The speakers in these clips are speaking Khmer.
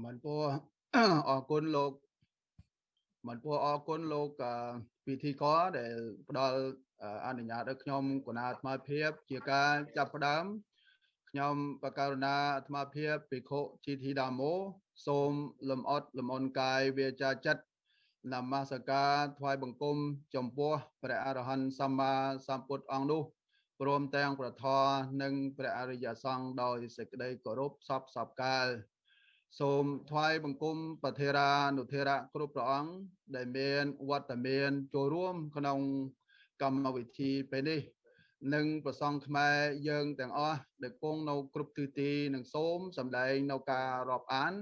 មិនពោះអរគុណលោកមិនពោះអរគុណលោកពិធីករដែលផ្ដល់អនុញ្ញាតឲ្យខ្ញុំគណៈអាត្មាភាព ជាការចាប់ផ្ដើមខ្ញុំបកករណាអាត្មាភាពភិក្ខុជីធីដាមូសូមលំអត់លំអនកាយវាចាចិត្តនមស្ការថ្វាយបង្គំ ចំពោះព្រះអរហន្តសម្មាសម្ពុទ្ធអង្គនោះព្រមទាំងប្រធរនិងព្រះអរិយសង្ឃដោយសេចក្តីគោរពសពសពកាល សូមថ្វាយបង្គំប្រធេរានុធេរៈគ្រប់ព្រះអង្គដែលមានវត្តមានចូលរួមក្នុងកម្មវិធីពេលនេះនិងប្រសងខ្មែរយើងទាំងអស់ដែលគង់នៅគ្រប់ទិសទីនិងសូមសម្ដែងនៅការរាប់អាន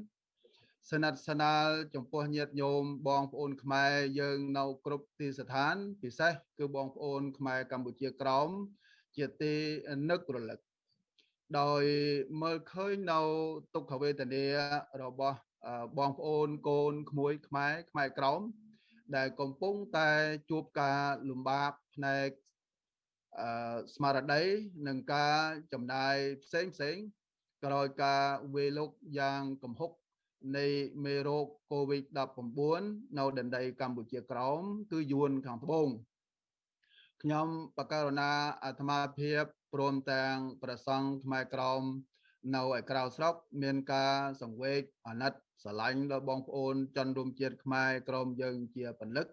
សនិទ្ធសនាលចំពោះញាតិញោមបងប្អូនខ្មែរយើងនៅគ្រប់ទីស្ថានពិសេសគឺបងប្អូនខ្មែរកម្ពុជាក្រោមជាទីនឹករលឹក ដោយមើលឃើញនៅទុក្ខវេទនារបស់បងប្អូនកូនក្មួយខ្មែរខ្មែរក្រោមដែលកំពុងតែជួបការលំបាកផ្នែកអឺស្មារតីនិងការចំណាយផ្សេងផ្សេងក្រោយការវេលុកយ៉ាងកំហុកនៃមេរោគ COVID-19 នៅដណ្ដីកម្ពុជាក្រោមគឺយួនខាងត្បូងខ្ញុំបកករណាអាត្មាភាព ព្រមទាំងប្រសង់ខ្មែរក្រមនៅឯក្រៅស្រុក មានការសង្វេគអាណិតស្រឡាញ់ដល់បងប្អូនជនរួមជាតិខ្មែរក្រមយើងជាពលិក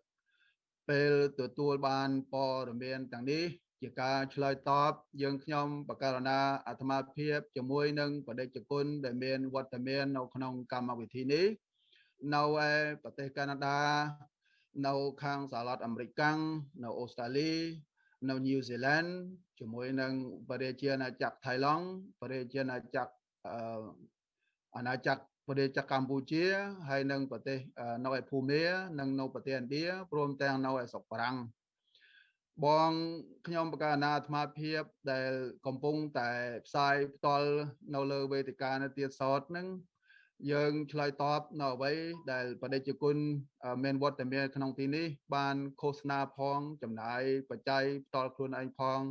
ពេលទទួលបានព័ត៌មានទាំងនេះជាការឆ្លើយតបយើងខ្ញុំបកករណាអាត្មាភាពជាមួយនឹងបដិជគុណដែលមានវត្តមាននៅក្នុងកម្មវិធីនេះនៅឯប្រទេសកាណាដា នៅខាងសហរដ្ឋអាមេរិកនៅអូស្ត្រាលី នៅញូហ្សេឡង់ជាមួយនឹងបរិជាអាណាចក្រថៃឡង់បរិជាអាណាចក្រអាណាចក្រប្រទេសកម្ពុជាហើយនិងប្រទេសនៅឯភូមានិងនៅប្រទេសឥណ្ឌាព្រមទាំងនៅឯស្រុកបារាំងបងខ្ញុំបកាណាអាត្មាភាពដែលកំពុងតែផ្សាយផ្ទាល់នៅលើវេទិកានៅទៀតសតហ្នឹង យើងឆ្លើយតបនៅអ្វីដែលបដិជគុណមានវត្តមានក្នុងទីនេះ បានឃោសនាផង ចំណាយបច្ច័យផ្ទាល់ខ្លួនឯងផង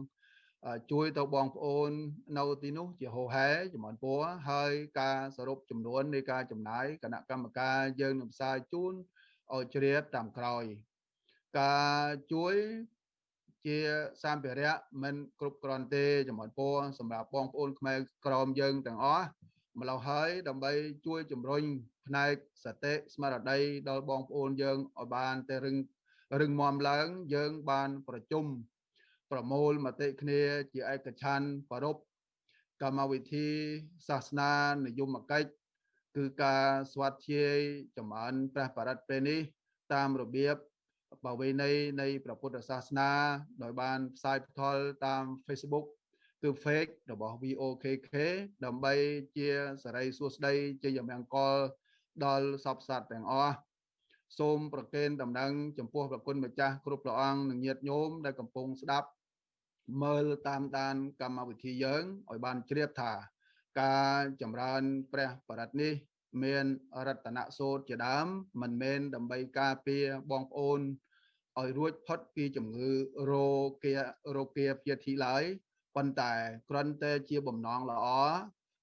ជួយទៅបងប្អូននៅទីនោះ ជាហោហែចំនួនពួរហើយការសរុបចំនួននៃការចំណាយគណៈកម្មការយើងនឹងផ្សាយជូនឲ្យជ្រាបតាមក្រោយ ការជួយជាសម្ភារៈមិនគ្រប់គ្រាន់ទេចំនួនពួរសម្រាប់បងប្អូនខ្មែរក្រមយើងទាំងអស់ ម្ល៉េះហើយដើម្បីជួយជំរុញផ្នែកសតិស្មារតីដល់បងប្អូនយើងឲ្យបានតែរឹងរឹងមាំឡើងយើងបានប្រជុំប្រមូលមតិគ្នាជាឯកច្ឆ័ន្ទប្រពកម្មវិធីសាសនានិយមកិច្ចគឺការស្វាធ្យាយចម្រើនព្រះបរិត្តពេលនេះ តាមរបៀបបវេណីនៃព្រះពុទ្ធសាសនា ដោយបានផ្សាយផ្ទាល់តាម Facebook គឺ fake របស់ VOKK ដើម្បីជាសរីសួស្តីជាយមង្គលដល់សពសត្វទាំងអស់សូមប្រគេនដំណឹងចំពោះប្រគុណម្ចាស់គ្រប់ព្រះអង្គនិងញាតិញោមដែលកំពុងស្ដាប់មើលតាមដានកម្មវិធីយើងឲ្យបានជ្រាបថា ការចម្រើនព្រះបរិត្តនេះ មានរតនសូត្រជាដើមមិនមែនដើម្បីការពារបងប្អូនឲ្យរួចផុតពីជំងឺរោគារោគាព្យាធិឡើយ ប៉ុន្តែគ្រាន់តែជាបំណងល្អ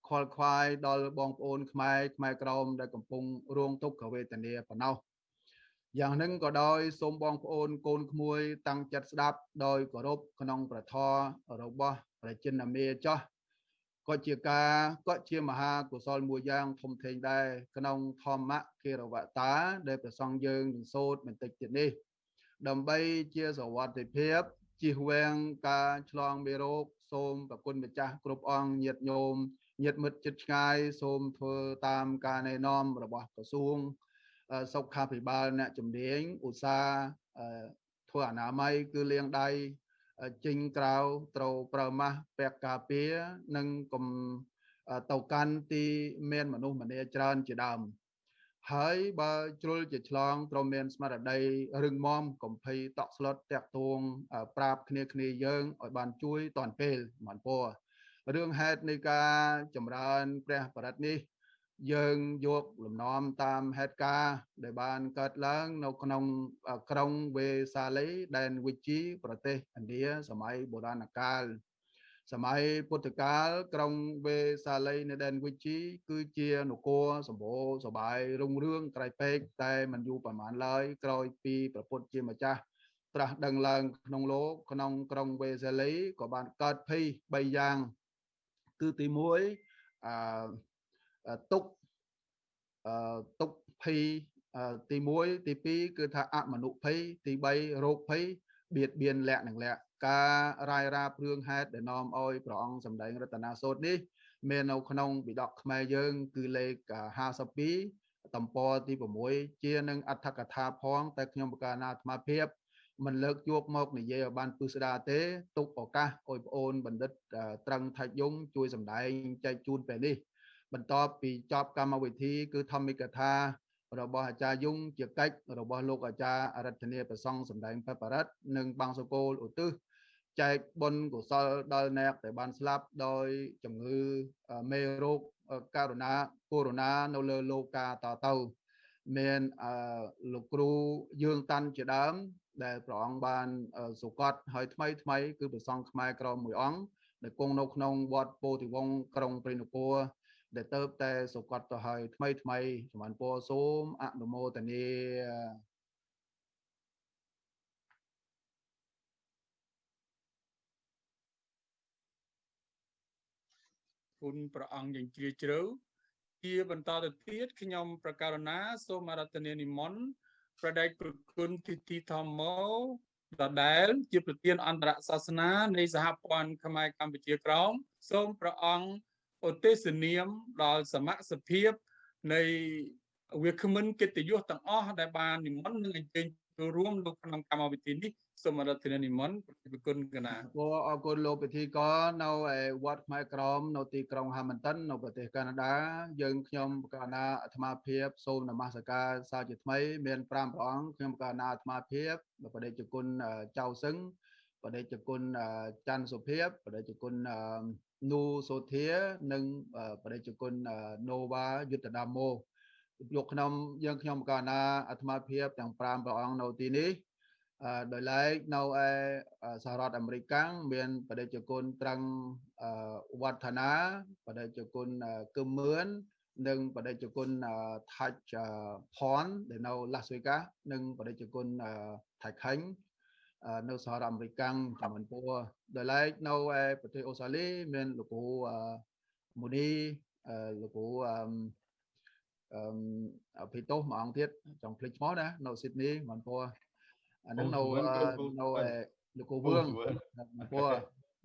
ខលខ្វាយដល់បងប្អូនខ្មែរខ្មែរក្រមដែលកំពុងរងទុក្ខវេទនាប៉ុណ្ណោះយ៉ាងនឹងក៏ដោយសូមបងប្អូនកូនក្មួយតាំងចិត្តស្ដាប់ដោយគោរពក្នុងប្រធររបស់ប្រជានាមេចាស់ក៏ជាការក៏ជាមហាកុសលមួយយ៉ាងធំធេងដែរក្នុងធម្មគិរវតា ដែលព្រះសង្ឃយើងនឹងសូត្របន្តិចទៀតនេះ ដើម្បីជាសវត្ថិភាពជៀសវាងការឆ្លងមេរោគ សូមប្រគុណម្ចាស់គ្រប់អង្គញាតិញោមញាតិមិត្តជិតឆ្ងាយសូមធ្វើតាមការណែនាំរបស់ក្រសួងសុខាភិបាលអ្នកជំនាញឧស្សាហ៍ធ្វើអនាម័យគឺលាងដៃចេញក្រៅត្រូវប្រើម៉ាស់ពាក់ការពារនិងកុំទៅកាន់ទីមានមនុស្សម្នាច្រើនជាដើម ហើយបើជ្រុលជាឆ្លងត្រូវមានស្មារតីរឹងមាំកំភៃតក់ស្លុតតាក់ទួងប្រាប់គ្នាគ្នាយើងឲ្យបានជួយតាន់ពេលមិនពោរឿងហេតុនៃការចម្រើនព្រះបរិត្តនេះ យើងយកលំនាំតាមហេតុការណ៍ដែលបានកើតឡើងនៅក្នុងក្រុងវេសាលីដែនវិជីប្រទេសឥណ្ឌាសម័យបុរាណកាល សម័យពុទ្ធកាលក្រុងវេសាលីនៅដែនវិជីគឺជានគរសម្បូរសបាយរុងរឿងក្រៃពេកតែមិនយូរប្រហែលឡើយក្រោយពីប្រពុតជាម្ចាស់ត្រាស់ដឹងឡើងក្នុងលោកក្នុងក្រុងវេសាលីក៏បានកើតភ័យ3យ៉ាង គឺទី1អឺទុកអឺទុកភ័យទី1ទី2គឺថាអមនុភ័យទី3រោគភ័យបៀតបៀនលក្ខនឹងលក្ខ ការរាយរាព្រឿងហេតុដែលនាំឲ្យព្រះអង្គសម្ដែងរតនាសូត្រនេះ មាននៅក្នុងវិដកខ្មែរយើង គឺលេខ52តំពទី6ជានឹងអត្ថកថាផងតែខ្ញុំបកាណាអាត្មាភាពមិនលើកយកមកនិយាយឲ្យបានពឹស្ដាទេទុកឱកាសឲ្យប្អូនបណ្ឌិតត្រឹងថាច់យងជួយសម្ដែងចែកជូនពេលនេះ បន្ទាប់ពីចប់កម្មវិធី គឺធម្មិកថារបស់អាចារ្យយងជាកិច្ចរបស់លោកអាចារ្យអរិទ្ធនីប្រសង់សម្ដែងបបរិទ្ធនិងបាំងសកលឧទ្ទិស ចែកបុណ្យកុសលដល់អ្នកដែលបានស្លាប់ដោយជំងឺមេរោគករណាកូវីដ -19 នៅលើលោកកាតទៅមានអឺលោកគ្រូយើងតាន់ជាដើម ដែលព្រះអង្គបានសុកតហើយថ្មីថ្មីគឺព្រះសង្ឃខ្មែរក្រមមួយអង្គដែលគង់នៅក្នុងវត្តពោធិវង្សក្រុងព្រៃនគរដែលទៅតែសុកតទៅហើយថ្មីថ្មីសម្បានពរសូមអនុមោទនា គុណព្រះអង្គយ៉ាងជ្រាលជ្រៅជាបន្តទៅទៀតខ្ញុំប្រកាសណាសូមអរតនានិមន្តប្រដេចប្រគុណទីទីធម្មោដដែលជាប្រធានអន្តរសាសនានៃសហព័ន្ធខ្មែរកម្ពុជាក្រោមសូមព្រះអង្គឧទ្ទេសនាមដល់សមត្ថភាពនៃវាគ្មិនកិត្តិយសទាំងអស់ដែលបាននិមន្តនិងអញ្ជើញចូលរួមនៅក្នុងកម្មវិធីនេះ សូមអរគុណនិមន្តប្រគុណកណាគួរអរគុណលោកពិធីករនៅឯវត្តខ្មែរក្រមនៅទីក្រុងហាមិនតិននៅប្រទេសកាណាដាយើងខ្ញុំកណាអាត្មាភាពសូមនមស្ការសាជាថ្មី មាន5ព្រះអង្គខ្ញុំកណាអាត្មាភាពបដិជគុណចៅសឹងបដិជគុណច័ន្ទសុភាពបដិជគុណនូសូធានិងបដិជគុណណូវ៉ាយុទ្ធដាម៉ូយកខ្ញុំយើងខ្ញុំកណាអាត្មាភាពទាំង5ព្រះអង្គនៅទីនេះ ដោយឡែកនៅឯសហរដ្ឋអាមេរិកមានបដិជគុណត្រឹងវឌ្ឍនាបដិជគុណគឹមមឿននិងបដិជគុណថាច់ផនដែលនៅ Las Vegas និងបដិជគុណថៃខាញ់នៅសហរដ្ឋអាមេរិកចំនួនពួរដោយឡែកនៅឯប្រទេសអូស្ត្រាលីមានលោកគ្រូមូនីលោកគ្រូអឺភីតូមួយអង្គទៀតចង់ភ្លេចឈ្មោះណានៅស៊ីដនីមិនពោះ អាហ្នឹងនៅនៅលោកគ្រូវឿងពោះ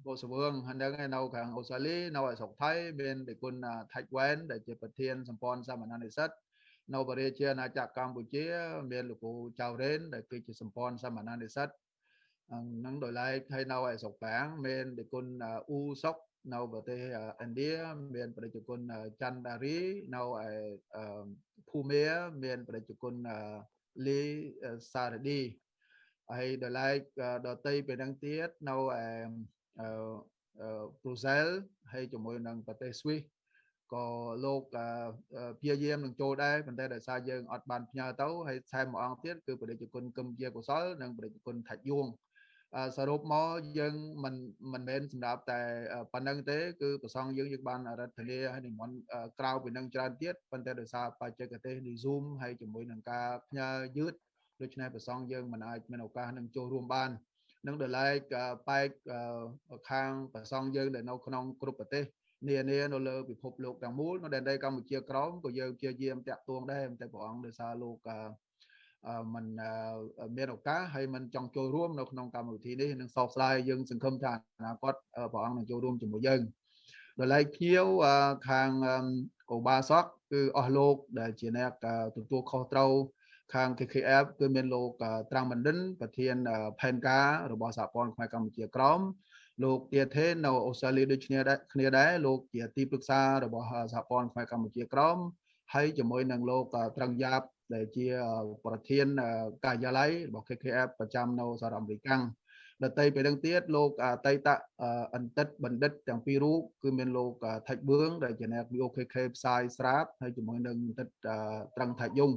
ពោះសវឿងហ្នឹងនៅខាងអូស្ត្រាលីនៅឯស្រុកថៃមានដេគុណថាច់វ៉ែនដែលជាប្រធានសម្ព័ន្ធសាមញ្ញនិស្សិតនៅបរិជាអាណាចក្រកម្ពុជា មានលោកគ្រូចៅរ៉េនដែលគឺជាសម្ព័ន្ធសាមញ្ញនិស្សិតនឹងដោយឡែកហើយនៅឯស្រុកប្រាំងមានដេគុណអ៊ូសុកនៅប្រទេសឥណ្ឌាមានប្រជាជនច័ន្ទដារីនៅឯភូមាមានប្រជាជនលីសារឌី ហើយដល់ឡែកដតីពេលហ្នឹងទៀតនៅឯប្រូសែលហើយជាមួយនឹងប្រទេសស្វីសក៏លោកព្យាយាមនឹងចូលដែរប៉ុន្តែដោយសារយើងអត់បានផ្ញើទៅហើយថែមមួយអង្គទៀតគឺប្រជាជនគឹមជាកុសលនិងប្រជាជនថាច់យួងសរុបមកយើងមិនមិនមែនសម្រាប់តែប៉ុណ្្នឹងទេគឺប្រសងយើងយើងបានរដ្ឋធាហើយនិមន្តក្រៅពីនឹងច្រើនទៀតប៉ុន្តែដោយសារបច្ចេកទេសនៃ Zoom ហើយជាមួយនឹងការផ្ញើយឺត ដូច្នេះប្រសងយើងមិនអាចមានឱកាសនឹងចូលរួមបាននឹងដល់ឡែកបែកខាងប្រសងយើងដែលនៅក្នុងគ្រប់ប្រទេសនានានៅលើពិភពលោកទាំងមូលនៅដែនដីកម្ពុជាក្រមក៏យើងព្យាយាមតាក់ទងដែរតែព្រះអង្គដោយសារលោកមិនមានឱកាសហើយមិនចង់ចូលរួមនៅក្នុងកម្មវិធីនេះនឹងសោកស្ដាយយើងសង្ឃឹមថាអនាគតព្រះអង្គនឹងចូលរួមជាមួយយើងដល់ឡែកភ្ញៀវខាងកូបាសកគឺអស់លោកដែលជាអ្នកទទួលខុសត្រូវ ខាង KKF គឺមានលោកត្រាំបណ្ឌិនប្រធានផែនការរបស់សហព័ន្ធខ្មែរកម្ពុជាក្រមលោកទាធេនៅអូស្ត្រាលីដូចគ្នាដែរគ្នាដែរលោកជាទីប្រឹក្សារបស់សហព័ន្ធខ្មែរកម្ពុជាក្រមហើយជាមួយនឹងលោកត្រឹងយ៉ាបដែលជាប្រធានការិយាល័យរបស់ KKF ប្រចាំនៅសហរដ្ឋអាមេរិកដតីពេលនឹងទៀតលោកអតីតអន្តិតបណ្ឌិតទាំងពីររូបគឺមានលោកថាច់បឿងដែលជាអ្នក VOKK ផ្សាយស្រាប់ហើយជាមួយនឹងអន្តិតត្រឹងថាច់យង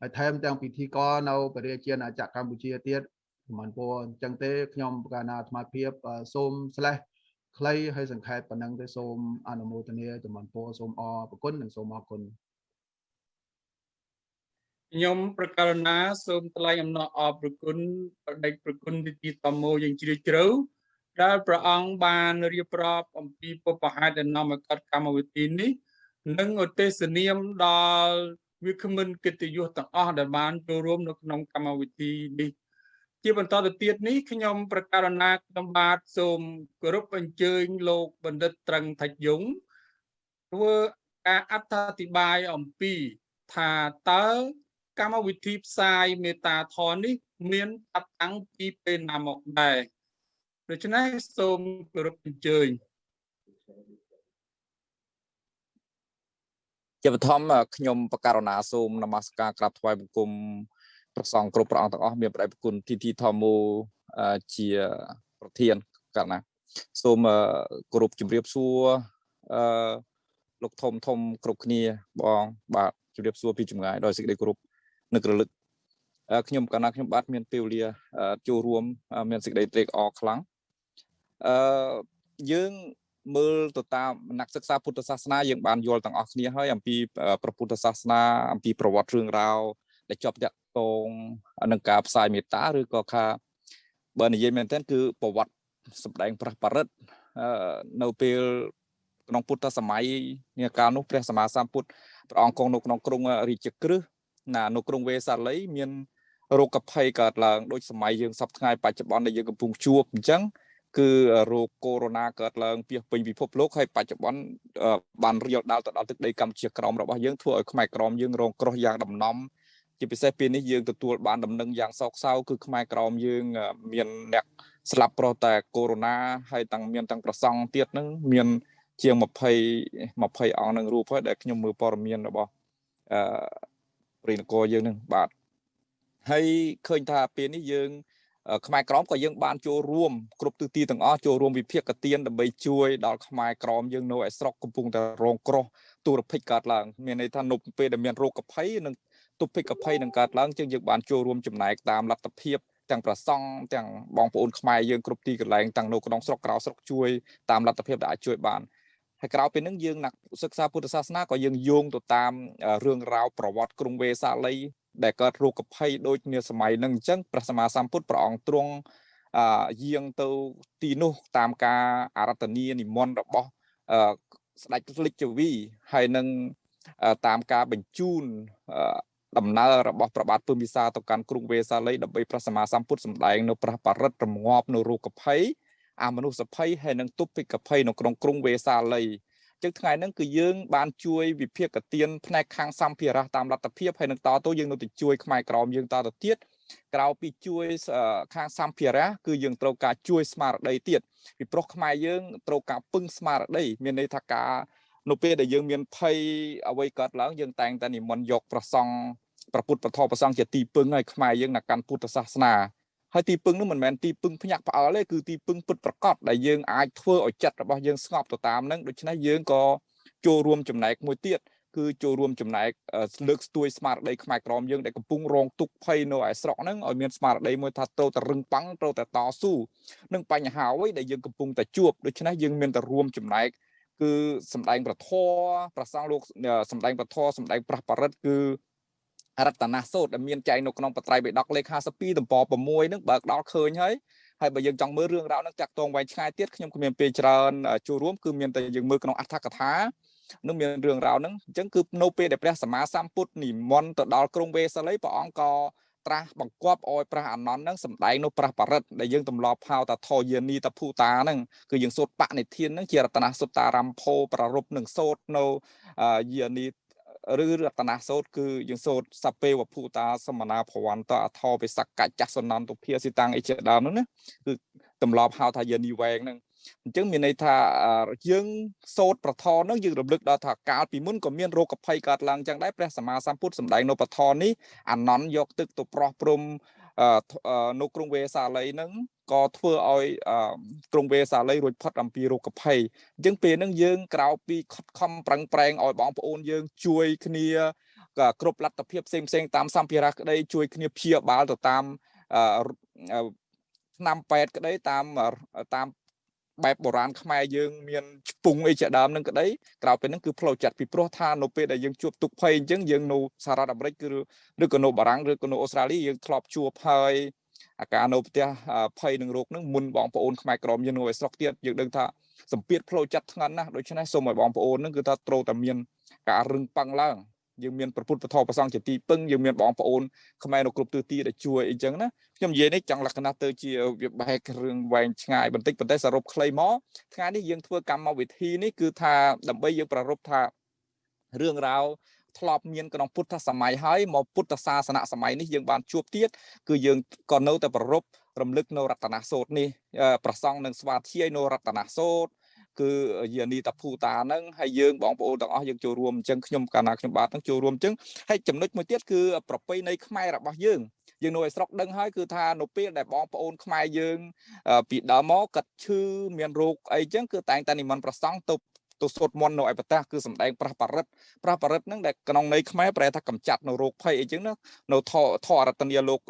ហើយថែមទាំងពិធីករនៅបរិយាអាចារ្យកម្ពុជាទៀតមិនពោអញ្ចឹងទេខ្ញុំកាលណាអាត្មាភាពសូមស្លេះខ្លីហើយសង្ខេបប៉ុណ្ណឹងទេសូមអនុមោទនាចំពោះពរសូមអរគុណនិងសូមអរគុណខ្ញុំប្រកាសណាសូមថ្លែងអំណរអរព្រគុណបដិប្រគុណទីទីតមោយ៉ាងជ្រាលជ្រៅដែលព្រះអង្គបានរៀបរាប់អំពីពុបហេតុដែលនាំឲ្យកើតកម្មវិធីនេះនិងឧទ្ទេសនាមដល់ វាគ្មិនកិត្តិយសទាំងអស់ដែលបានចូលរួមនៅក្នុងកម្មវិធីនេះជាបន្តទៅទៀតនេះខ្ញុំប្រកាសណាខ្ញុំបាទសូមគោរពអញ្ជើញលោកបណ្ឌិតត្រឹងថាច់យងធ្វើការអត្ថាធិប្បាយអំពីថាតើកម្មវិធីផ្សាយមេតាធននេះ មានតាប់តាំងពីពេលណាមកដែរដូច្នេះសូមគោរពអញ្ជើញ ជាបឋមខ្ញុំបករណាសូមនមស្ការក្រាបថ្វាយបង្គំព្រះសង្ឃគ្រប់ព្រះអង្គទាំងអស់មានប្រដេគុណទីទីធម្មូជាប្រធានកណ្ណាសូមគោរពជម្រាបសួរអឺលោកធំធំគ្រប់គ្នាបងបាទជម្រាបសួរពីចម្ងាយដោយសេចក្តីគោរពនឹករលឹកខ្ញុំកណ្ណាខ្ញុំបាទមានពេលវេលាចូលរួម មានសេចក្តីត្រេកអរខ្លាំងអឺយើង មើលទៅតាមអ្នកសិក្សាពុទ្ធសាសនាយើងបានយល់ទាំងអស់គ្នាហើយអំពីព្រះពុទ្ធសាសនាអំពីប្រវត្តិរឿងរ៉ាវដែលជាប់តាក់ទងនឹងការផ្សាយមេត្តាឬក៏ថាបើនិយាយមែនទែនគឺប្រវត្តិសម្ដែងប្រះបរិទ្ធនៅពេលក្នុងពុទ្ធសម័យនាកាលនោះព្រះសម្មាសម្ពុទ្ធព្រះអង្គគង់នៅក្នុងក្រុងរាជក្រឹសណានៅក្រុងវេសាលីមានរោគភ័យកើតឡើងដូចសម័យយើងសពថ្ងៃបច្ចុប្បន្នដែលយើងកំពុងជួបអញ្ចឹង គឺរោគកូវីដ -19 កើតឡើងពីពេញពិភពលោកហើយបច្ចុប្បន្នបានរៀលដាល់ទៅដល់ទឹកដីកម្ពុជាក្រោមរបស់យើងធ្វើឲ្យខ្មែរក្រមយើងរងគ្រោះយ៉ាងដំណំជាពិសេសពេលនេះយើងទទួលបានដំណឹងយ៉ាងសោកសៅគឺខ្មែរក្រមយើងមានអ្នកស្លាប់ប្រុសតែកូវីដ -19 ហើយទាំងមានទាំងប្រសង់ទៀតនឹងមានជាង20 20អង្គនឹងរូបហើយដែលខ្ញុំមើលព័ត៌មានរបស់អឺព្រៃនគរយើងនឹងបាទហើយឃើញថាពេលនេះយើង ខ្មែរក្រមក៏យើងបានចូលរួមគ្រប់ទិសទីទាំងអស់ចូលរួមវិភាគទានដើម្បីជួយដល់ខ្មែរក្រមយើងនៅឯស្រុកកំពុងតែរងគ្រោះទូរភិកកើតឡើងមានន័យថានៅពេលដែលមានរោគភ័យនិងទុភិកភ័យនឹងកើតឡើងជាងយើងបានចូលរួមចំណែកតាមលទ្ធភាពទាំងប្រសង់ទាំងបងប្អូនខ្មែរយើងគ្រប់ទីកន្លែងទាំងនៅក្នុងស្រុកក្រៅស្រុកជួយតាមលទ្ធភាពដែលអាចជួយបានហើយក្រៅពីនឹងយើង nak សិក្សាពុទ្ធសាសនាក៏យើងយោងទៅតាមរឿងរ៉ាវប្រវត្តិក្រុងវេសាលី ដែលកើតរោគភ័យដូចនាសម័យនឹងអញ្ចឹងព្រះសម្មាសម្ពុទ្ធព្រះអង្គទ្រង់អយាងទៅទីនោះតាមការអារាធនានិមន្តរបស់ស្ដេចលិច្ចវីហើយនឹងតាមការបញ្ជូនដំណើររបស់ប្របាទពឹមវិសាទៅកាន់ក្រុងវេសាលីដើម្បីព្រះសម្មាសម្ពុទ្ធសម្ដែងនៅព្រះបរិត្តរងាប់នៅរោគភ័យអាមនុស្សភ័យហើយនឹងទុព្វិកភ័យនៅក្នុងក្រុងវេសាលី ចឹងថ្ងៃហ្នឹងគឺយើងបានជួយវិភាគទានផ្នែកខាងសម្ភារៈតាមលទ្ធភាពហើយនឹងតទៅយើងនៅទៅជួយខ្មែរក្រមយើងតទៅទៀតក្រៅពីជួយខាងសម្ភារៈគឺយើងត្រូវការជួយស្មារតីទៀតពីព្រោះខ្មែរយើងត្រូវការពឹងស្មារតីមានន័យថាការនៅពេលដែលយើងមានភ័យអ្វីកើតឡើងយើងតែងតែនិមន្តយកប្រសង់ប្រពុតប្រធប្រសង់ជាទីពឹងឲ្យខ្មែរយើងនៅកាន់ពុទ្ធសាសនា ហើយទីពឹងនោះមិនមែនទីពឹងភ្ញាក់ផ្អើលទេគឺទីពឹងពិតប្រកបដែលយើងអាចធ្វើឲ្យចិត្តរបស់យើងស្ងប់ទៅតាមនឹងដូច្នេះយើងក៏ចូលរួមចំណែកមួយទៀតគឺចូលរួមចំណែកលើកស្ទួយស្មារតីខ្មែរក្រមយើងដែលកំពុងរងទុក្ខភ័យនៅឯស្រុកហ្នឹងឲ្យមានស្មារតីមួយថាត្រូវតែរឹងប៉ាំងត្រូវតែតស៊ូនឹងបញ្ហាអ្វីដែលយើងកំពុងតែជួបដូច្នេះយើងមានតែរួមចំណែកគឺសម្ដែងប្រធរប្រសងលោកសម្ដែងប្រធរសម្ដែងប្រះបរិទ្ធគឺ រតនសូត្រដែលមានចែងនៅក្នុងបត្រៃបិដកលេខ52ទំព័រ6នឹងបើកដល់ឃើញហើយហើយបើយើងចង់មើលរឿងរ៉ាវនឹងតាក់ទងវែងឆ្ងាយទៀតខ្ញុំក៏មានពេលច្រើនចូលរួមគឺមានតែយើងមើលក្នុងអត្ថកថានឹងមានរឿងរ៉ាវហ្នឹងអញ្ចឹងគឺនៅពេលដែលព្រះសម្មាសម្ពុទ្ធនិមន្តទៅដល់ក្រុងវេសាលីព្រះអង្គក៏ត្រាស់បង្គាប់ឲ្យព្រះអនន្តហ្នឹងសម្ដែងនៅព្រះបរិត្តដែលយើងទម្លាប់ហៅថាធយានីតភូតាហ្នឹងគឺយើងសូត្របនិធានហ្នឹងជារតនសុតារំភោប្ររពនឹងសូត្រនៅយានី ឬរតនាសោតគឺយើងសោតសពេវភូតាសមនាភវន្តអថោបិសកច្ចសនន្តភាសិតាំងអីជាដើមហ្នឹងណាគឺទម្លាប់ហៅថាយានីវែងហ្នឹងអញ្ចឹងមានន័យថាយើងសោតប្រធនហ្នឹងយើងរំលឹកដល់ថាកាលពីមុនក៏មានរោគភ័យកើតឡើងចឹងដែរព្រះសម្មាសម្ពុទ្ធសម្ដែងនៅប្រធននេះអានន្តយកទឹកទៅប្រោះព្រំ នៅក្រុងវេសាលីហ្នឹងក៏ធ្វើឲ្យក្រុងវេសាលីរួចផុតអំពីរោគភ័យអញ្ចឹងពេលហ្នឹងយើងក្រៅពីខិតខំប្រឹងប្រែងឲ្យបងប្អូនយើងជួយគ្នាគ្រប់លទ្ធភាពផ្សេងផ្សេងតាមសម្ភារៈក្តីជួយគ្នាព្យាបាលទៅតាមឆ្នាំពេទ្យក្តីតាមតាម បែបបុរាណខ្មែរយើងមានឆ្ពង់អីជាដើមនឹងក្តីក្រៅពីហ្នឹងគឺផ្លូវចិត្តពីព្រោះថានៅពេលដែលយើងជួបទុកភ័យអញ្ចឹងយើងនៅសហរដ្ឋអាមេរិកគឺឬក៏នៅបារាំងឬក៏នៅអូស្ត្រាលីយើងធ្លាប់ជួបហើយអាការនៅផ្ទះភ័យនឹងរោគហ្នឹងមុនបងប្អូនខ្មែរក្រមយើងនៅឯស្រុកទៀតយើងដឹងថាសម្ពាធផ្លូវចិត្តធ្ងន់ណាស់ដូច្នេះសូមឲ្យបងប្អូនហ្នឹងគឺថាត្រូវតែមានការរឹងប៉ឹងឡើង យើងមានប្រពុតពធប្រសងជាទីពឹងយើងមានបងប្អូនខ្មែរនៅគ្រប់ទិសទីដែលជួយអីចឹងណាខ្ញុំនិយាយនេះចង់លក្ខណៈទៅជាវាបែករឿងវែងឆ្ងាយបន្តិចប៉ុន្តែសរុបខ្លីមកថ្ងៃនេះយើងធ្វើកម្មវិធីនេះគឺថាដើម្បីយើងប្រារព្ធថារឿងរ៉ាវធ្លាប់មានក្នុងពុទ្ធសម័យហើយមកពុទ្ធសាសនៈសម័យនេះយើងបានជួបទៀតគឺយើងក៏នៅតែប្ររពរំលឹកនៅរតនសូត្រនេះប្រសងនឹងស្វាធ្យាយនៅរតនសូត្រ គឺយានីតាភូតាហ្នឹងហើយយើងបងប្អូនទាំងអស់យើងចូលរួមអញ្ចឹងខ្ញុំកាលណាខ្ញុំបាទហ្នឹងចូលរួមអញ្ចឹងហើយចំណុចមួយទៀតគឺប្រពៃណីខ្មែររបស់យើងយើងនៅឯស្រុកដឹងហើយគឺថានៅពេលដែលបងប្អូនខ្មែរយើង ពីដើមមកកាត់ឈឺមានរោគអីចឹងគឺតែងតែនិមន្តប្រសង់ទៅទៅសូត្រមន្តនៅឯប្រទេសគឺសំដែងប្រះបរិទ្ធប្រះបរិទ្ធហ្នឹងដែលក្នុងន័យខ្មែរប្រែថាកម្ចាត់នៅរោគភ័យអីចឹងណានៅធធរតនីលោក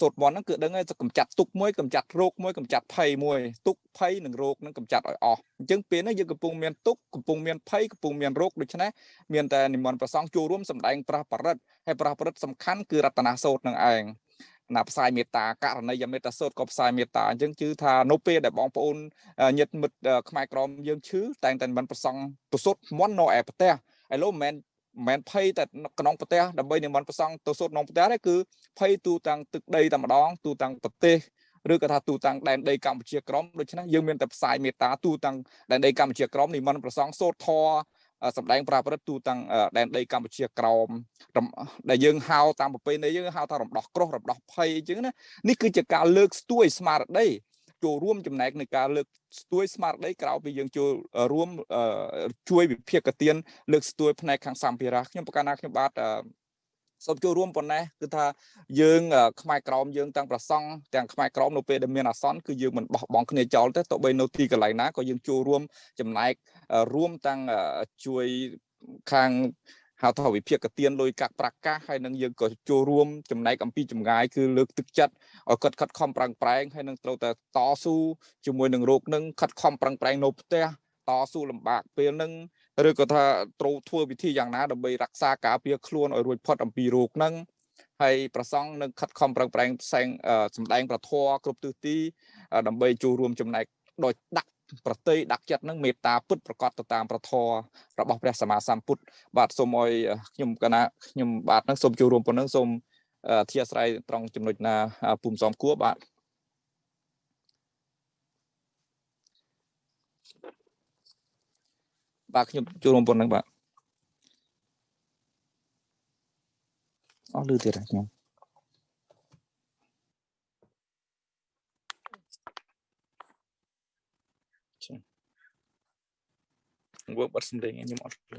សូត្រមន្តហ្នឹងគឺដឹងហើយកម្ចាត់ទុកមួយកម្ចាត់រោគមួយកម្ចាត់ភ័យមួយទុកភ័យនិងរោគនឹងកម្ចាត់ឲ្យអស់អញ្ចឹងពេលនេះយើងកំពុងមានទុកកំពុងមានភ័យកំពុងមានរោគដូច្នេះមានតែនិមន្តប្រសងចូលរួមសម្ដែងប្រះបរិទ្ធហើយប្រះបរិទ្ធសំខាន់គឺរតនាសូត្រនឹងឯងណាផ្សាយមេត្តាករណីយមេត្តាសូត្រក៏ផ្សាយមេត្តាអញ្ចឹងជឿថានៅពេលដែលបងប្អូនញាតិមិត្តខ្មែរក្រមយើងឈឺតែងតែមិនប្រសងទៅសូត្រមន្តនៅឯប្រទេសឥឡូវមិនមែន មិនមែនភ័យតែក្នុងប្រទេសដើម្បីនិមន្តប្រសងទៅសូត្រក្នុងប្រទេសទេគឺភ័យទូទាំងទឹកដីតែម្ដងទូទាំងប្រទេសឬក៏ថាទូទាំងដែនដីកម្ពុជាក្រមដូច្នេះយើងមានតែផ្សាយមេត្តាទូទាំងដែនដីកម្ពុជាក្រមនិមន្តប្រសងសូត្រធរសម្ដែងប្រាព្រឹត្តទូទាំងដែនដីកម្ពុជាក្រមដែលយើងហៅតាមប្រពៃណីយើងហៅថារំដោះក្រោះរំដោះភ័យអញ្ចឹងណានេះគឺជាការលើកស្ទួយស្មារតី ចូលរួមចំណែកในការលើកស្ទួយស្មារតីក្រៅពីយើងចូលរួមជួយវិភាគទានលើកស្ទួយផ្នែកខាងសម្ភារៈខ្ញុំប្រកាសណាខ្ញុំបាទសូមចូលរួមប៉ុណ្ណេះគឺថាយើងខ្មែរក្រមយើងទាំងប្រសង់ទាំងខ្មែរក្រមនៅពេលដែលមានអាសន្នគឺយើងមិនបោះបង់គ្នាចោលទេទោះបីនៅទីកន្លែងណាក៏យើងចូលរួមចំណែករួមទាំងជួយខាង ហៅថាវិភាគទានលុយកាក់ប្រកាសហើយនឹងយើងក៏ចូលរួមចំណែកអំពីចម្ងាយគឺលើកទឹកចិត្តឲ្យគាត់ខិតខំប្រឹងប្រែងហើយនឹងត្រូវតែតស៊ូជាមួយនឹងរោគនឹងខិតខំប្រឹងប្រែងនៅផ្ទះតស៊ូលំបាកពេលហ្នឹងឬក៏ថាត្រូវធ្វើវិធីយ៉ាងណាដើម្បីរក្សាការពារខ្លួនឲ្យរួចផុតអំពីរោគហ្នឹងហើយប្រសង់នឹងខិតខំប្រឹងប្រែងផ្សែងសម្ដែងប្រធរគ្រប់ទិសទីដើម្បីចូលរួមចំណែកដោយដាក់ ប្រតិដាក់ចិត្តនឹងមេត្តាពុតប្រកបទៅតាមប្រធររបស់ព្រះសម្មាសម្ពុទ្ធបាទសូមឲ្យខ្ញុំកណាខ្ញុំបាទនឹងសូមចូលរួមប៉ុណ្ណឹងសូមអធិស្ឋានត្រង់ចំណុចណាពុំសំគួរបាទបាទខ្ញុំចូលរួមប៉ុណ្ណឹងបាទអស់លឺទៀតខ្ញុំ វើបាត់សំឡេងខ្ញុំអត់លឺ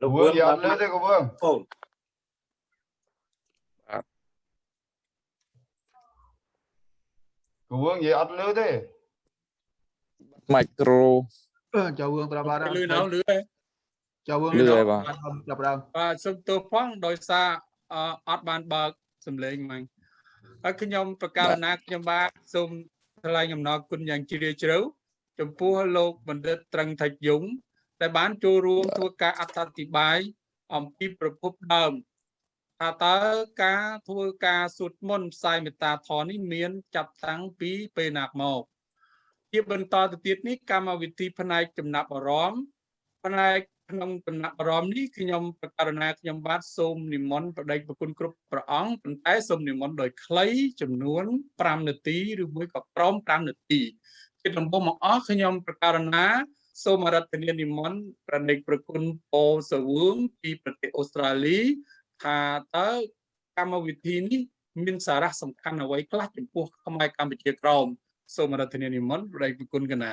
លោកវឿងយកអត់លឺទេកូវឿងអូនកូវឿងនិយាយអត់លឺទេមីក្រូចូលវឿងប្រាប់បានលឺណៅលឺហើយចូលវឿងលឺហើយបាទចាប់ដើមបាទសុំទោសផងដោយសារអអត់បានបើកសំឡេងហ្មងហើយខ្ញុំប្រកាសណាខ្ញុំបាទសូមថ្លែងអំណរគុណយ៉ាងជ្រាលជ្រៅ ចំពោះលោកបណ្ឌិតត្រឹងថៃយងដែលបានចូលរួមធ្វើការអត្ថាធិប្បាយអំពីប្រភពដើមថាតើការធ្វើការសូត្រមន្តផ្សាយមេត្តាធម៌នេះមាន ចាប់តាំងពីពេលណាមកជាបន្តទៅទៀតនេះកម្មវិធីផ្នែកចំណាប់អារម្មណ៍ផ្នែកក្នុងចំណាប់អារម្មណ៍នេះខ្ញុំប្រកាសណាខ្ញុំបាទសូមនិមន្តបដិប្រគុណគ្រប់ព្រះអង្គប៉ុន្តែសូមនិមន្តដោយខ្លីចំនួន5នាទីឬមួយក៏ក្រោម5នាទី ជាដំបូងមកអស់ខ្ញុំប្រកាសណាសូមអរតនានិមន្តប្រដេកប្រគុណពោសវឿងពីប្រទេសអូស្ត្រាលីថាតើកម្មវិធីនេះមានសារៈសំខាន់អ្វីខ្លះចំពោះខ្មែរកម្ពុជាក្រមសូមអរតនានិមន្តប្រដេកប្រគុណកណា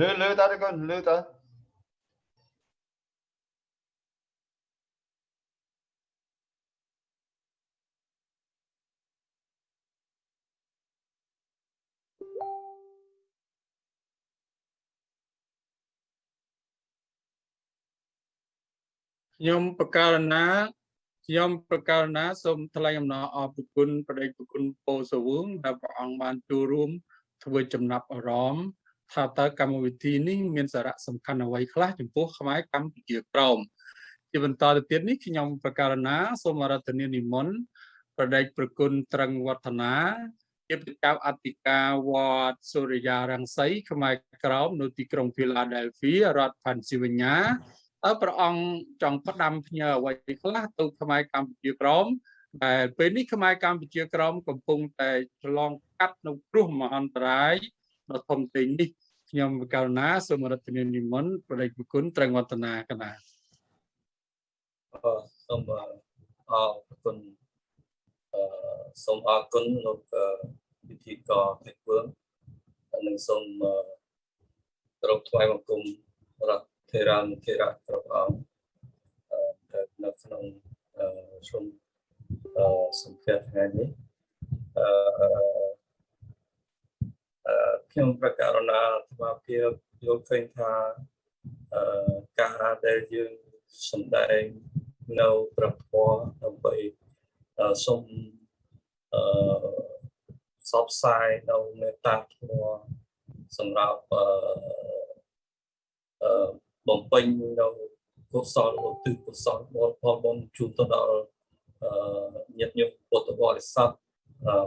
លើលើតើកូនលើតើខ្ញុំបកករណាខ្ញុំបកករណាសូមថ្លែងអំណរអរគុណប្រដេកប្រគុណពោសវងដែលព្រះអង្គបានចូលរួមធ្វើចំណាប់អារម្មណ៍ ថាតើកម្មវិធីនេះមានសារៈសំខាន់អ្វីខ្លះចំពោះខ្មែរកម្ពុជាក្រមជាបន្តទៅទៀតនេះខ្ញុំបកករណាសូមអរតនានិមន្តប្រដេកប្រគុណត្រឹងវឌ្ឍនាជាប្រចាំអធិការវត្តសូរិយារង្សីខ្មែរក្រមនៅទីក្រុងហ្វីឡាដែលហ្វីរដ្ឋផាន់ស៊ីវ៉ាញ៉ាតើព្រះអង្គចង់ផ្ដាំផ្ញើអ្វីខ្លះទៅខ្មែរកម្ពុជាក្រមដែលពេលនេះខ្មែរកម្ពុជាក្រមកំពុងតែឆ្លងកាត់នៅគ្រោះមហន្តរាយ ដ៏ធំធេងនេះខ្ញុំករុណាសូមរដ្ឋនានិមន្តប្រដេកគុណត្រឹងវឌ្ឍនាកណាអឺសូមអរគុណអឺសូមអរគុណលោកវិធីករពេជ្រវឿងនិងសូមគោរពថ្វាយបង្គំរដ្ឋធេរានុធេរៈគ្រប់អង្គអឺនៅក្នុងជុំអឺសំភារថ្ងៃនេះអឺ ខ្ញុំប្រកាសណាថ្មភាពយល់ឃើញថាអឺការដែលយើងសម្ដែងនៅប្រពន្ធដើម្បីសូមអឺសបផ្សាយនៅមេត្តាធម៌សម្រាប់អឺបំពេញនៅកុសលឧទ្ទិសកុសលផលផលបុណ្យជូនទៅដល់អឺញាតិញោមពុទ្ធបរិស័ទ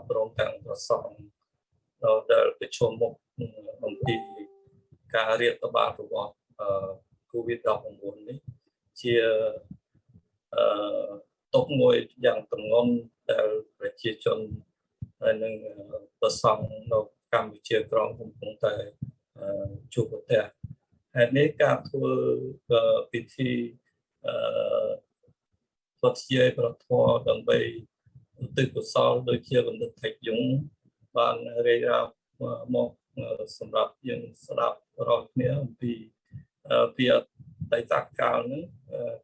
ព្រមទាំងប្រសង ដែលប្រជុំមុខអំពីការរៀបតបារបស់អឺ COVID-19 នេះជាអឺទុកមួយយ៉ាងទងន់ដែលប្រជាជនហើយនឹងប្រសង់នៅកម្ពុជាក្រមកំពុងតែជួបប្រទះហេតុនេះការធ្វើពិធីអឺពុទ្ធជាប្រធមដើម្បីឧទ្ទិសកុសលដូចជាបណ្ឌិតថេកយង បានរាយរាប់មកសម្រាប់យើងស្ដាប់រាល់គ្នាអំពីពីអតីតកាលហ្នឹង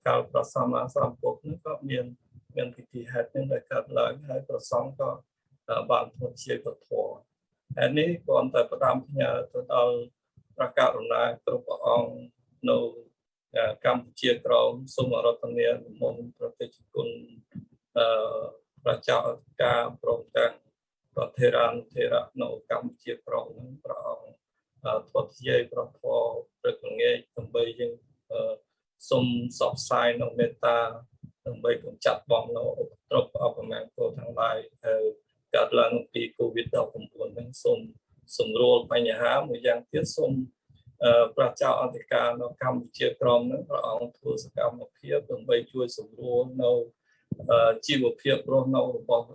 កាលប្រសម្មាសម្ពុទ្ធហ្នឹងក៏មានមានពិធីហេតុហ្នឹងដែលកើតឡើងហើយប្រសង់ក៏បានធ្វើជាពធហើយនេះគ្រាន់តែផ្ដាំផ្ញើទៅដល់ព្រះករុណាគ្រប់ព្រះអង្គនៅកម្ពុជាក្រមសូមរតនានិមន្តប្រតិជគុណអឺប្រជាអធិការព្រមទាំង ប្រធេរានធេរៈនៅកម្ពុជាក្រមនឹងព្រះអង្គធ្វើជាប្រធរព្រឹកល្ងាចដើម្បីយើងសូមសបផ្សាយនៅមេត្តាដើម្បីកម្ចាត់បងនៅឧបទ្រពអបមានកោទាំងឡាយហើយកើតឡើងពី COVID-19 ហ្នឹងសូមសម្រួលបញ្ហាមួយយ៉ាងទៀតសូមប្រជាអធិការនៅកម្ពុជាក្រមនឹងព្រះអង្គធ្វើសកម្មភាពដើម្បីជួយសម្រួលនៅ ជីវភាពរស់នៅរបស់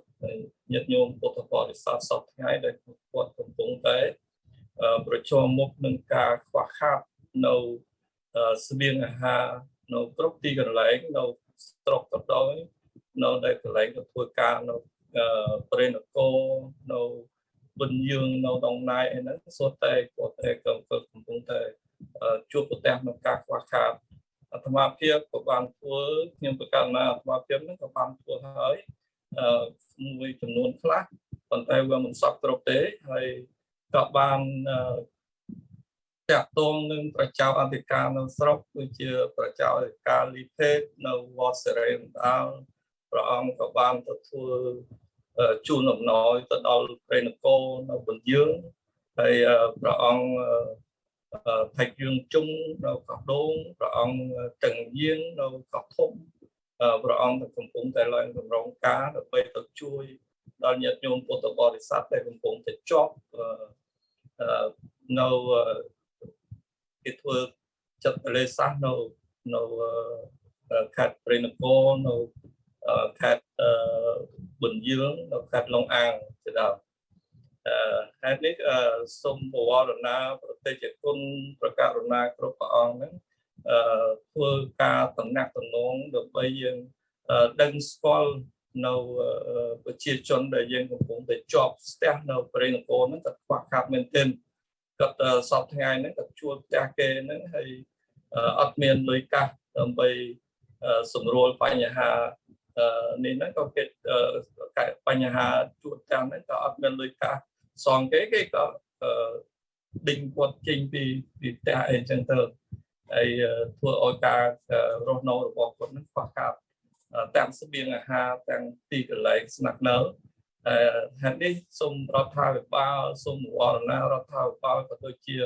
ញាតិញោមពុទ្ធបរិស័ទសពថ្ងៃដែលគាត់កំពុងតែប្រឈមមុខនឹងការខ្វះខាតនៅស្បៀងអាហារនៅគ្រប់ទីកន្លែងនៅស្រុកក៏ដោយនៅនៅកន្លែងទៅធ្វើការនៅប្រេនគរនៅបិណ្ឌយើងនៅដងណាយអីហ្នឹងសុទ្ធតែគាត់តែកំពុងតែជួបប្រទះនឹងការខ្វះខាត អាត្មាភាពក៏បានធ្វើខ្ញុំប្រកាសណាអាត្មាភាពហ្នឹងក៏បានធ្វើហើយអឺមួយចំនួនខ្លះប៉ុន្តែវាមិនសពគ្រប់ទេហើយក៏បានតាក់ទងនឹងប្រជាអធិការនៅស្រុកដូចជាប្រជាអធិការលីភេតនៅវត្តសេរីមដាលព្រះអង្គក៏បានទៅធ្វើជូនអំណោយទៅដល់ព្រះនគរនៅបន្យើងហើយព្រះអង្គ ថៃយើងជុំនៅកោះដូងព្រះអង្គតឹងយាងនៅកោះធំព្រះអង្គទៅកំពុងតែឡើងកម្រងការដើម្បីទៅជួយដល់ញាតិញោមពុទ្ធបរិស័ទដែលកំពុងតែជាប់នៅគេធ្វើចិត្តលេសាសនៅនៅខេត្តព្រៃនគរនៅខេត្តប៊ុនយិលនៅខេត្តឡុងអាងជាដើមអឺ ហេតុនេះសូមបវរណាប្រតិជគុណប្រកាសរណាគ្រប់ព្រះអង្គហ្នឹងអឺធ្វើការតំណាក់តំណងដើម្បីយើងដឹងស្គាល់នៅប្រជាជនដែលយើងកំពុងតែជាប់ស្ទះនៅប្រេនគរហ្នឹងក៏ខ្វះខាតមែនទែនគាត់សពថ្ងៃហ្នឹងគាត់ជួលផ្ទះគេហ្នឹងហើយអត់មានលុយកាសដើម្បីសម្រួលបញ្ហានេះហ្នឹងក៏គេបញ្ហាជួបទាំងហ្នឹងក៏អត់មានលុយកាស សងគេគេក៏ដេញគាត់ចេញពីពីផ្ទះអីចឹងទៅហើយធ្វើឲ្យការរស់នៅរបស់គាត់នឹងខ្វះខាតទាំងស្បៀងអាហារទាំងទីកន្លែងស្នាក់នៅអឺហេតុនេះសូមរដ្ឋាភិបាលសូមវរណារដ្ឋាភិបាលក៏ដូចជា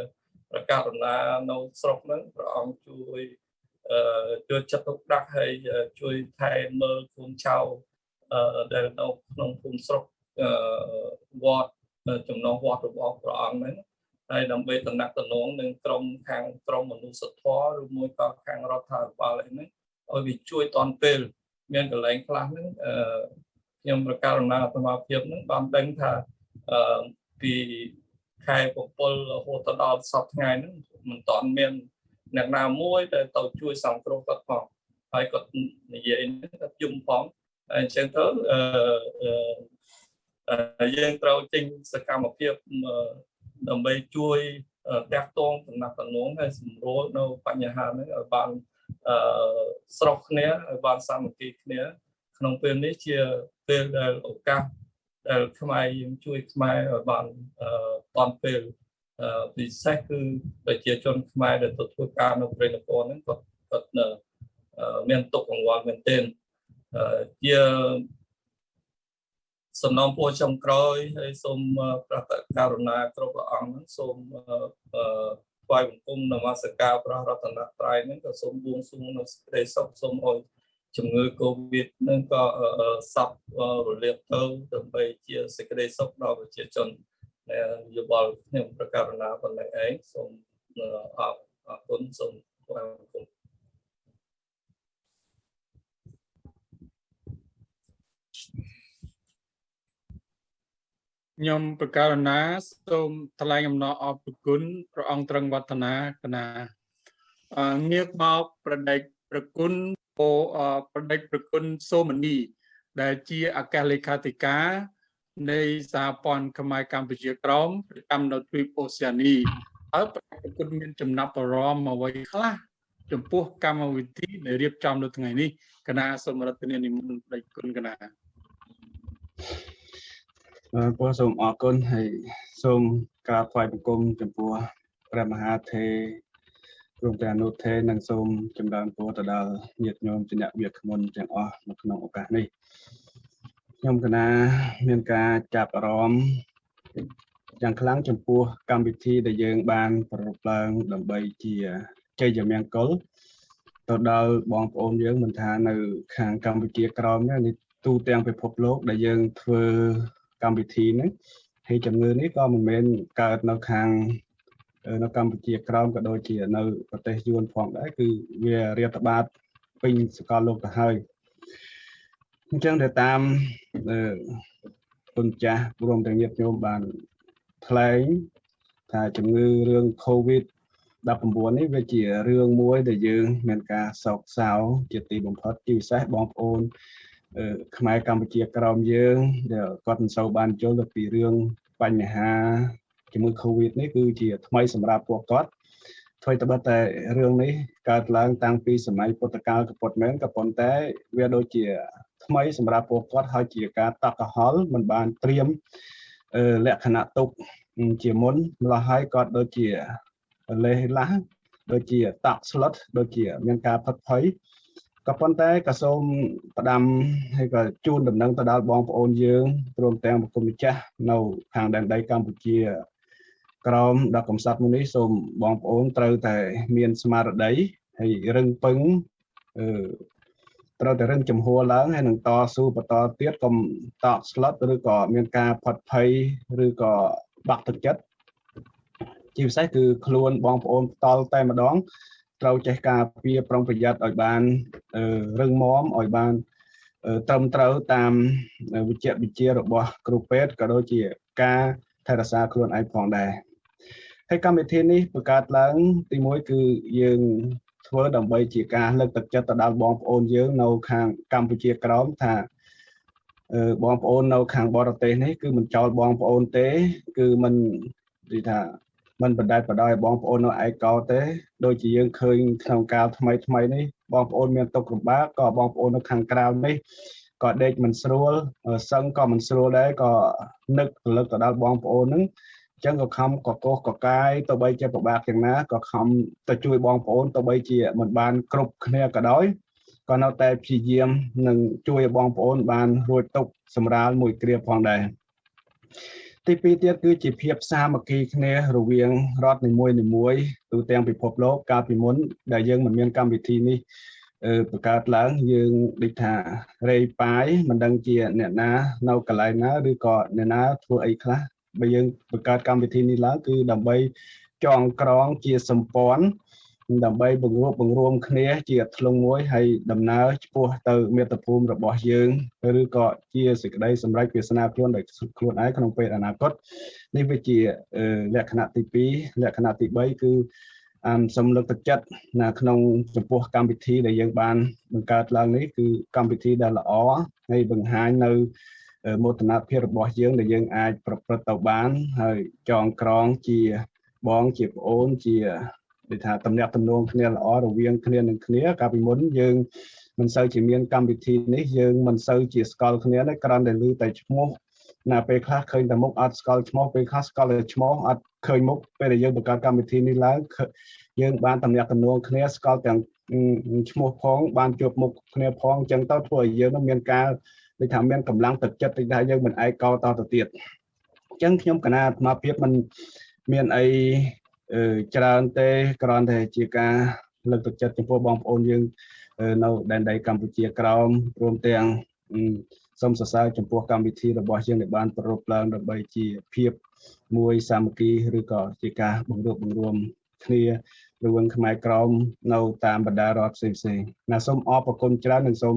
ប្រកាសដំណើរនៅស្រុកហ្នឹងព្រះអង្គជួយអឺជួយចាត់ទុកដាក់ហើយជួយថែមើលភូមិឆៅអឺដែលនៅក្នុងភូមិស្រុកអឺវត្ត ចំណងវត្តរបស់ព្រះអង្គហ្នឹងហើយដើម្បីតំណាក់តំណងនឹងក្រមខាងក្រមមនុស្សធម៌ឬមួយក៏ខាងរដ្ឋាភិបាលអីហ្នឹងឲ្យវាជួយតនពេលមានកន្លែងខ្លះហ្នឹងអឺខ្ញុំប្រកាសដំណើរអាត្មាភាពហ្នឹងបានដឹងថាអឺពីខែ7រហូតដល់សប្តាហ៍ថ្ងៃហ្នឹងមិនតាន់មានអ្នកណាមួយដែលទៅជួយសង្គ្រោះគាត់ផងហើយគាត់និយាយគាត់យំផងអញ្ចឹងទៅអឺ យើងត្រូវចេញសកម្មភាពដើម្បីជួយតាក់ទងដំណាក់តំណងហើយសម្រួលនៅបញ្ហាហ្នឹងឲ្យបានអឺស្រុកគ្នាឲ្យបានសាមគ្គីគ្នា ក្នុងពេលនេះជាពេលដែលឱកាសដែលខ្មែរយើងជួយខ្មែរឲ្យបានអឺតាន់ពេលពិសេសគឺប្រជាជនខ្មែរដែលទៅធ្វើការនៅព្រៃនគរហ្នឹងគាត់គាត់មានទុកកង្វល់មែនទែនជា សំណងពួរចុងក្រោយហើយសូមប្រកាសករុណាគ្រប់ព្រះអង្គហ្នឹងសូមថ្វាយបង្គំនមស្ការព្រះរតនត្រ័យហ្នឹងក៏សូមបួងសួងនៅសេចក្តីសុខសូមអោយជំងឺកូវីដហ្នឹងក៏សັບរលាបទៅដើម្បីជាសេចក្តីសុខដល់ប្រជាជនយោបល់ខ្ញុំប្រកាសណាប៉ុណ្ណឹងឯងសូមអរគុណសូមថ្វាយបង្គំ ខ្ញុំប្រកាសណាសូមថ្លែងអំណរអរគុណព្រះអង្គត្រង់វឌ្ឍនាកណាងាកមកប្រដេកប្រគុណពោប្រដេកប្រគុណសូមនី ដែលជាអគ្គលេខាធិការ នៃសហព័ន្ធខ្មែរកម្ពុជាក្រមប្រចាំនៅទ្វីបអូសៀនីហើយប្រគុណមានចំណាប់អារម្មណ៍អ្វីខ្លះចំពោះកម្មវិធីដែលរៀបចំនៅថ្ងៃនេះគណៈសូមរដ្ឋនានិមន្តប្រដេកគុណគណៈ បងសូមអរគុណហើយសូមក្រាបថ្វាយបង្គំចំពោះព្រះមហាថេរព្រមទាំងអនុថេរនិងសូមចម្រើនពរទៅដល់ញាតិញោមជាអ្នកវាគ្មិនទាំងអស់នៅក្នុងឱកាសនេះខ្ញុំកណាមានការចាប់អារម្មណ៍យ៉ាងខ្លាំងចំពោះកម្មវិធីដែលយើងបានប្រពឡើងដើម្បីជាជ័យមង្គលទៅដល់បងប្អូនយើងមិនថានៅខាងកម្ពុជាក្រមនេះទូទាំងពិភពលោកដែលយើងធ្វើ កម្មវិធីហ្នឹងហើយជំងឺនេះក៏មិនមែនកើតនៅខាងនៅកម្ពុជាក្រោមក៏ដូចជានៅប្រទេសយួនផងដែរគឺវារាតត្បាតពេញសកលលោកទៅហើយអញ្ចឹងទៅតាមគុណចាស់ព្រមទាំងញាតិញោមបានថ្លែងថាជំងឺរឿង COVID 19នេះវាជារឿងមួយដែលយើងមានការសោកសៅជាទីបំផុតជាពិសេសបងប្អូន ខ្មែរកម្ពុជាក្រោមយើងដែលគាត់មិនសូវបានយល់ទៅពីរឿងបញ្ហាជាមួយ Covid នេះគឺជាថ្មីសម្រាប់ពួកគាត់ធ្វើត្បិតតែរឿងនេះកើតឡើងតាំងពីសម័យពុទ្ធកាលក៏ប៉ុតមែនក៏ប៉ុន្តែវាដូចជា ថ្មីសម្រាប់ពួកគាត់ហើយជាការតក់កហល់មិនបានត្រៀមលក្ខណៈទុកជាមុនម្ល៉េះហើយគាត់ដូចជាលេះឡាស់ដូចជាតក់ស្លុតដូចជាមានការផិតភ័យ ក៏ប៉ុន្តែក៏សូមផ្ដាំហើយក៏ជូនដំណឹងទៅដល់បងប្អូនយើងព្រមទាំងប្រគំម្ចាស់នៅខាងដែនដីកម្ពុជាក្រមដល់កំសត់មួយនេះសូមបងប្អូនត្រូវតែមានស្មារតីហើយរឹងពឹងអឺត្រូវតែរឹងចំហឡើងហើយនឹងតស៊ូបន្តទៀតកុំតក់ស្លុតឬក៏មានការផាត់ភ័យឬក៏បាក់ទឹកចិត្តជាពិសេសគឺខ្លួនបងប្អូនផ្ទាល់តែម្ដង ត្រូវចេះការពារប្រុងប្រយ័ត្នឲ្យបានរឹងមាំឲ្យបានត្រឹមត្រូវតាមវិជ្ជាវិជារបស់គ្រូពេទ្យក៏ដូចជាការថែរក្សាខ្លួនឯងផងដែរហើយកម្មវិធីនេះបង្កើតឡើងទីមួយគឺយើងធ្វើដើម្បីជាការលើកទឹកចិត្តទៅដល់បងប្អូនយើងនៅខាងកម្ពុជាក្រោមថាបងប្អូននៅខាងបរទេសនេះគឺមិនចោលបងប្អូនទេ គឺមិននិយាយថា មិនបដែតបដោយបងប្អូននៅឯកោទេដូចជាយើងឃើញក្នុងកាលថ្មីថ្មីនេះបងប្អូនមានទុកលំបាកក៏បងប្អូននៅខាងក្រៅនេះក៏ដេកមិនស្រួលសឹងក៏មិនស្រួលដែរក៏នឹករលឹកទៅដល់បងប្អូនហ្នឹងអញ្ចឹងក៏ខំកកោសកកាយទៅបីជាពិបាកយ៉ាងណាក៏ខំទៅជួយបងប្អូនទៅបីជាមិនបានគ្រប់គ្នាក៏ដោយក៏នៅតែព្យាយាមនឹងជួយឲ្យបងប្អូនបានរួចទុកសម្រាលមួយគ្រាផងដែរ ទីពីរទៀតគឺជាភាពសាមគ្គីគ្នារវាងរដ្ឋនីមួយនីមួយទូទាំងពិភពលោកកាលពីមុនដែលយើងមិនមានកម្មវិធីនេះបង្កើតឡើងយើងដូចថារេប៉ាយមិនដឹងជាអ្នកណានៅកន្លែងណាឬក៏អ្នកណាធ្វើអីខ្លះបើយើងបង្កើតកម្មវិធីនេះឡើងគឺដើម្បីចងក្រងជាសម្ព័ន្ធ ដើម្បីបង្រួបបង្រួមគ្នាជាធ្លុងមួយហើយដំណើរឆ្ពោះទៅមាតុភូមិរបស់យើងឬក៏ជាសេចក្តីសម្រេចវាសនាខ្លួនដោយខ្លួនឯងក្នុងពេលអនាគតនេះវាជាលក្ខណៈទី2លក្ខណៈទី3គឺអមសំលើកទឹកចិត្តណាក្នុងចំពោះកម្មវិធីដែលយើងបានបង្កើតឡើងនេះគឺកម្មវិធីដែលល្អហើយបង្ហាញនៅមោទនភាពរបស់យើងដែលយើងអាចប្រព្រឹត្តទៅបានហើយចងក្រងជាបងជាប្អូនជា ដូចថាតំណាក់តំណងគ្នាល្អរវាងគ្នានឹងគ្នាកាលពីមុនយើងមិនសូវជាមានកម្មវិធីនេះយើងមិនសូវជាស្គាល់គ្នាទេគ្រាន់តែឮតែឈ្មោះណាពេលខ្លះឃើញតែមុខអត់ស្គាល់ឈ្មោះពេលខ្លះស្គាល់តែឈ្មោះអត់ឃើញមុខពេលដែលយើងបង្កើតកម្មវិធីនេះឡើងយើងបានតំណាក់តំណងគ្នាស្គាល់ទាំងឈ្មោះផងបានជួបមុខគ្នាផងអញ្ចឹងទៅធ្វើឲ្យយើងមានការដូចថាមានកម្លាំងទឹកចិត្តតិចដែរយើងមិនឯកោតទៅទៀតអញ្ចឹងខ្ញុំកណាអាត្មាភាពមិនមានអី ច្រើនទេគ្រាន់តែជាការលើកទឹកចិត្តចំពោះបងប្អូនយើងនៅដែនដីកម្ពុជាក្រោមរួមទាំងសូមសរសើរចំពោះកម្មវិធីរបស់យើងដែលបានប្រពឡើងដើម្បីជាភាពមួយសាមគ្គីឬក៏ជាការបង្រួបបង្រួមគ្នារវាងខ្មែរក្រមនៅតាមបណ្ដារដ្ឋផ្សេងផ្សេងណាសូមអរគុណច្រើននិងសូម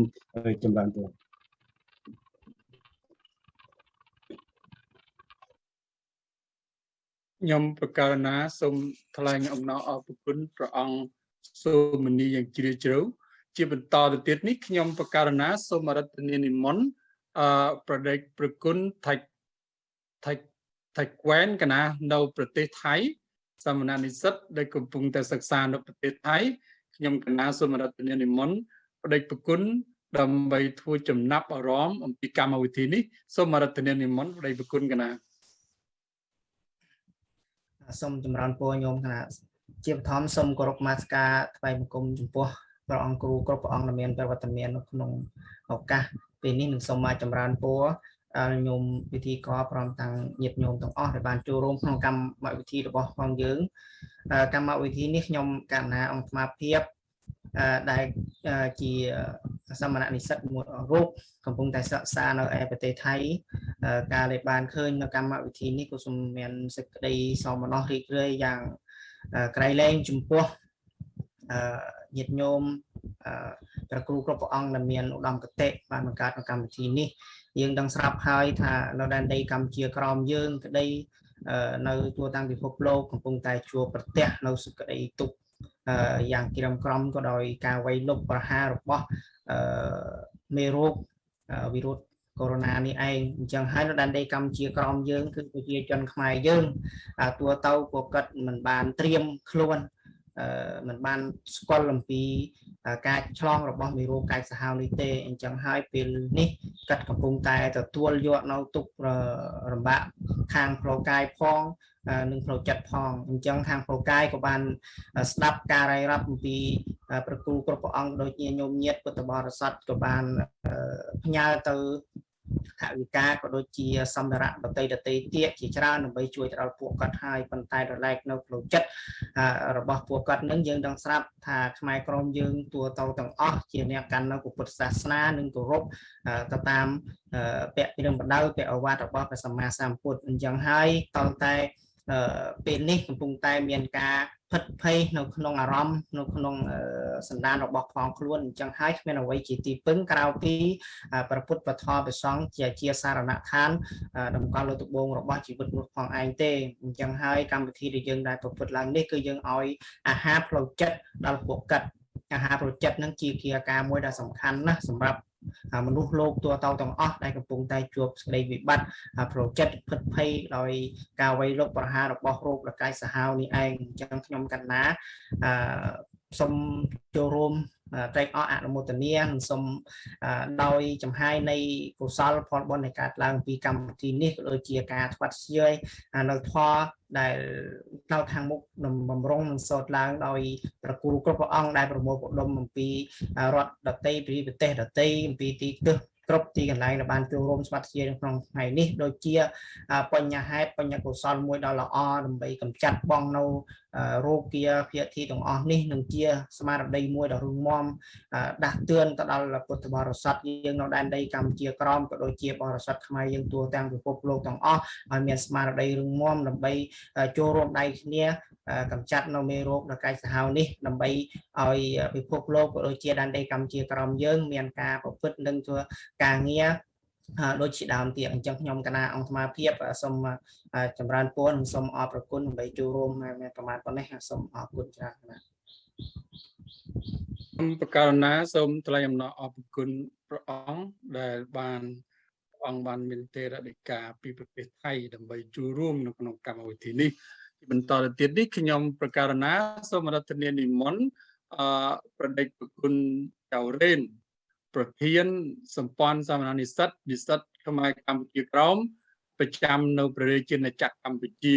ចម្រើនពរ ខ្ញុំប្រកាសណាសូមថ្លែងអំណរអរគុណព្រះអង្គសូមនីយ៉ាងជ្រាលជ្រៅជាបន្តទៅទៀតនេះខ្ញុំប្រកាសណាសូមរតនានិមន្តអឺប្រដេកប្រគុណថៃថៃថៃក្វែនកណានៅប្រទេសថៃសមណនិស្សិតដែលកំពុងតែសិក្សានៅប្រទេសថៃខ្ញុំកណាសូមរតនានិមន្តប្រដេកប្រគុណដើម្បីធ្វើចំណាប់អារម្មណ៍អំពីកម្មវិធីនេះសូមរតនានិមន្តប្រដេកប្រគុណកណា សូមចម្រើនពរញោមគណៈជាបឋមសូមគោរពមាសការថ្វាយបង្គំចំពោះព្រះអង្គគ្រូគ្រប់ព្រះអង្គដែលមានប្រវត្តិមាននៅក្នុងឱកាសពេលនេះនឹងសូមមកចម្រើនពរញោមវិធីកព្រមទាំងញាតិញោមទាំងអស់ដែលបានចូលរួមក្នុងកម្មវិធីរបស់ផងយើងកម្មវិធីនេះខ្ញុំកណ្ណាអង្គស្មារភាព ដែលជាសមណនិស្សិតមួយរូបកំពុងតែសិក្សានៅឯប្រទេសថៃការដែលបានឃើញនៅកម្មវិធីនេះក៏សូមមានសេចក្តីសោមនស្សរីករាយយ៉ាងក្រៃលែងចំពោះញាតិញោមព្រះគ្រូគ្រប់ព្រះអង្គដែលមានឧត្តមគតិបានបង្កើតកម្មវិធីនេះយើងដឹងស្រាប់ហើយថានៅដែនដីកម្ពុជាក្រមយើងក្តីនៅทั่វទាំងពិភពលោកកំពុងតែជួបប្រទះនៅសេចក្តីទុក្ខ យ៉ាងក្រាមក្រំក៏ដោយការវាយលុកប្រហាររបស់មេរោគវីរុសកូវីដ -19 នេះឯងអញ្ចឹងហើយនៅដែនដីកម្ពុជាក្រមយើងគឺប្រជាជនខ្មែរយើងតួទៅក៏គាត់មិនបានត្រៀមខ្លួន មិនបានស្គាល់អំពីការឆ្លងរបស់មេរោគកាយសាហាវនេះទេអញ្ចឹងហើយពេលនេះកាត់កំពុងតែទទួលយកនៅទុករំបាក់ខាងផ្លូវកាយផងនិងផ្លូវចិត្តផងអញ្ចឹងខាងផ្លូវកាយក៏បានស្ដាប់ការរាយរាប់អំពីប្រគូគ្រប់ព្រះអង្គដូចជាញោមញាតពុទ្ធបរិស័ទក៏បានផ្ញើទៅ ថវិកាក៏ដូចជាសម្ភារៈដតីដតីទៀតជាច្រើនដើម្បីជួយទៅដល់ពួកគាត់ហើយប៉ុន្តែរលែកនៅផ្លូវចិត្តរបស់ពួកគាត់នឹងយើងដឹងស្រាប់ថាខ្មែរក្រមយើងទួទៅទាំងអស់ជាអ្នកកាន់នៅពុទ្ធសាសនានិងគោរពទៅតាមពាក្យពីនឹងបដៅពាក្យអវាទរបស់ព្រះសម្មាសម្ពុទ្ធអញ្ចឹងហើយតតែពេលនេះកំពុងតែមានការ ភិតភ័យនៅក្នុងអារម្មណ៍នៅក្នុងសន្តានរបស់ផងខ្លួនអញ្ចឹងហើយគ្មានអ្វីជាទីពឹងក្រៅពីព្រះពុទ្ធពធព្រះសង្ឃជាជាសារណដ្ឋានតម្កល់លើត្បូងរបស់ជីវិតរបស់ផងឯងទេអញ្ចឹងហើយកម្មវិធីដែលយើងដែលប្រព្រឹត្តឡើងនេះគឺយើងឲ្យអាហារផ្លូវចិត្តដល់ពួកកាត់អាហារផ្លូវចិត្តនឹងជាគ្រាការមួយដែលសំខាន់ណាស់សម្រាប់អា មនុស្សលោកទូទៅទាំងអស់ដែលកំពុងតែជួបសេចក្តីវិបត្តិអាប្រចិត្តភិតភ័យដោយការវាយលុកប្រហាររបស់រោគរកាយសាហាវនេះឯងអញ្ចឹងខ្ញុំកណ្ណាអឺសូមចូលរួម ត្រេកអរអនុមោទនានិងសូមដោយចំហាយនៃកុសលផលបុណ្យនៃកើតឡើងពីកម្មវិធីនេះក៏ដូចជាការថ្វាត់ស្យយនៅធម៌ដែលនៅខាងមុខនឹងបំរុងនឹងសោតឡើងដោយប្រគូគ្រប់ព្រះអង្គដែលប្រមូលផ្ដុំអំពីរដ្ឋដតីពីប្រទេសដតីអំពីទីទិស គ្រប់ទីកន្លែងដែលបានចូលរួមស្វាត់ជាក្នុងថ្ងៃនេះដូចជាបញ្ញហេតុបញ្ញកុសលមួយដ៏ល្អដើម្បីកម្ចាត់បងនៅរោគាភាគីទាំងអស់នេះនឹងជាស្មារតីមួយដ៏រឹងមាំដាស់តឿនទៅដល់ពុទ្ធបរិស័ទយើងនៅដែនដីកម្ពុជាក្រមក៏ដូចជាបរិស័ទខ្មែរយើងទូទាំងពិភពលោកទាំងអស់ឲ្យមានស្មារតីរឹងមាំដើម្បីចូលរួមដៃគ្នា កម្ចាត់នៅមេរោគដ៏កាចសាហាវនេះដើម្បីឲ្យពិភពលោកក៏ដូចជាដែនដីកម្ពុជាក្រមយើង មានការប្រព្រឹត្តនិងធ្វើការងារដូចជាដើមទៀតអញ្ចឹងខ្ញុំកណាអង្គស្មាភាពសូមចម្រើនពរនិងសូមអរព្រគុណដើម្បីចូលរួមមានប្រមាណប៉ុណ្ណេះសូមអរគុណច្រើនណាស់ខ្ញុំប្រកាសណាសូមថ្លែងអំណរអរគុណព្រះអង្គដែលបានអង្គបានមានទេរដីកាពីប្រទេសថៃដើម្បីចូលរួមនៅក្នុងកម្មវិធីនេះទី បន្តទៅទៀតនេះខ្ញុំប្រកាសណាសូមរដ្ឋនានិមន្តអប្រដេចប្រគុណចៅរេនប្រធានសម្ព័ន្ធសាមណនិស្សិតនិស្សិតខ្មែរកម្ពុជាក្រមប្រចាំនៅព្រះរាជាណាចក្រកម្ពុជា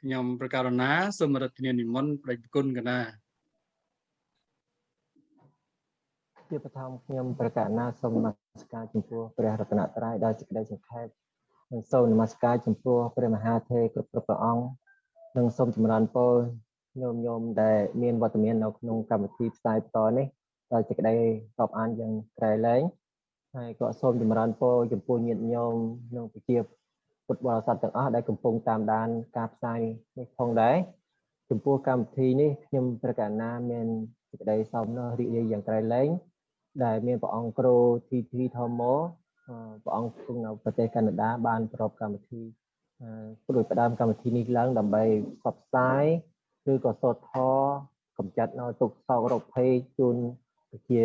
ខ្ញុំប្រកាសណាសូមរដ្ឋនានិមន្តប្រដេចប្រគុណកណាជាបឋមខ្ញុំប្រកាសណាសូមនមស្ការចំពោះព្រះរតនត្រ័យដោយសេចក្តីសង្ខេបនិងសូមនមស្ការចំពោះព្រះមហាទេគ្រប់គ្រប់ព្រះអង្គ និងសូមចម្រើនពរញោមញោមដែលមានវត្តមាននៅក្នុងកម្មវិធីផ្សាយបន្តនេះដោយសេចក្តីរាប់អានយ៉ាងក្រៃលែងហើយក៏សូមចម្រើនពរចំពោះញាតិញោមនិងប្រជាពុទ្ធបរិស័ទទាំងអស់ដែលកំពុងតាមដានការផ្សាយនេះផងដែរចំពោះកម្មវិធីនេះខ្ញុំប្រកាសណាមានសេចក្តីសោមនស្សរីករាយយ៉ាងក្រៃលែងដែលមានព្រះអង្គគ្រូ TT Thomo ព្រះអង្គគង់នៅប្រទេសកាណាដាបានប្រកបកម្មវិធី ព្រោះផ្ដើមកម្មវិធីនេះឡើងដើម្បីផ្សព្វផ្សាយឬក៏សូត្រធម៌កម្ចាត់នៅទុកសោករោគភ័យជូនជា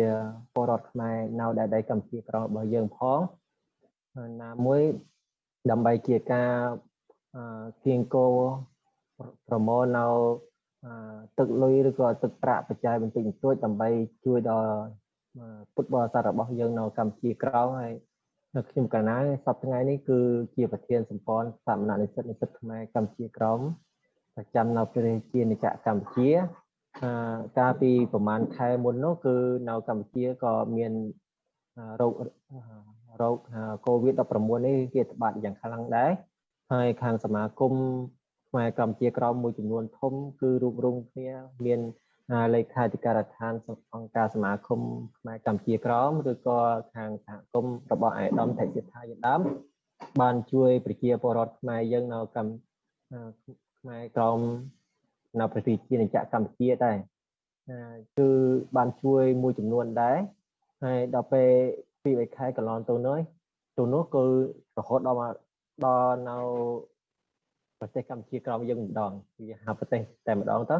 ពលរដ្ឋខ្មែរនៅដែនដីកម្ពុជាក្រោមរបស់យើងផងណាមួយដើម្បីជាការគៀងគោប្រមូលនៅទឹកលុយឬក៏ទឹកប្រាក់បច្ច័យបន្តិចបន្តួចដើម្បីជួយដល់ពុទ្ធបរិស័ទរបស់យើងនៅកម្ពុជាក្រោមហើយ នៅខ្ញុំកាលណាសប្តាហ៍ថ្ងៃនេះគឺជាប្រធានសម្ព័ន្ធសាមណនិស្សិតនិស្សិតខ្មែរកម្ពុជាក្រមប្រចាំនៅព្រះរាជាណាចក្រកម្ពុជាកាលពីប្រហែលខែមុននោះគឺនៅកម្ពុជាក៏មានរោគរោគ COVID-19 នេះវាត្បាតយ៉ាងខ្លាំងដែរហើយខាងសមាគមខ្មែរកម្ពុជាក្រមមួយចំនួនធំគឺរូបរងគ្នាមាន លេខាធិការដ្ឋានអង្គការសមាគមខ្មែរកម្ពុជាក្រមឬក៏ខាងសហគមន៍របស់អាយដាមថៃសិដ្ឋាជាដើមបានជួយប្រជាពលរដ្ឋខ្មែរយើងនៅកម្ពុជាខ្មែរក្រមនៅប្រទេសជាណាចក្រកម្ពុជាដែរគឺបានជួយមួយចំនួនដែរហើយដល់ពេលពីរខែកន្លងទៅនោះទៅនោះគឺរហូតដល់មកដល់នៅប្រទេសកម្ពុជាក្រមយើងម្ដងវាហៅប្រទេសតែម្ដងទៅ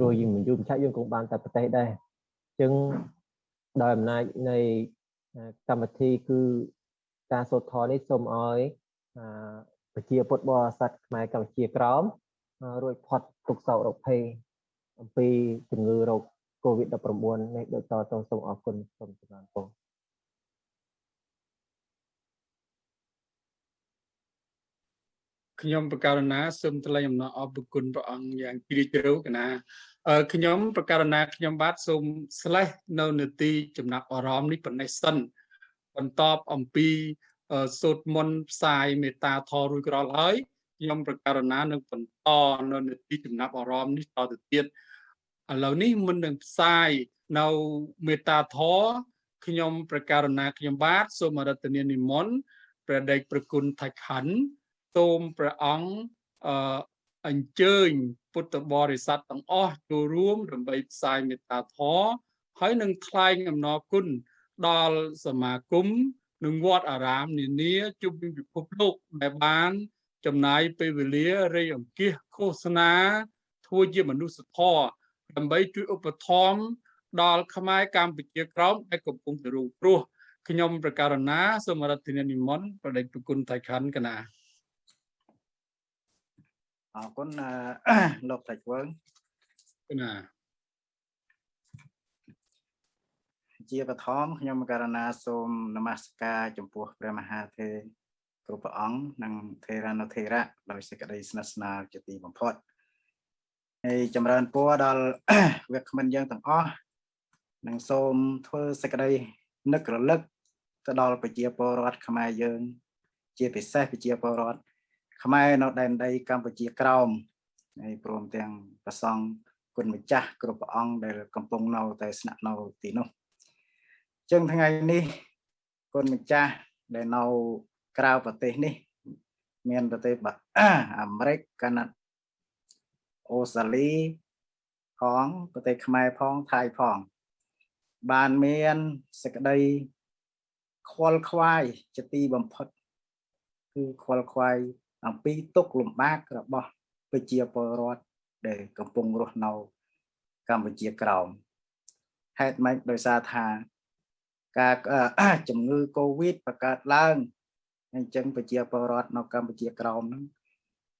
ព្រោះយើងមិនយូរមិនឆាប់យើង cũng បានតែប្រទេសដែរអញ្ចឹងដោយអំណាចនៃកម្មវិធីគឺការសូត្រធម៌នេះសូមឲ្យប្រជាពុទ្ធបរិស័ទខ្មែរកម្ពុជាក្រមរួចផុតទុក្ខសោករោគភ័យអំពីជំងឺរោគ COVID-19 នេះដូចតទៅសូមអរគុណសូមចម្រើនពរ ខ្ញុំប្រកាសណាសូមថ្លែងអំណរអរគុណព្រះអង្គយ៉ាងជ្រាលជ្រៅកណាខ្ញុំប្រកាសណាខ្ញុំបាទសូមស្លេះនៅនទីចំណាប់អារម្មណ៍នេះប៉ុណ្ណេះសិនបន្តអំពីសូត្រមន្តផ្សាយមេត្តាធម៌រួចក្រោយហើយខ្ញុំប្រកាសណានឹងបន្តនៅនទីចំណាប់អារម្មណ៍នេះតទៅទៀតឥឡូវនេះមុននឹងផ្សាយនៅមេត្តាធម៌ខ្ញុំប្រកាសណាខ្ញុំបាទសូមរតនានិមន្តព្រះដេចប្រគុណថៃខណ្ឌ សូមព្រះអង្គអឺអញ្ជើញពុទ្ធបរិស័ទទាំងអស់ចូលរួមដើម្បីផ្សាយមេត្តាធម៌ហើយនឹងថ្លែងអំណរគុណដល់សមាគមនិងវត្តអារាមនានាជុំវិញពិភពលោកដែលបាន ចំណាយពេលវេលារៃអង្គាសឃោសនាធ្វើជាមនុស្សធម៌ដើម្បីជួយឧបត្ថម្ភដល់ខ្មែរកម្ពុជាក្រោមដែលកំពុងតែរងគ្រោះខខ្ញុំប្រកាសណាសូមរដ្ឋនានិមន្តប្រដេចប្រគុណថៃខណ្ឌកណា អរគុណអឺលោកតាច់វើងកណាជាបឋមខ្ញុំករណាសូមនមស្ការចំពោះព្រះមហាទេគ្រប់ព្រះអង្គនិងថេរានុថេរៈដោយសេចក្តីស្និទ្ធស្នាលជាទីបំផុតហើយចម្រើនពរដល់វាគ្មិនយើងទាំងអស់និងសូមធ្វើសេចក្តីនឹករលឹកទៅដល់ប្រជាពលរដ្ឋខ្មែរយើង ជាពិសេសប្រជាពលរដ្ឋ ខ្មែរនៅដែនដីកម្ពុជាក្រោមហើយព្រមទាំងប្រសង់គុណម្ចាស់គ្រប់ព្រះអង្គដែលកំពុងនៅតែស្នាក់នៅទីនោះចឹងថ្ងៃនេះគុណម្ចាស់ដែលនៅក្រៅប្រទេសនេះ មានប្រទេសបាអាមេរិកកាណាអូស្ត្រាលីផងប្រទេសខ្មែរផងថៃផង បានមានសេចក្តីខ្វល់ខ្វាយជាទីបំផុត គឺខ្វល់ខ្វាយ អំពីទុកលំបាករបស់ប្រជាពលរដ្ឋដែលកំពុងរស់នៅកម្ពុជាក្រោមហេតុម៉េចដោយសារថាការជំងឺ Covid បង្កើតឡើងអញ្ចឹងប្រជាពលរដ្ឋនៅកម្ពុជាក្រោមហ្នឹង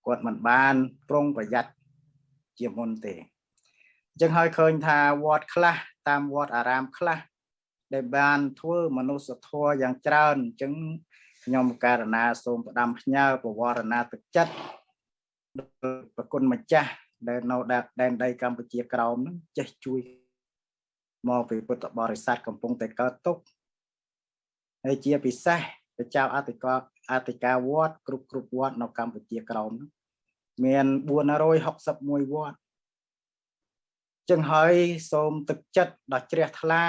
គាត់មិនបានប្រុងប្រយ័ត្នជាមុនទេអញ្ចឹងហើយឃើញថាវត្តខ្លះតាមវត្តអារាមខ្លះដែលបានធ្វើមនុស្សធម៌យ៉ាងច្រើនអញ្ចឹង ខ្ញុំករណាសូមផ្ដាំផ្ញើប្រវរណាទឹកចិត្តប្រគុណម្ចាស់ដែលនៅដែនដីកម្ពុជាក្រោមហ្នឹងចេះជួយមកពីពុទ្ធបរិស័ទកំពុងតែកើតទុកហើយជាពិសេសព្រះចៅអធិការអធិការវត្តគ្រប់គ្រប់វត្តនៅកម្ពុជាក្រោមហ្នឹងមាន461វត្តចឹងហើយសូមទឹកចិត្តដ៏ជ្រះថ្លា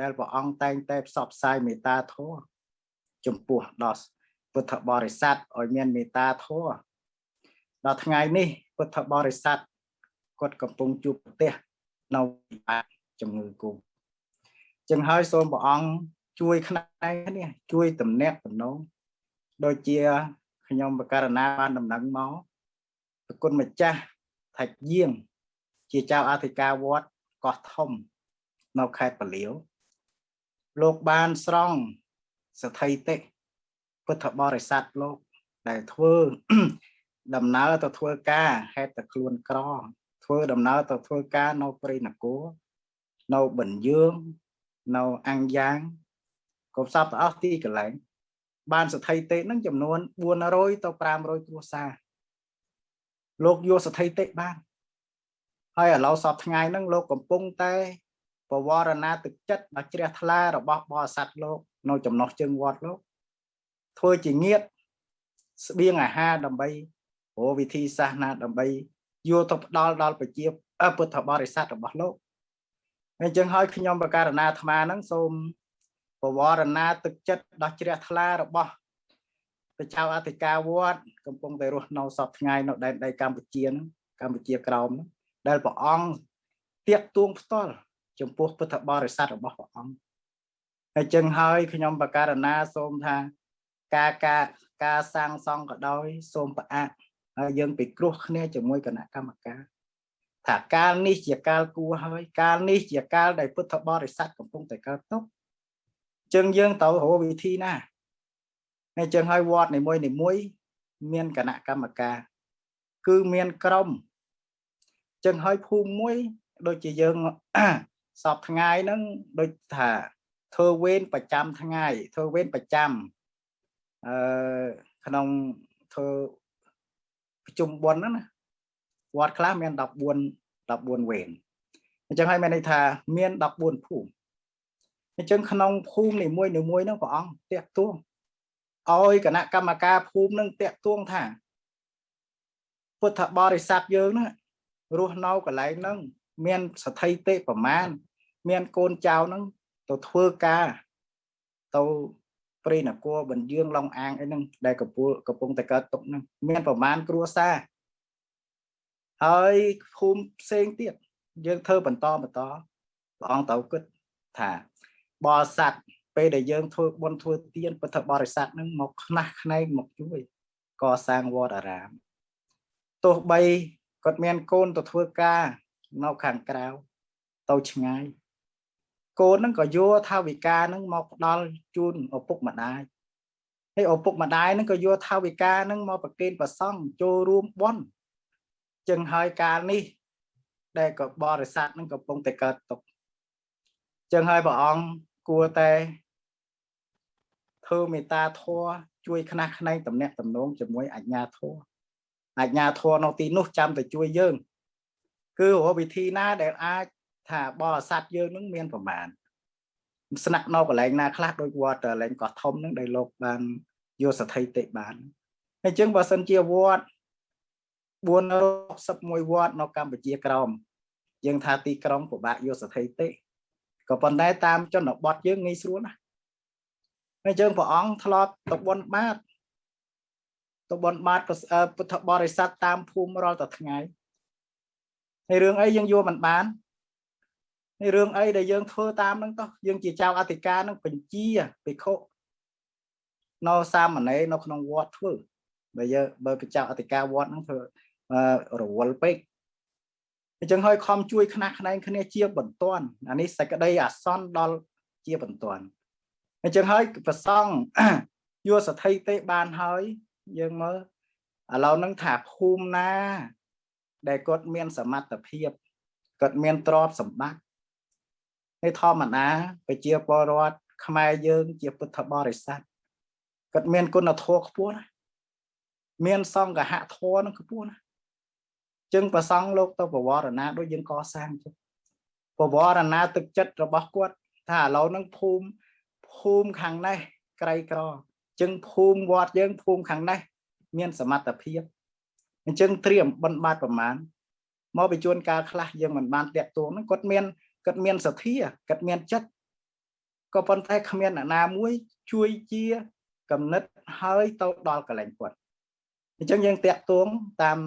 ដែលព្រះអង្គតែងតែផ្សព្វផ្សាយមេត្តាធម៌ ចំពោះដល់ពុទ្ធបរិស័ទឲ្យមានមេត្តាធម៌ដល់ថ្ងៃនេះពុទ្ធបរិស័ទគាត់កំពុងជួបប្រទះនៅជំងឺគូចឹងហើយសូមព្រះអង្គជួយផ្នែកនេះជួយតំណាក់តំណងដូចជាខ្ញុំបករណាបានដំណឹងមកប្រគុណម្ចាស់ថាច់យាង ជាចៅអធិការវត្តកោះធំ នៅខេត្តពលាវលោកបានស្រង់ សថិតិពុទ្ធបរិស័ទលោកដែលធ្វើដំណើរទៅធ្វើការហេតុតែខ្លួនក្រ ធ្វើដំណើរទៅធ្វើការនៅព្រៃនគរនៅបញ្ញឿងនៅអង្គយ៉ាងកុំសពទៅអស់ទីកន្លែង បានសទ្ធិតិនឹងចំនួន400ទៅ500គ្រួសារលោកយកសទ្ធិតិបានហើយឥឡូវសពថ្ងៃហ្នឹងលោកកំពុងតែ បវរណាទឹកចិត្តដ៏ជ្រះថ្លារបស់បរិស័ទលោក នៅចំណុះជើងវត្តលោកធ្វើជាងៀតស្បៀងអាហារដើម្បីរកវិធីសាស្ត្រណាដើម្បីយកទៅផ្ដល់ដល់ប្រជាពុទ្ធបរិស័ទរបស់លោកអញ្ចឹងហើយខ្ញុំបការណាអាត្មាហ្នឹងសូមបវរណាទឹកចិត្តដ៏ជ្រះថ្លារបស់ព្រះចៅអធិការវត្តកំពុងតែរស់នៅសពថ្ងៃនៅដែនដីកម្ពុជាហ្នឹងកម្ពុជាក្រោមហ្នឹងដែលព្រះអង្គទៀកទួងផ្ទាល់ ចំពោះពុទ្ធបរិស័ទរបស់ព្រះអង្គហើយចឹងហើយខ្ញុំបការណាសូមថាការការការសាងសង់ក៏ដោយសូមប្រអាក់ហើយយើងពិគ្រោះគ្នាជាមួយគណៈកម្មការថាកាលនេះជាកាលគួរហើយកាលនេះជាកាលដែលពុទ្ធបរិស័ទកំពុងតែកើតទុកចឹងយើងទៅរកវិធីណាហើយចឹងហើយវត្តនីមួយនីមួយមានគណៈកម្មការគឺមានក្រុមចឹងហើយភូមិមួយដូចជាយើង សពថ្ងៃហ្នឹងដូចថាធ្វើវេនប្រចាំថ្ងៃធ្វើវេនប្រចាំអឺក្នុងធ្វើប្រជុំបុណ្យហ្នឹងណាវត្តខ្លះមាន14 14វេនអញ្ចឹងហើយមានន័យថាមាន14ភូមិអញ្ចឹងក្នុងភូមិនីមួយនីមួយហ្នឹងព្រះអង្គតាក់ទួងឲ្យគណៈកម្មការភូមិនឹងតាក់ទួងថាពុទ្ធបរិស័ទយើងហ្នឹងរស់នៅកន្លែងហ្នឹង មានសទ្ធិតិប្រមាណមានកូនចៅហ្នឹងទៅធ្វើការទៅព្រៃនគរបញ្យើងឡុងអាងអីហ្នឹងដែលកំពុងកំពុងតែកើតទុកហ្នឹងមានប្រមាណគ្រួសារហើយភូមិផ្សេងទៀតយើងធ្វើបន្តបន្តព្រះអង្គទៅគិតថាបរិស័ទពេលដែលយើងធ្វើបុណ្យធ្វើទានពុទ្ធបរិស័ទនឹងមកខ្នះខ្នែងមកជួយកសាងវត្តអារាមទោះបីគាត់មានកូនទៅធ្វើការ នៅខាងក្រៅទៅឆ្ងាយកូនហ្នឹងក៏យកថាវិការហ្នឹងមកផ្ដល់ជូនឪពុកម្ដាយហើយឪពុកម្ដាយហ្នឹងក៏យកថាវិការហ្នឹងមកប្រគេនប្រសង់ចូលរួមបន់ចឹងហើយកាលនេះ ដែលក៏បរិស័ទហ្នឹងកំពុងតែកើតទុកចឹងហើយព្រះអង្គគួរតែធ្វើមេត្តាធម៌ជួយខ្នះខ្នែងតំណាក់តំណងជាមួយអញ្ញាធម៌អញ្ញាធម៌នៅទីនោះចាំតែជួយយើង គឺរកវិធីណាដែលអាចថាបរិស័ទយើងនឹងមានប្រមាណស្នាក់នៅកន្លែងណាខ្លះដូចវត្តកន្លែងកោះធំនឹងដែលលោកបានយកស្ថិតិបានអញ្ចឹងបើសិនជាវត្ត461វត្តនៅកម្ពុជាក្រមយើងថាទីក្រុងពិបាកយកស្ថិតិក៏ប៉ុន្តែតាមជនបទយើងងាយស្រួលណាស់អញ្ចឹងព្រះអង្គធ្លាប់ទៅបន់បាតទៅបន់បាតពុទ្ធបរិស័ទតាមភូមិរាល់តែថ្ងៃ ហើយរឿងអីយើងយកមិនបានហើយរឿងអីដែលយើងធ្វើតាមហ្នឹងតោះយើងជាចៅអធិការនឹងបញ្ជាភិក្ខុនៅសាមណេរនៅក្នុងវត្តធ្វើបើយើងបើកចៅអធិការវត្តហ្នឹងធ្វើរវល់ពេកអញ្ចឹងហើយខំជួយខ្នះខ្នែងគ្នាជាបន្ទាន់អានេះសេចក្តីអាសន្នដល់ជាបន្ទាន់អញ្ចឹងហើយប្រសង់យកសទ្ធិទេបានហើយយើងមើលឥឡូវហ្នឹងថាភូមិណា ដែលគាត់មានសមត្ថភាពគាត់មានទ្រព្យសម្បត្តិហើយធម្មតាប្រជាពលរដ្ឋខ្មែរយើងជាពុទ្ធបរិស័ទគាត់មានគុណធម៌ខ្ពស់ណាមានសង្ឃហធម៌នឹងខ្ពស់ណាចឹងប្រសង់លោកទៅបវរណាដូចយើងកសាងចឹងបវរណាទឹកចិត្តរបស់គាត់ថាឥឡូវហ្នឹងភូមិភូមិខាងនេះក្រីក្រចឹងភូមិវត្តយើងភូមិខាងនេះមានសមត្ថភាព អញ្ចឹងត្រៀមបិណ្ឌបាតប្រមាណមកបញ្ជូនការខ្លះយើងមិនបានតាក់ទងហ្នឹងគាត់មានគាត់មានសទ្ធាគាត់មានចិត្តក៏ប៉ុន្តែគ្មានអ្នកណាមួយជួយជាកំណត់ហើយទៅដល់កន្លែងគាត់អញ្ចឹងយើងតាក់ទងតាម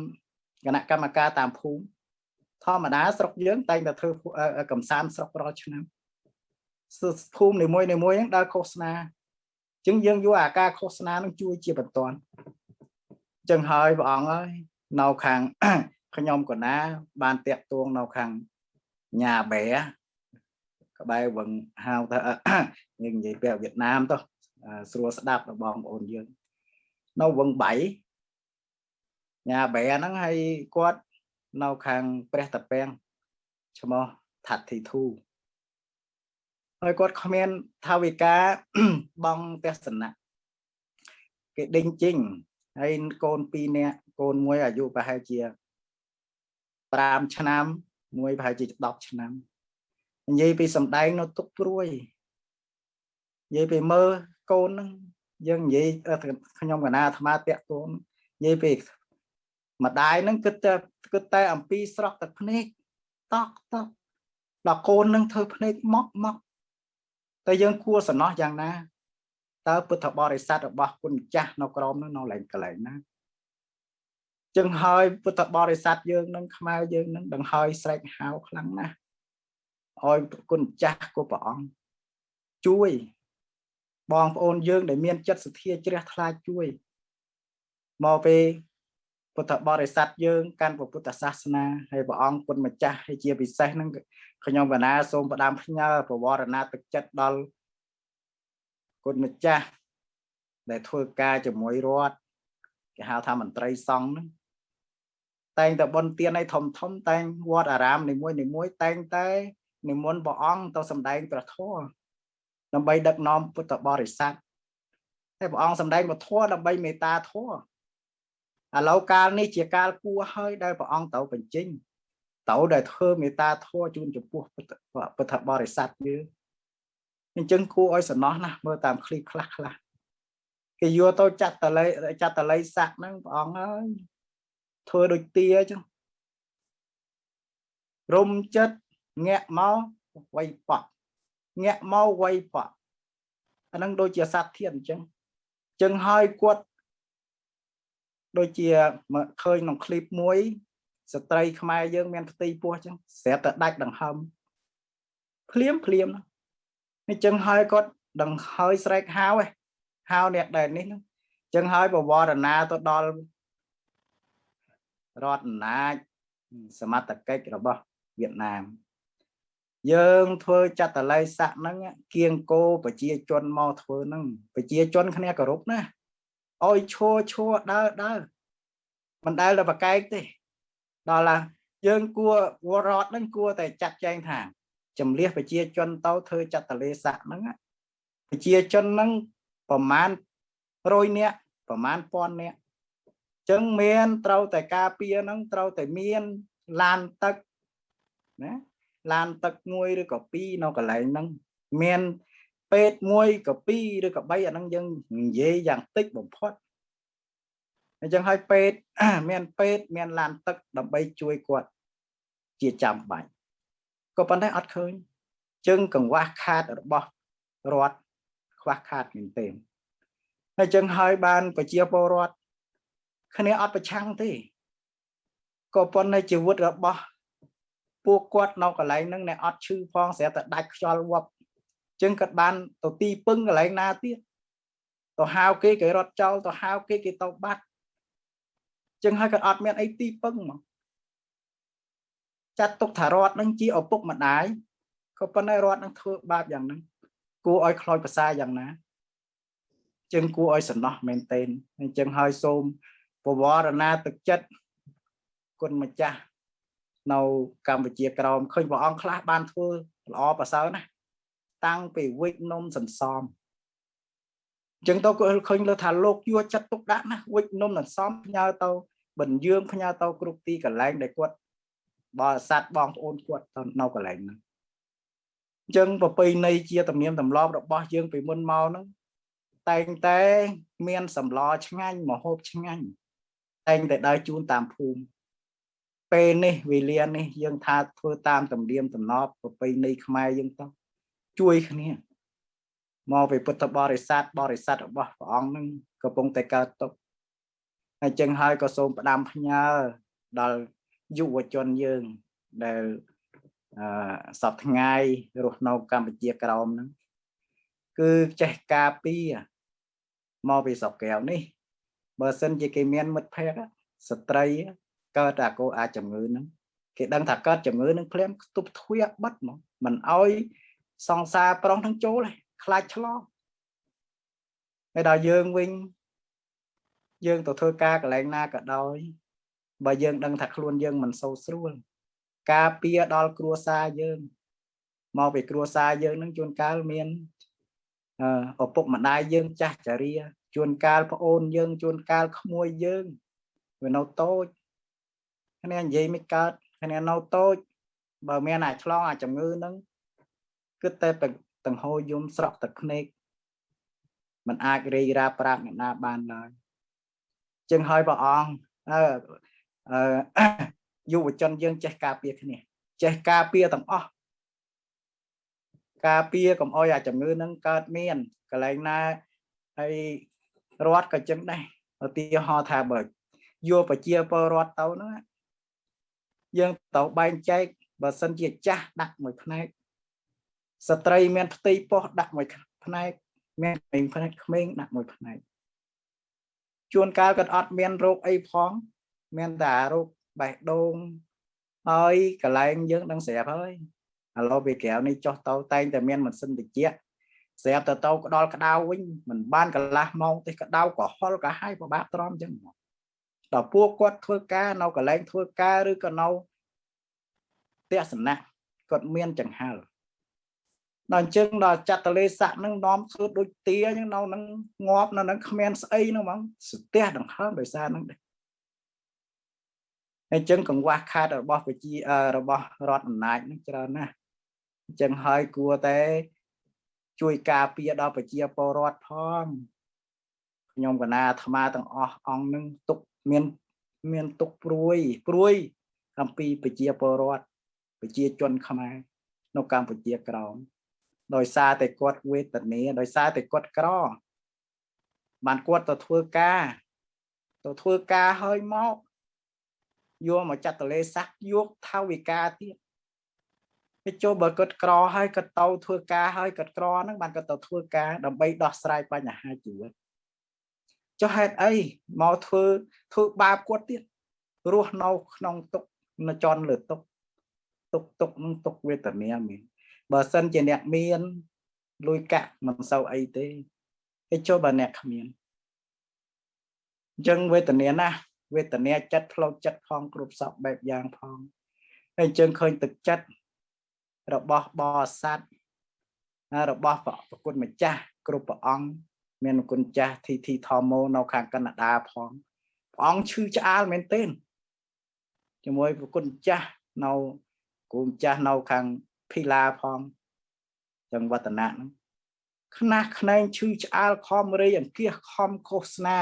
គណៈកម្មការតាមភូមិធម្មតាស្រុកយើងតែងតែធ្វើកំសាន្តស្រុករាល់ឆ្នាំភូមិនីមួយនីមួយហ្នឹងដើរឃោសនាអញ្ចឹងយើងយកអាការឃោសនានឹងជួយជាបន្ទាន់អញ្ចឹងហើយព្រះអង្គហើយនៅខាងខ្ញុំកណា បានតាក់ទងនៅខាងញ៉ាបែក្បែរវឹងហៅថាយើងនិយាយពាក្យវៀតណាមទៅស្រួលស្ដាប់ដល់បងប្អូនយើងនៅវឹងបៃញ៉ាបែហ្នឹងហើយគាត់នៅខាងព្រះតាពាំងឈ្មោះថាត់ធីធូហើយគាត់គ្មានថាវិការបងទេសនៈគេដេញជិញ ហើយកូន2នាក់កូនមួយអាយុប្រហែលជា5ឆ្នាំ មួយប្រហែលជា10ឆ្នាំនិយាយពីសំដែងនៅទុកព្រួយនិយាយពីមើលកូនហ្នឹងយើងនិយាយខ្ញុំកណាអាត្មាតាក់ទងនិយាយពីម្ដាយហ្នឹងគិតតែគិតតែអំពីស្រក់ទឹកភ្នែកតក់តក់ដល់កូននឹងធ្វើភ្នែកមកមកតែយើងគួរសំណោះយ៉ាងណា តើពុទ្ធបរិស័ទរបស់គុណម្ចាស់នៅក្រមនោះនៅឡើងកន្លែងណាចឹងហើយពុទ្ធបរិស័ទយើងនឹងខ្មែរយើងនឹងដង្ហើយស្រែកហៅខ្លាំងណាស់ឲ្យគុណម្ចាស់គូព្រះអង្គជួយបងប្អូនយើងដែលមានចិត្តសទ្ធាជ្រះថ្លាជួយមកពេលពុទ្ធបរិស័ទយើងកាន់ពុទ្ធសាសនាហើយព្រះអង្គគុណម្ចាស់ហើយជាពិសេសហ្នឹងខ្ញុំកណាសូមផ្ដាំផ្ញើប្រវត្តិណាទឹកចិត្តដល់ គុណម្ចាស់ដែលធ្វើការជាមួយរដ្ឋគេហៅថាមន្ត្រីសង្ឃហ្នឹងតែងតែបនទានឲ្យធំធំតែងវត្តអារាមនីមួយនីមួយតែងតែនិមន្តព្រះអង្គទៅសម្ដែងព្រះធម៌ដើម្បីដឹកនាំពុទ្ធបរិស័ទហើយព្រះអង្គសម្ដែងពធដើម្បីមេត្តាធម៌ឥឡូវកាលនេះជាកាលគួរហើយដែលព្រះអង្គទៅបញ្ចេញទៅដែលធ្វើមេត្តាធម៌ជូនចំពោះពុទ្ធបរិស័ទយើង អញ្ចឹងគួរឲ្យសំណោះណាស់មើលតាមคลิปខ្លះខ្លះគេយកទៅចាត់តល័យចាត់តល័យស័កហ្នឹងព្រះអង្គហើយធ្វើដូចទាអញ្ចឹងរុំចិត្តងាក់មកវៃប៉ក់ងាក់មកវៃប៉ក់អាហ្នឹងដូចជាសត្វធានអញ្ចឹងអញ្ចឹងហើយគាត់ដូចជាឃើញក្នុងคลิปមួយស្ត្រីខ្មែរយើង មានផ្ទៃពោះអញ្ចឹងស្រាប់តែដាច់ដង្ហើមភ្លាមភ្លាម អញ្ចឹងហើយគាត់ដង្ហើយស្រែកហៅឯហៅអ្នកដែលនេះហ្នឹងអញ្ចឹងហើយបវរណាទៅដល់រដ្ឋអំណាចសមត្ថកិច្ចរបស់វៀតណាមយើងធ្វើចតល័យស័កហ្នឹងគៀងគោប្រជាជនមកធ្វើហ្នឹងប្រជាជនគ្នាគោរពណាអោយឈួឈួដើរដើរមិនដែលទៅប្រកែកទេដល់ឡាយើងគួរវរដ្ឋហ្នឹងគួរតែចាត់ចែងថា ចម្លៀសប្រជាជនទៅធ្វើចតលេស័កហ្នឹងប្រជាជនហ្នឹងប្រមាណ100នាក់ប្រមាណ1000នាក់ចឹងមានត្រូវតែការពារហ្នឹងត្រូវតែមានឡានទឹកណាឡានទឹកមួយឬក៏ពីរនៅកន្លែងហ្នឹងមានពេទ្យមួយក៏ពីរឬក៏3អាហ្នឹងយើងនិយាយយ៉ាងតិចបំផុតអញ្ចឹងហើយពេទ្យមានពេទ្យមានឡានទឹកដើម្បីជួយគាត់ជាចាំបាច់ ក៏ប៉ុន្តែអត់ឃើញជើងកង្វះខាតរបស់រដ្ឋខ្វះខាតមែនទេហើយចឹងហើយបានប្រជាពលរដ្ឋគ្នាអត់ប្រឆាំងទេក៏ប៉ុន្តែជីវិតរបស់ពួកគាត់នៅកន្លែងហ្នឹងណែអត់ឈឺផងស្រាប់តែដាច់ខ្យល់វប់ចឹងគាត់បានទៅទីពឹងកន្លែងណាទៀតទៅហៅគេគេរត់ចោលទៅហៅគេគេទៅបាត់ចឹងហើយគាត់អត់មានអីទីពឹងមក ចាត់ទុកថារដ្ឋនឹងជាឪពុកម្ដាយក៏ប៉ុន្តែរដ្ឋនឹងធ្វើបាបយ៉ាងហ្នឹងគួរឲ្យខ្លោចប្រសាយ៉ាងណាចឹងគួរឲ្យសំណោះមែនទែនអញ្ចឹងហើយសូមពវរណាទឹកចិត្តគុណម្ចាស់នៅកម្ពុជាក្រោមឃើញព្រះអង្គខ្លះបានធ្វើល្អប្រសើរណាស់តាំងពីវិច្ចនំសន្សំអញ្ចឹងទៅគាត់ឃើញលើថាលោកយកចិត្តទុកដាក់ណាវិច្ចនំសន្សំផ្ញើទៅបញ្យើងផ្ញើទៅគ្រប់ទីកន្លែងដែលគាត់ បរិស័ទបងប្អូនគាត់នៅកន្លែងហ្នឹងអញ្ចឹងប្រពៃណីជាទំនៀមទម្លាប់របស់យើងពីមុនមកហ្នឹងតែងតែមានសម្លឆ្ងាញ់មហូបឆ្ងាញ់តែងតែដើរជូនតាមភូមិពេលនេះវេលានេះយើងថាធ្វើតាមទំនៀមទម្លាប់ប្រពៃណីខ្មែរយើងទៅជួយគ្នាមកពីពុទ្ធបរិស័ទបរិស័ទរបស់ព្រះអង្គនឹងកំពុងតែកើតទុកហើយចឹងហើយក៏សូមផ្ដាំផ្ញើដល់ យុវជនយើងដែលអឺសពថ្ងៃរស់នៅកម្ពុជាក្រោមហ្នឹងគឺចេះការពារមកពីស្រុកកែវនេះបើសិនជាគេមានមិត្តភ័ក្តិស្ត្រីកើតតែកោអាចជំងឺហ្នឹងគេដឹងថាកើតជំងឺនឹងភ្លាមខ្ទប់ទ្វាបិទមកមិនអោយសង្សារប្រុសនឹងចូលទេខ្លាចឆ្លងហើយដល់យើងវិញយើងទៅធ្វើការកន្លែងណាក៏ដោយ បើយើងដឹងថាខ្លួនយើងមិនសូវស្រួល ការពារដល់គ្រួសារយើងមកពីគ្រួសារយើងនឹងជួនកាលមានអឪពុកម្ដាយយើងចាស់ចារាជួនកាលប្អូនយើងជួនកាលក្មួយយើងវានៅតូចគ្នានិយាយមិនកើតគ្នានៅតូច បើមានអាឆ្លងអាជំងឺហ្នឹងគិតតែតង្ហោយំស្រក់ទឹកភ្នែកมันអាចរីរាប្រាប់អ្នកណាបានឡើយចឹងហើយព្រះអង្គអឺ យុវជនយើងចេះការពារគ្នាចេះការពារទាំងអស់ការពារកុំអោយអាជំងឺនឹងកើតមានកន្លែងណាហើយរដ្ឋក៏ចឹងដែរឧទាហរណ៍ថាបើយកប្រជាពលរដ្ឋទៅហ្នឹងយើងទៅបែងចែកបើសិនជាចាស់ដាក់មួយផ្នែកស្ត្រីមានផ្ទៃពោះដាក់មួយផ្នែកមានក្មេងផ្នែកក្មេងដាក់មួយផ្នែកជួនកាលក៏អត់មានរោគអីផង មានតែរោគបេះដូងហើយកន្លែងយើងដឹងស្រាប់ហើយឥឡូវពីក្រៅនេះចុះទៅតែងតែមានម៉ាស៊ីនត្រជាក់ស្រាប់ទៅទៅក្តល់ក្តៅវិញមិនបានកន្លះម៉ោងទេក្តៅក៏ហល់ក៏ហើយពិបាកទ្រាំអញ្ចឹងដល់ពួកគាត់ធ្វើការនៅកន្លែងធ្វើការឬក៏នៅទស្សនៈគាត់មានចង្ហើល់ដល់អញ្ចឹងដល់ចតលេស័កនឹងនាំធ្វើដូចទាអញ្ចឹងនៅនឹងងាប់នៅនឹងគ្មានស្អីហ្នឹងហ្មងស្ទះដង្ហើមដោយសារហ្នឹងដែរ អញ្ចឹងកង្វះខាតរបស់ប្រជារបស់រដ្ឋអំណាចនឹងច្រើនណាស់អញ្ចឹងហើយគួរតែជួយការពារដល់ប្រជាពលរដ្ឋផងខ្ញុំកណាអាត្មាទាំងអស់អង្គនឹងទុកមានមានទុកព្រួយព្រួយអំពីប្រជាពលរដ្ឋប្រជាជនខ្មែរនៅកម្ពុជាក្រោមដោយសារតែគាត់វេទនាដោយសារតែគាត់ក្របានគាត់ទៅធ្វើការទៅធ្វើការហើយមក យកមកចាត់តលេសាក់យកថាវិការទៀតគេចូលបើគាត់ក្រហើយគាត់ទៅធ្វើការហើយគាត់ក្រហ្នឹងបានគាត់ទៅធ្វើការដើម្បីដោះស្រាយបញ្ហាជីវិតចុះហេតុអីមកធ្វើធ្វើបាបគាត់ទៀតរស់នៅក្នុងទុកនៅចន់លើទុកទុកទុកនឹងទុកវេទនាមានបើសិនជាអ្នកមានលុយកាក់មិនសូវអីទេហើយចូលបើអ្នកគ្មានអញ្ចឹងវេទនាណា វេទនាចិត្តផ្លូវចិត្តផងគ្រប់សពបែបយ៉ាងផងហើយអញ្ចឹងឃើញទឹកចិត្តរបស់បរិស័ទរបស់ប្រគុណម្ចាស់គ្រប់ព្រះអង្គមានគុណចាស់ធីធីថមោនៅខាងកណ្ដាផងព្រះអង្គឈឺឆ្អាលមែនទែនជាមួយប្រគុណចាស់នៅគូម្ចាស់នៅខាងភីឡាផងចឹងវឌ្ឍនៈហ្នឹងខ្នះខ្នែងឈឺឆ្អាលខំរៃអង្គាសខំឃោសនា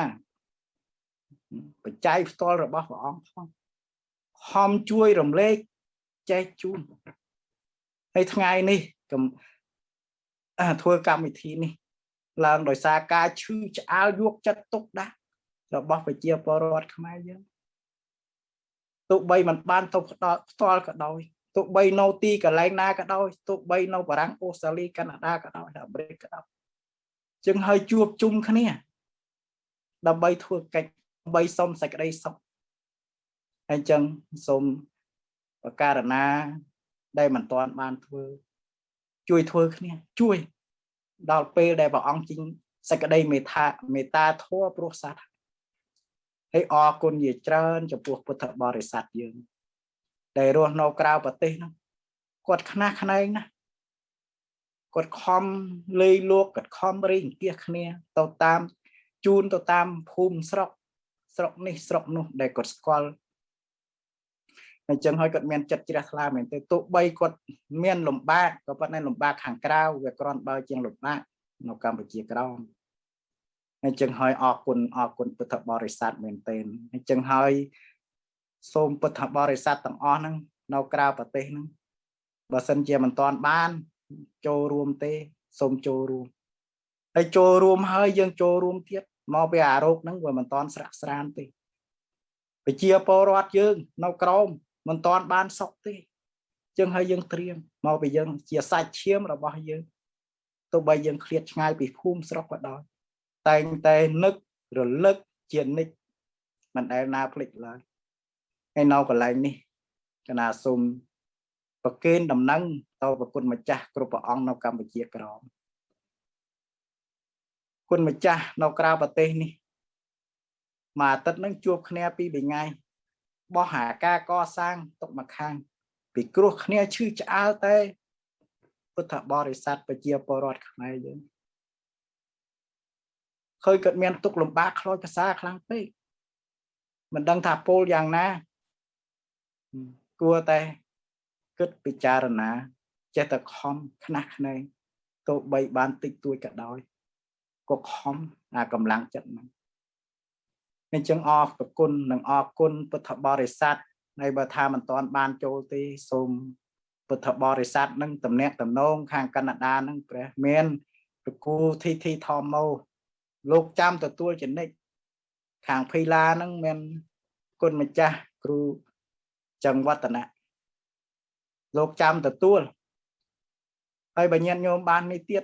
បច្ច័យផ្ទាល់របស់ព្រះអង្គផងហំជួយរំលែកចែកជូនហើយថ្ងៃនេះកុំធ្វើកម្មវិធីនេះ ឡើងដោយសារការឈឺឆ្អាលយកចិត្តទុកដាក់របស់ប្រជាពលរដ្ឋខ្មែរយើងទោះបីมันបានទៅផ្ដល់ផ្ទាល់ក៏ដោយទោះបីនៅទីកន្លែងណាក៏ដោយទោះបីនៅបារាំងអូស្ត្រាលីកាណាដាក៏ដោយអាមេរិកក៏ដោយជាងហើយជួបជុំគ្នា ដើម្បីធ្វើកិច្ច បីសុំសេចក្តីសុខហើយចឹងសូមបការណា ដែលមិនទាន់បានធ្វើជួយធ្វើគ្នាជួយ ដល់ពេលដែលព្រះអង្គជីងសេចក្តីមេត្តាមេត្តាធម៌ព្រោះសត្វហើយអរគុណជាច្រើនចំពោះពុទ្ធបរិស័ទយើង ដែលរស់នៅក្រៅប្រទេសហ្នឹងគាត់ខ្នះខ្នែងណាស់គាត់ខំលេងលោកគាត់ខំរីអង្គាសគ្នាទៅតាម ជូនទៅតាមភូមិស្រុក ស្រុកនេះស្រុកនោះដែលគាត់ស្គាល់អញ្ចឹងហើយគាត់មានចិត្តជ្រះថ្លាមែនទេទោះបីគាត់មានលំបាកក៏ប៉ុន្តែលំបាកខាងក្រៅវាគ្រាន់បើជាងលំបាកនៅកម្ពុជាក្រោមអញ្ចឹងហើយអរគុណអរគុណពុទ្ធបរិស័ទមែនទែនអញ្ចឹងហើយសូមពុទ្ធបរិស័ទទាំងអស់ហ្នឹងនៅក្រៅប្រទេសហ្នឹងបើសិនជាមិនទាន់បានចូលរួមទេសូមចូលរួមហើយចូលរួមហើយយើងចូលរួមទៀត មកពីអារោគហ្នឹងវាមិនទាន់ស្រាក់ស្រានទេប្រជាពលរដ្ឋយើង នៅក្រោមមិនទាន់បានសុខទេចឹងហើយយើងត្រៀមមកពីយើងជាសាច់ឈាមរបស់យើងទោះបីយើងឃ្លាតឆ្ងាយពីភូមិស្រុកក៏ដោយតែងតែនឹករលឹកជានិច្ចមិនដែលណាភ្លេចឡើយហើយនៅកន្លែងនេះកណាសូមប្រគេនដំណឹងទៅប្រគុណម្ចាស់គ្រប់ព្រះអង្គនៅកម្ពុជាក្រម គុណម្ចាស់នៅក្រៅប្រទេសនេះមួយអាទិត្យនឹងជួបគ្នាពីរថ្ងៃបោះអាការកសាងទុកមកខាង ពីគ្រោះគ្នាឈឺឆ្អើលតែពុទ្ធបរិស័ទប្រជាពលរដ្ឋខ្មែរយើងឃើញគាត់មានទុកលំបាកខ្លោចភាសាខ្លាំងពេកមិនដឹងថាពោលយ៉ាងណាគួរតែគិតពិចារណាចេះតែខំខ្នះខ្នែងទោះបីបានតិចតួចក៏ដោយ ក៏ខំអាកម្លាំងចិត្តហ្នឹងអញ្ចឹងអរគុណនិងអរគុណពុទ្ធបរិស័ទហើយបើថាមិនទាន់បានចូលទេសូមពុទ្ធបរិស័ទនឹងតំណាក់តំណងខាងកណ្ដាលនឹងព្រះមានប្រគូធីធីថមោលោកចាំទទួលចំណិចខាងភីឡានឹងមានគុណម្ចាស់គ្រូចង្វត្តនៈលោកចាំទទួលហើយបើញាតិញោមបាននេះទៀត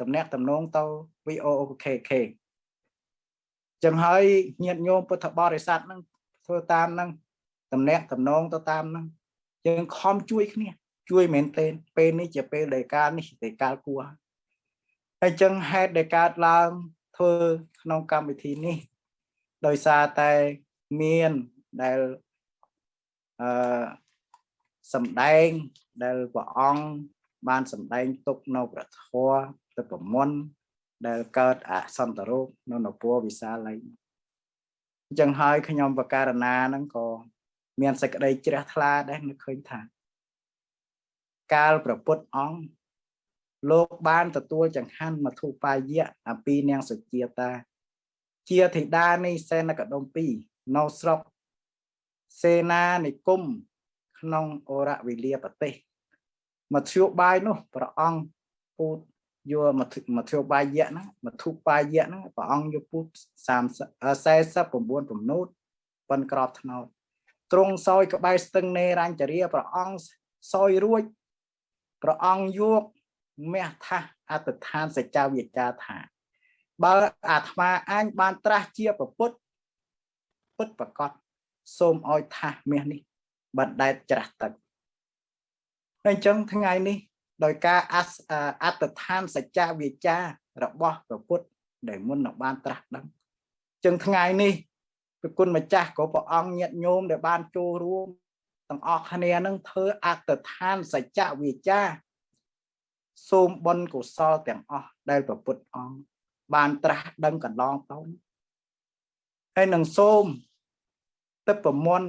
តំណាក់តំណងទៅ VOKK ចឹងហើយញាតិញោមពុទ្ធបរិស័ទហ្នឹងធ្វើតាមហ្នឹងតំណាក់តំណងទៅតាមហ្នឹងយើងខំជួយគ្នាជួយមែនទែនពេលនេះជាពេលដែលកាលនេះដែលកាលគួរហើយចឹងហេតុដែលកើតឡើងធ្វើក្នុងកម្មវិធីនេះ ដោយសារតែមានដែលអឺសំដែងដែលព្រះអង្គបានសំដែងទុកនៅប្រធរទៅប្រមន់ ដែលកើតអសន្តរោគនៅនពរវិសាល័យអញ្ចឹងហើយខ្ញុំបការណាហ្នឹងក៏មានសេចក្តីជ្រះថ្លាដែរនឹកឃើញថា កាលប្រពុតអង្គលោកបានទទួលចង្ហាន់មធុបាយៈអំពីនាងសុជាតា ជាធីតានៃសេនកដុំ2នៅស្រុកសេនានិគមក្នុងអរវិលាប្រទេសមធ្យោបាយនោះព្រះអង្គពូត យកមធ្យោបាយយៈហ្នឹងមធុបាយៈហ្នឹងព្រះអង្គយកពូត30 49ពំនូតប៉ុនក្របថ្នោតទ្រង់សោយក្បែរស្ទឹងនេរញ្ចរាព្រះអង្គសោយរួចព្រះអង្គយកមាសថាសអត្តឋានសច្ចវិជ្ជាថាបើអាត្មាអញបានត្រាស់ជាប្រពុតពុតប្រកបសូមឲ្យថាសមាសនេះបណ្ដែតច្រាស់ទឹកអញ្ចឹងថ្ងៃនេះ ដោយការអសអត្តដ្ឋានសច្ចវិជ្ជារបស់ព្រះពុទ្ធដែលមុននឹងបានត្រាស់ដឹងអញ្ចឹងថ្ងៃនេះព្រះគុណម្ចាស់ក៏ព្រះអង្គញាតញោមដែលបានចូលរួមទាំងអស់គ្នានឹងធ្វើអត្តដ្ឋានសច្ចវិជ្ជាសូមបុណ្យកុសលទាំងអស់ដែលព្រះពុទ្ធអង្គបានត្រាស់ដឹងកន្លងទៅហើយនឹងសូមទឹកប្រមន់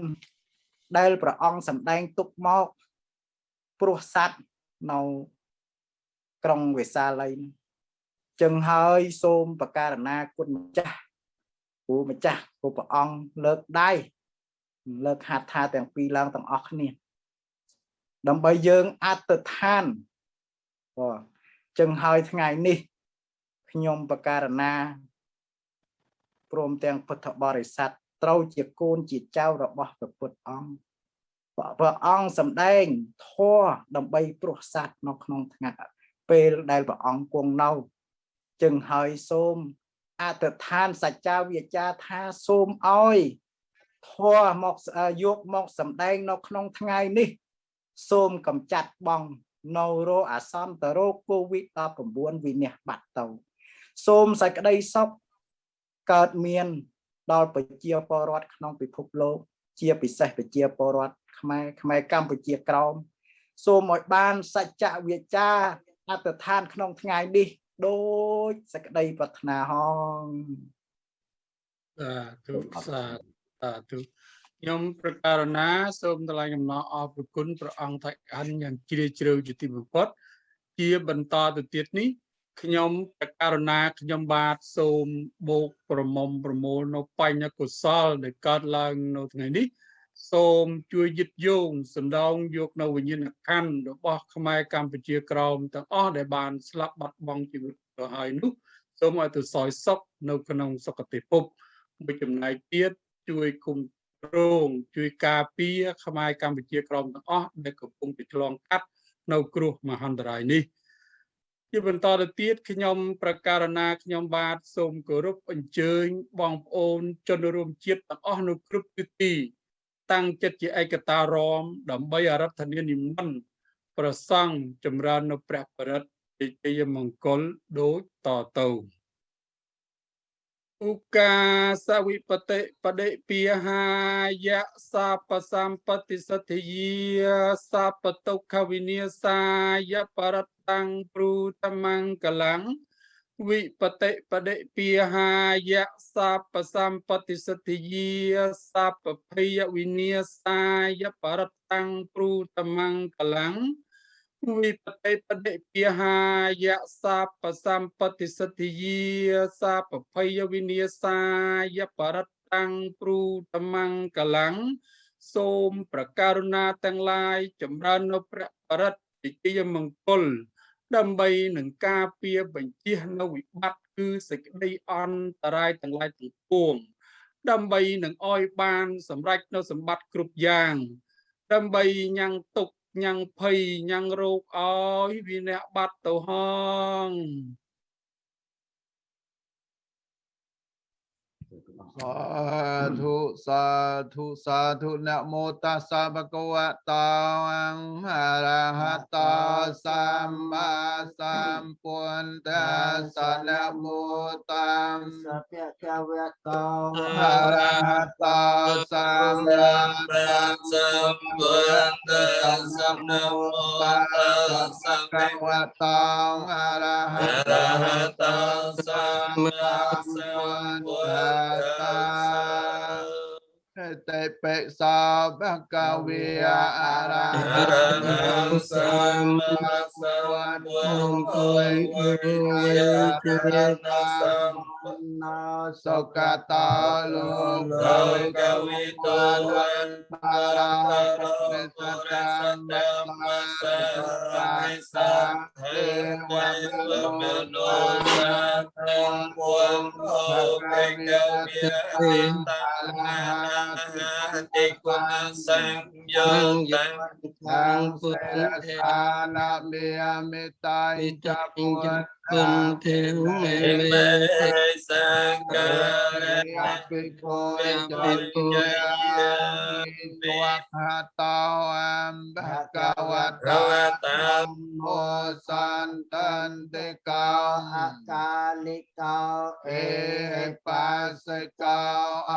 ដែលព្រះអង្គសម្ដែងទុកមកព្រោះសัตว์ នៅក្រុងវេសាល័យចឹងហើយសូមបការណាគុណម្ចាស់គូម្ចាស់គូព្រះអង្គលើកដៃលើកហាត់ថាទាំងពីរឡើងទាំងអស់គ្នាដើម្បីយើងអត្តដ្ឋានបាទចឹងហើយថ្ងៃនេះខ្ញុំបការណាព្រមទាំងពុទ្ធបរិស័ទត្រូវជាកូនជាចៅរបស់ព្រះពុទ្ធអង្គ ព្រះអង្គសម្ដែងធម៌ដើម្បីព្រោះសัตว์នៅក្នុងថ្ងៃពេលដែលព្រះអង្គគង់នៅចឹងហើយសូមអធិដ្ឋានសច្ចាវាចាថាសូមឲ្យធម៌មកយកមកសម្ដែងនៅក្នុងថ្ងៃនេះ សូមកំចាត់បងនៅរោអាសន្នតរោគូវីដ19វិនិច្ឆ័យបាត់ទៅសូមសេចក្តីសុខកើតមាន ដល់ប្រជាពលរដ្ឋក្នុងពិភពលោក ជាពិសេសប្រជាពលរដ្ឋ ខ្មែរខ្មែរកម្ពុជាក្រោមសូមឲ្យបានសច្ចវិជ្ជាអត្តដ្ឋានក្នុងថ្ងៃនេះដូចសក្តីប្រាថ្នាហងសាធុសាធុខ្ញុំប្រកាសណាសូមថ្លែងអំណរអរព្រគុណព្រះអង្គថៃអានយ៉ាងជ្រាលជ្រៅជាទីបំផុតជាបន្តទៅទៀតនេះខ្ញុំប្រកាសណាខ្ញុំបាទសូមបូកប្រមុំប្រមូលនៅបញ្ញកុសលដែលកើតឡើងនៅថ្ងៃនេះ សូមជួយយឹតយោងសំដងយកនៅវិញ្ញាណក្ខន្ធរបស់ខ្មែរកម្ពុជាក្រមទាំងអស់ដែលបានស្លាប់បាត់បង់ជីវិតទៅហើយនោះសូមឲ្យទៅសោយសុខនៅក្នុងសុគតិភពមួយចំណែកទៀតជួយគុំរងជួយការពារខ្មែរកម្ពុជាក្រមទាំងអស់ដែលកំពុងប្រឆ្លងកាត់នៅគ្រោះមហន្តរាយនេះជាបន្តទៅទៀតខ្ញុំប្រកាសណាខ្ញុំបាទសូមគោរពអញ្ជើញបងប្អូនជនរួមជាតិទាំងអស់នៅគ្រប់ទិទី តាំងចិត្តជាឯកតារម ដើម្បីអរដ្ឋនានិមន្តប្រសង់ចម្រើននៅព្រះបរិត្តជ័យមង្គលដូចតទៅឧកាសវិបតិបដិពីហាយៈសាបសម្បតិសទ្ធិយាសាបតុខវិនិសាយបរតੰព្រូតមង្គលੰ វិបតិបដិពីហាយៈសាបសម្បតិសទ្ធិយាសាបភយវិនិសាយបរតੰព្រូតមង្គលੰវិបតិបដិពីហាយៈសាបសម្បតិសទ្ធិយាសាបភយវិនិសាយបរតੰព្រូតមង្គលੰសូមប្រការុណាទាំងឡាយចម្រើននៅព្រះបរិត្តវិជ្ជាមង្គល ដើម្បីនឹងការពារបញ្ជះនៅវិបត្តិគឺសេចក្តីអន្តរាយទាំងឡាយទាំងពួងដើម្បីនឹងអោយបានសម្រេចនៅសម្បត្តិគ្រប់យ៉ាង ដើម្បីញ៉ាំងទុកញ៉ាំងភ័យញ៉ាំងរោគអោយវាអ្នកបាត់ទៅហង thu sa thu sa thu na mô ta sa ba cô a ta ang ha ra ha ta sam ba sam pun ta sa na mô ta sa pya kya ta ha ra ha ta sam ba ta sa na mô ta sa pya kya ta ha ra ha ta sam ba sam pun ta เตเปสาภะกะเวอะระหังสัมมาสัมพุทธัสสะนะโมตัสสะนาสุกตาโลกกวิโตวันปาราโรปุริสัตตมัสสะสังเทวันโมโนสัต Nam buông hộ bê cơ bia ta na Tị quân sang Amin. Tăng តាំងពុទ្ធសានាមេមេតៃចពុទ្ធគុណទេមេមេសង្ឃរភិក្ខុចរិយទវខាតោអមបកវតរវតាមោសន្តន្តិកោអកាលិកោអេបាសិកោអ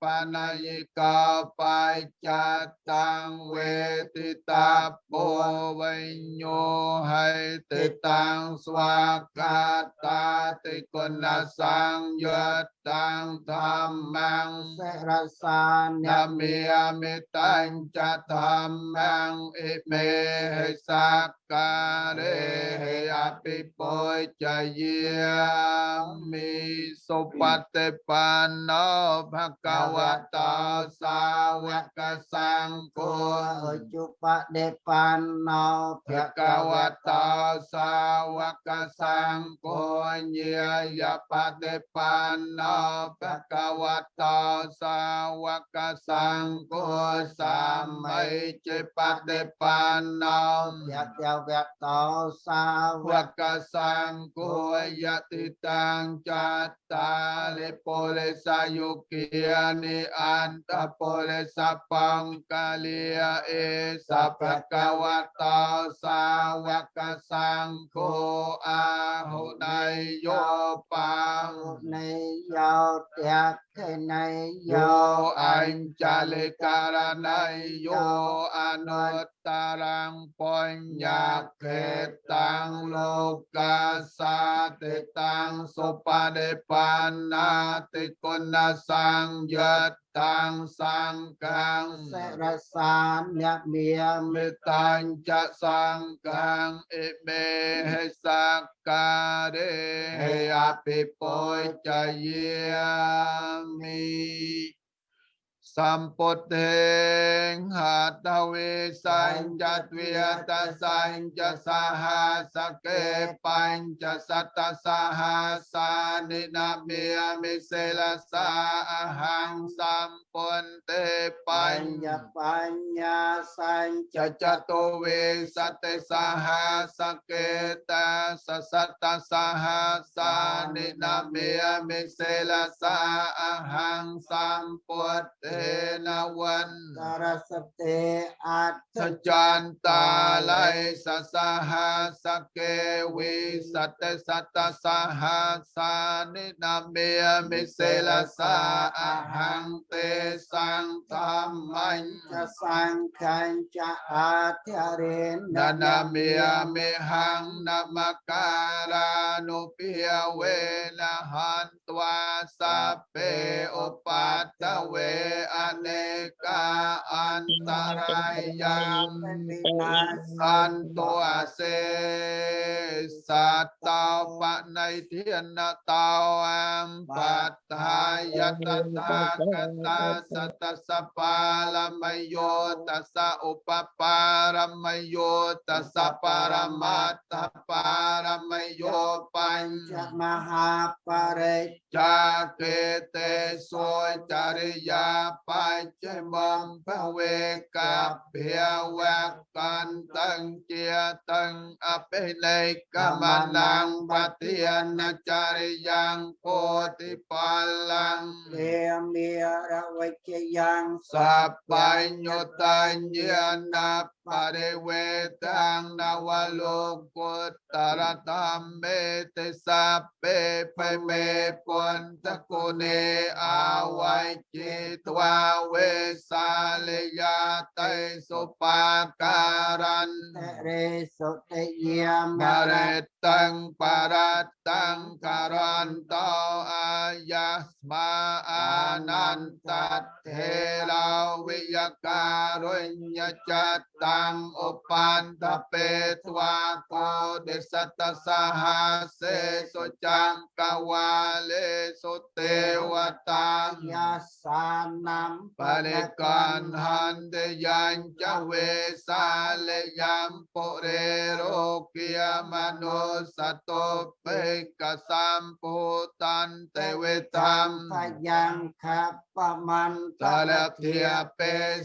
បនយិកោបច្ចតាំងវេទិតាពោវិញ្ញោហេតិតាំងស្វាកាតាតិគុណសង្យតាំងធម្មងសិរសាននមេមេតញ្ចធម្មងអិមេហិសាការេអភិពុជយាមិសុបតិបណ្ណោភគវតោសាវកសង្ឃោអជុបដេបណ្ណោភគវតោសាវកសង្ឃោញាយបតិបណ្ណោភគវតោសាវកសង្ឃោសាមិចេបតិបណ្ណោយតវៈតោសាវវកសង្ឃោวะโตสาวกสังโฆยติตังจัตตาลิปุริสายุกิยานิอันตโพเลสัปังกาลียเอสัพกะวะโตสาวกสังโฆอาหุนาโยปังในยาวเตีย thế này yo an cha lê ca nay yo an ta rang pon nhạc khe tăng lô ca sa te tăng sopa de pan te con sang yết ตังสังกังเสรสามยะเมียมิตังจะสังกังอิเมหิสักการิยาปิโปจเยมิ สัมปุตเถงหัตเวสัญจเวียตสัญจสหัสเกปัญจสัตสหัสานินามิมิเสลสาหังสัมปุนเตปัญญาปัญญาสัญจจตุเวสัตสหัสเกตสสัตสหัสานินามิมิเสลสาหังสัมปุตเตนวันสารสเตอัตสจันตาไลสัสหาสเกวิสัตสัตสหาสานินามเมมิเสลสาอาหังเตสังธรรมัญจะสังขัญจะอาทิเรนนานาเมีเมหังนามการานุเปียเวนะหันตวาสัเปอปัตเว aneka antara yang santo ase sata pak naiti anatau empat hayat kata sata sapala mayo tasa upapara mayo tasa para mata para mayo panjang maha pare jakete so cari ปัจจบังพระเวกับเพียวกกันตังเจตังอภิเลกมานังปัติยนาจาริยังโพธิปาลังเลีมีระวิกยังสัพพยุตัญญาณ ปะเดเวตังนาวโลกุตตรธรรมเมติสัพเปปเมปุนตะโกเนอาวัยจิตวาเวสาเลยาเตสุปาการันเรสุเตยมมาเรตังปารัตตังการันโตอายัสมาอานันตเทลาวิยการุญญจัตตาตังอุปันตเปทวาโกเดสัตสหาเสสุจังกวาเลสุเตวตังยาสานัมปริกันหันเดยัญจเวสาเลยัมปุเรโรกิยมนุสตุเปกสัมปุตันเตเวตัมทยังคับปมันตะเทียเป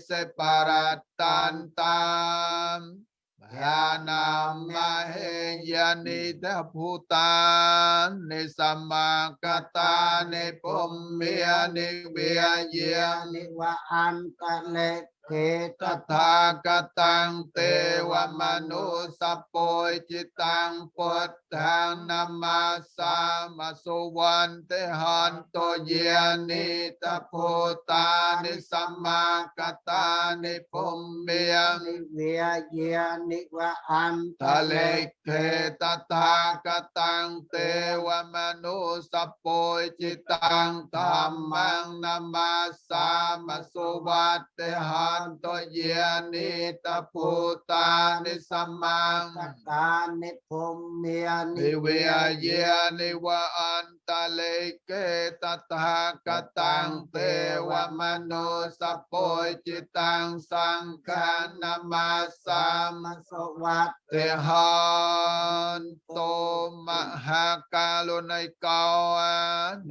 สปารัตตันตาម្មសយ៉ាងខបមន្តលធា ពេសេបរតន្តាមយានាមហេយនិតភូតានិសម្មាកតានិពុំមេនិវិយានិវអន្តលេកេតតថាគតាំងទេវមនុសពុយចិតាំងពុទ្ធានមសាមសុវន្តិហន្តយានិតភូតានិសម្មាកតានិពុំមេនិវិយានិវអន្តតលេខេតថាគតាំងទេវមនុសពុយចិតាំងធម្មងនមសាមសុវន្តិហន្តយានិតភូតានិសម្មាកតានិភុំមេនិនិវេយានិវអន្តលេកេតថាគតាំងទេវមនុសពុយចិតាំងសង្ឃនមសាមមសវត្តទេហន្តោមហាកាលុណៃកោ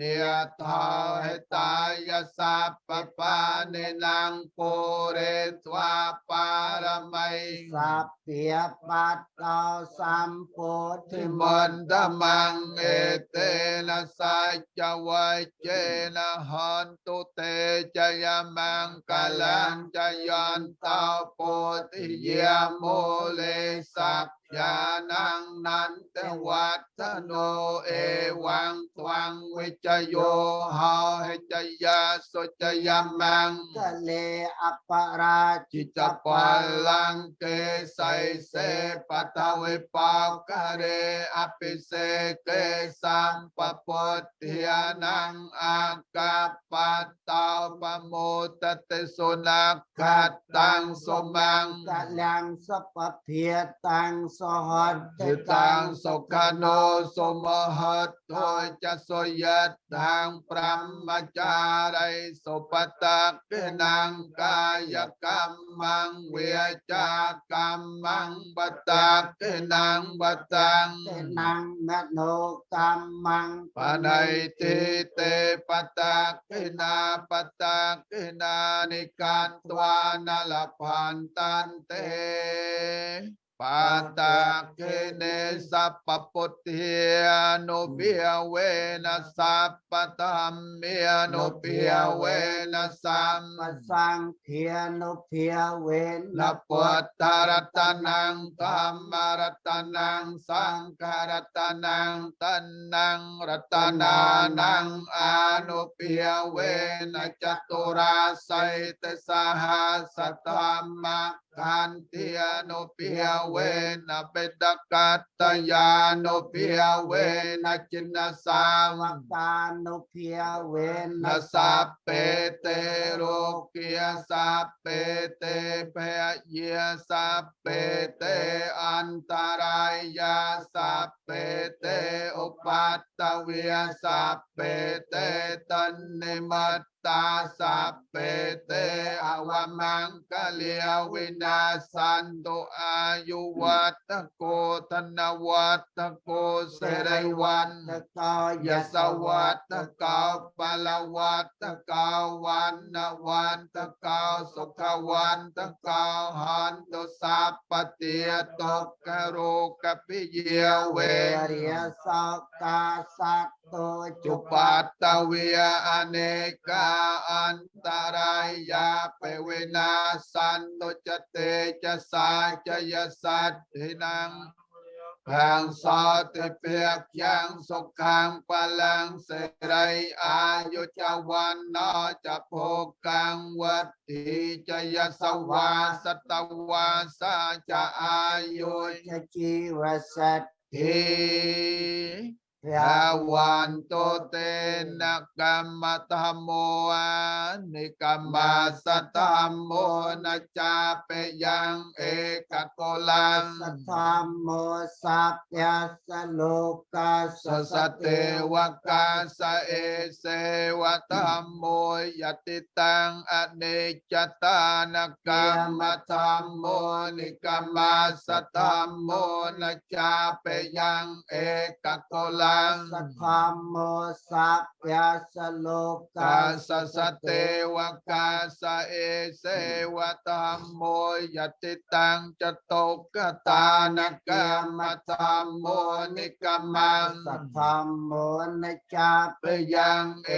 និយថោហេតាយសាបបានិលងពុរេវេស្វាបារមីសព្ភាបាតតោសម្ពោធិមន្តមង្ហេតេនសច្ចវេជេនហន្តុតេចយមង្កលੰចយន្តោពោធិយាមូលេសព្ญาณังนันตวัฒโนเอวังทวังวิจโยหาหิจยาสุจยามังทะเลอปราจิตปัลลังเกไสเสปัตวิปาวกะเรอภิเสกสังปปุทติยานังอากาปัตตาปโมตเตสุนักขตังสมังกะลังสัพเพตังหัตถตังสุขโนสมหัตถจัสยัตถังปรัมมจาริสุปตักเนังกายกรรมังเวจากรรมังปตักเนังปตังเนังมโนกรรมังปนัยติเตปตักเนาปตักเนานิการตวานลพันตันเต ปาตาเคเนสัพพุทเทนุปียเวนัสัพปธรรมเมนุปียเวนัสัมปสังเทียนุปียเวนัปุตตรตนังธรรมรตนังสังฆรตนังตนนังรตนานังอนุปียเวนัจตุราสัยตสหสัตธรรมะทันเทียโนเปียเวนะเปตกัตตยานุเปียเวนะจินสามัตานุเปียเวนะสัพเปเตโรกิยสัพเปเตเพเยสัพเปเตอันตรายยาสัพเปเตอุปัตตเวียสัพเปเตตันนิมัต ตาสัพเพเตอวมังกะเลียวินาสันตุอายุวัตโกธนวัตโกเสรวันตกายสวัตกาปลวัตกาวันนวันตกาสุขวันตกาหันตุสัพปเตียตกกโรกปิเยเวริยสักตาสัก จุปัตตเวียอเนกาอันตรายยาเปเวนาสันโตจเตจะสาจะยสัตถินังแห่งสาติเปียกยังสุขังปลังเสรยอายุจวันนอจะโพกังวัตถิจะยสวาสตวาสาจะอายุจชีวสัตถิ Tha hoàn tô tê na cam ma mô a ni cam ma sa mô na cha pe yang e ca cô lan sa tham mô sa pya sa lô ca sa sa tê wa ca se wa mô ya ti tăng cha ta na cam ma mô ni cam ma sa tham mô na cha pe yang e ca cô lan ตังสัพพโมสัพยาสโลกัสสสเตวกาสเอเสวธรรมโมยติตังจโตกตานกรรมธรรมโมนิกรรมังสัพพโมนิจาปยังเอ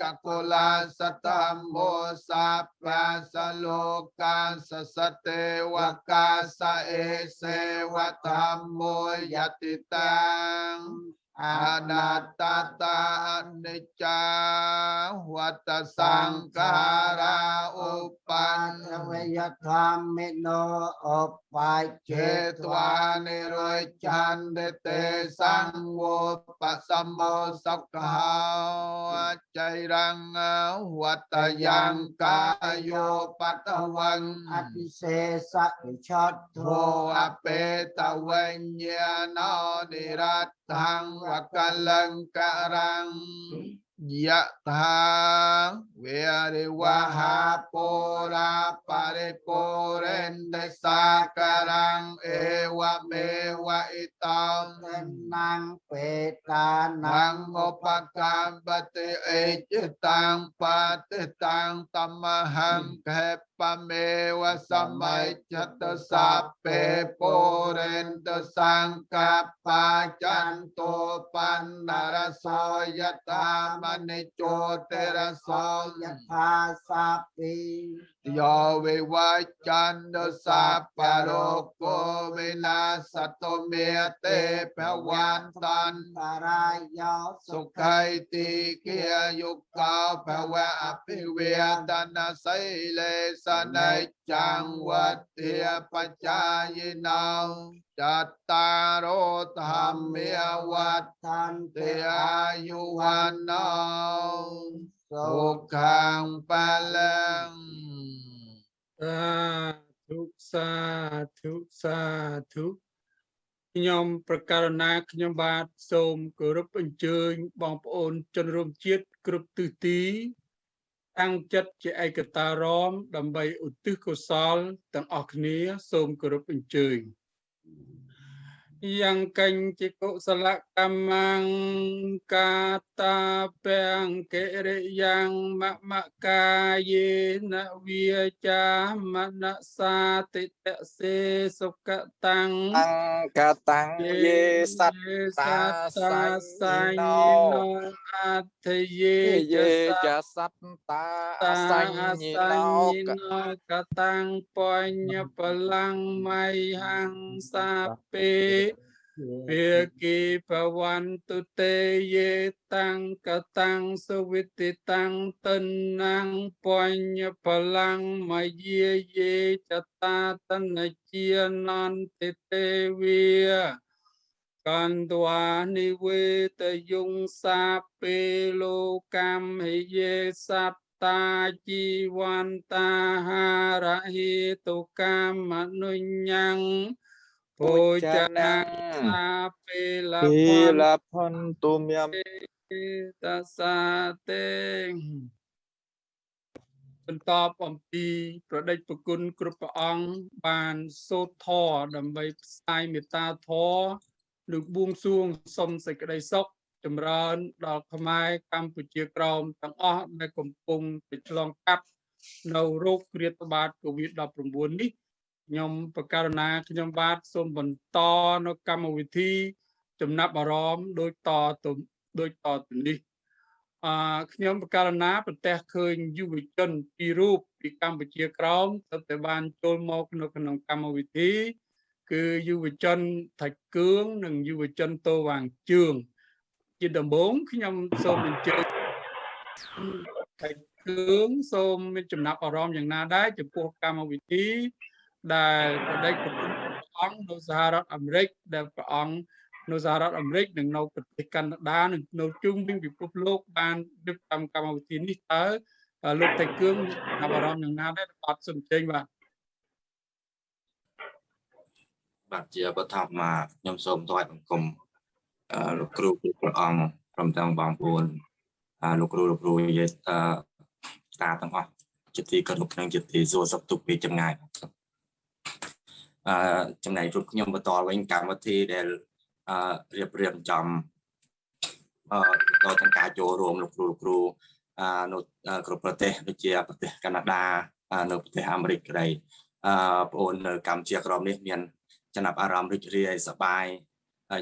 กกุลาสธรรมโมสัพยาสโลกัสสเตวกาสเอเสวธรรมโมยติตัง តមោសាបាសលោកាសសទេវកាសអេសេវតមមោយតិតាំងអអនតតតាអនិច្ចាវតសង្ខារាឧបបាននវយធម្មិណោអបាយចេចេតតវានិរយចន្ទទេសង្វោបសមោសុខោចៃរង្វតយ៉ាងកាយោបតវង្អ តិសេសវិឆតធធោអបេតវញ្ញាណោនិរតថងវកលង្ករੰយៈថាវេរិវហាពុរាបរិពុរិន្ទសាករੰអេវមេវဣតោទេណាំងបេតាននងឧបកម្មបតិអេចតាំងបតិតាំងតមហង្ខេបមេវសម័យចតសាពេពុរិន្ទសង្កបាចន្ទោបណ្ណរសោយតាមនិចោតរសោយថាសាពីយោវិវាចន្ទសាបរោគោវិនាសតមេទេភវន្តនតារាយោសុខៃតិកិយយុកោភវៈអភិវេតនាសីលេស និច្ចំវតិបច្ចាយិណោចតតារោធម្មាវត្តឋានទេទេអាយុវណ្ណោសុសុខំបលំសាធុសាធុសាធុខ្ញុំប្រកាសណាខ្ញុំបាទសូមគោរពអញ្ជើញបងប្អូនជនរួមជាតិគ្រប់ទិសទីតាំងចិត្តជាឯកតារម ដើម្បីឧទ្ទិសកុសលទាំងអស់គ្នា សូមគោរពអញ្ជើញ Thank you. យ៉ាងកញ្ចិកុសលកម្មងកាតាពេងកិរិយ៉ាងមមកាយេនវាចាមនសាតិតសេសុកតាំងអង្កតាំងយេសត្តាសត្តាសัญញញោអត្ថយេយេចចសត្តាអតាសសញ្ញញ្ញណោណោកតាំងបញ្ញបលាំងមៃហង្សាពេភាគីបវន្តុទេយេតាំងកតាំងសវិតិតាំង តណាំងបញ្ញបលាំងមយាយេចតាតនជានន្តិទេវាកន្តវានិវេតយងសាពេលោកម្មហិយេសត្តាជីវន្តាហារហេតុកម្មនុញ្ញੰ ពុជនាសាពេលភពីន្លផន្ទុមយមតសាទេបន្តអំពីប្រដេចប្រគុណគ្រប់ព្រះអង្គបានសូត្រធម៌ដើម្បីផ្សាយមេត្តាធម៌និងបួងសួងសុំសេចក្តីសុខចម្រើនដល់ខ្មែរកម្ពុជាក្រោមទាំងអស់ដែលកំពុងប្រឆ្លងកាត់នៅโรគគ្រាតបាត COVID-19 នេះ ខ្ញុំប្រកាសណាខ្ញុំបាទសូមបន្តនៅកម្មវិធី ចំណាប់អារម្មណ៍ដូចតទៅដូចតទៅនេះអឺខ្ញុំប្រកាសណាប្រទះឃើញយុវជនពីររូបពីកម្ពុជាក្រោមទើបតែបានចូលមកនៅក្នុងកម្មវិធី គឺយុវជនថាច់គឿងនិងយុវជនតូវាងជឿងជាដំបូងខ្ញុំសូមអញ្ជើញថាច់គឿងសូមមានចំណាប់អារម្មណ៍យ៉ាងណាដែរចំពោះកម្មវិធី ដែលប្រដេចប្រគុណព្រះអង្គនៅសហរដ្ឋអាមេរិកដែលព្រះអង្គនៅសហរដ្ឋអាមេរិកនិងនៅប្រទេសកាណាដានិងនៅជុំវិញពិភពលោកបានរៀបចំកម្មវិធីនេះតើអឺលោកតេគឿងអារម្មណ៍យ៉ាងណាដែរអត់សំជិញបាទបាទជាបឋមមកខ្ញុំសូមថ្វាយបង្គំអឺលោកគ្រូគ្រប់ព្រះអង្គព្រមទាំងបងប្អូនអឺលោកគ្រូលោកគ្រូយាយអឺតាទាំងអស់ជាទីគោរពនិងជាទីសួរសុខទុក្ខពីចម្ងាយ អឺចំណែករូបខ្ញុំបន្តវិញកម្មវិធីដែលអឺរៀបរៀងចំអឺដល់ទាំងការចូលរួមលោកគ្រូលោកគ្រូអឺនៅគ្រប់ប្រទេសដូចជាប្រទេសកាណាដានៅប្រទេសអាមេរិកក្តីអឺបងប្អូននៅកម្ពុជាក្រមនេះមានចំណាប់អារម្មណ៍រីករាយសប្បាយ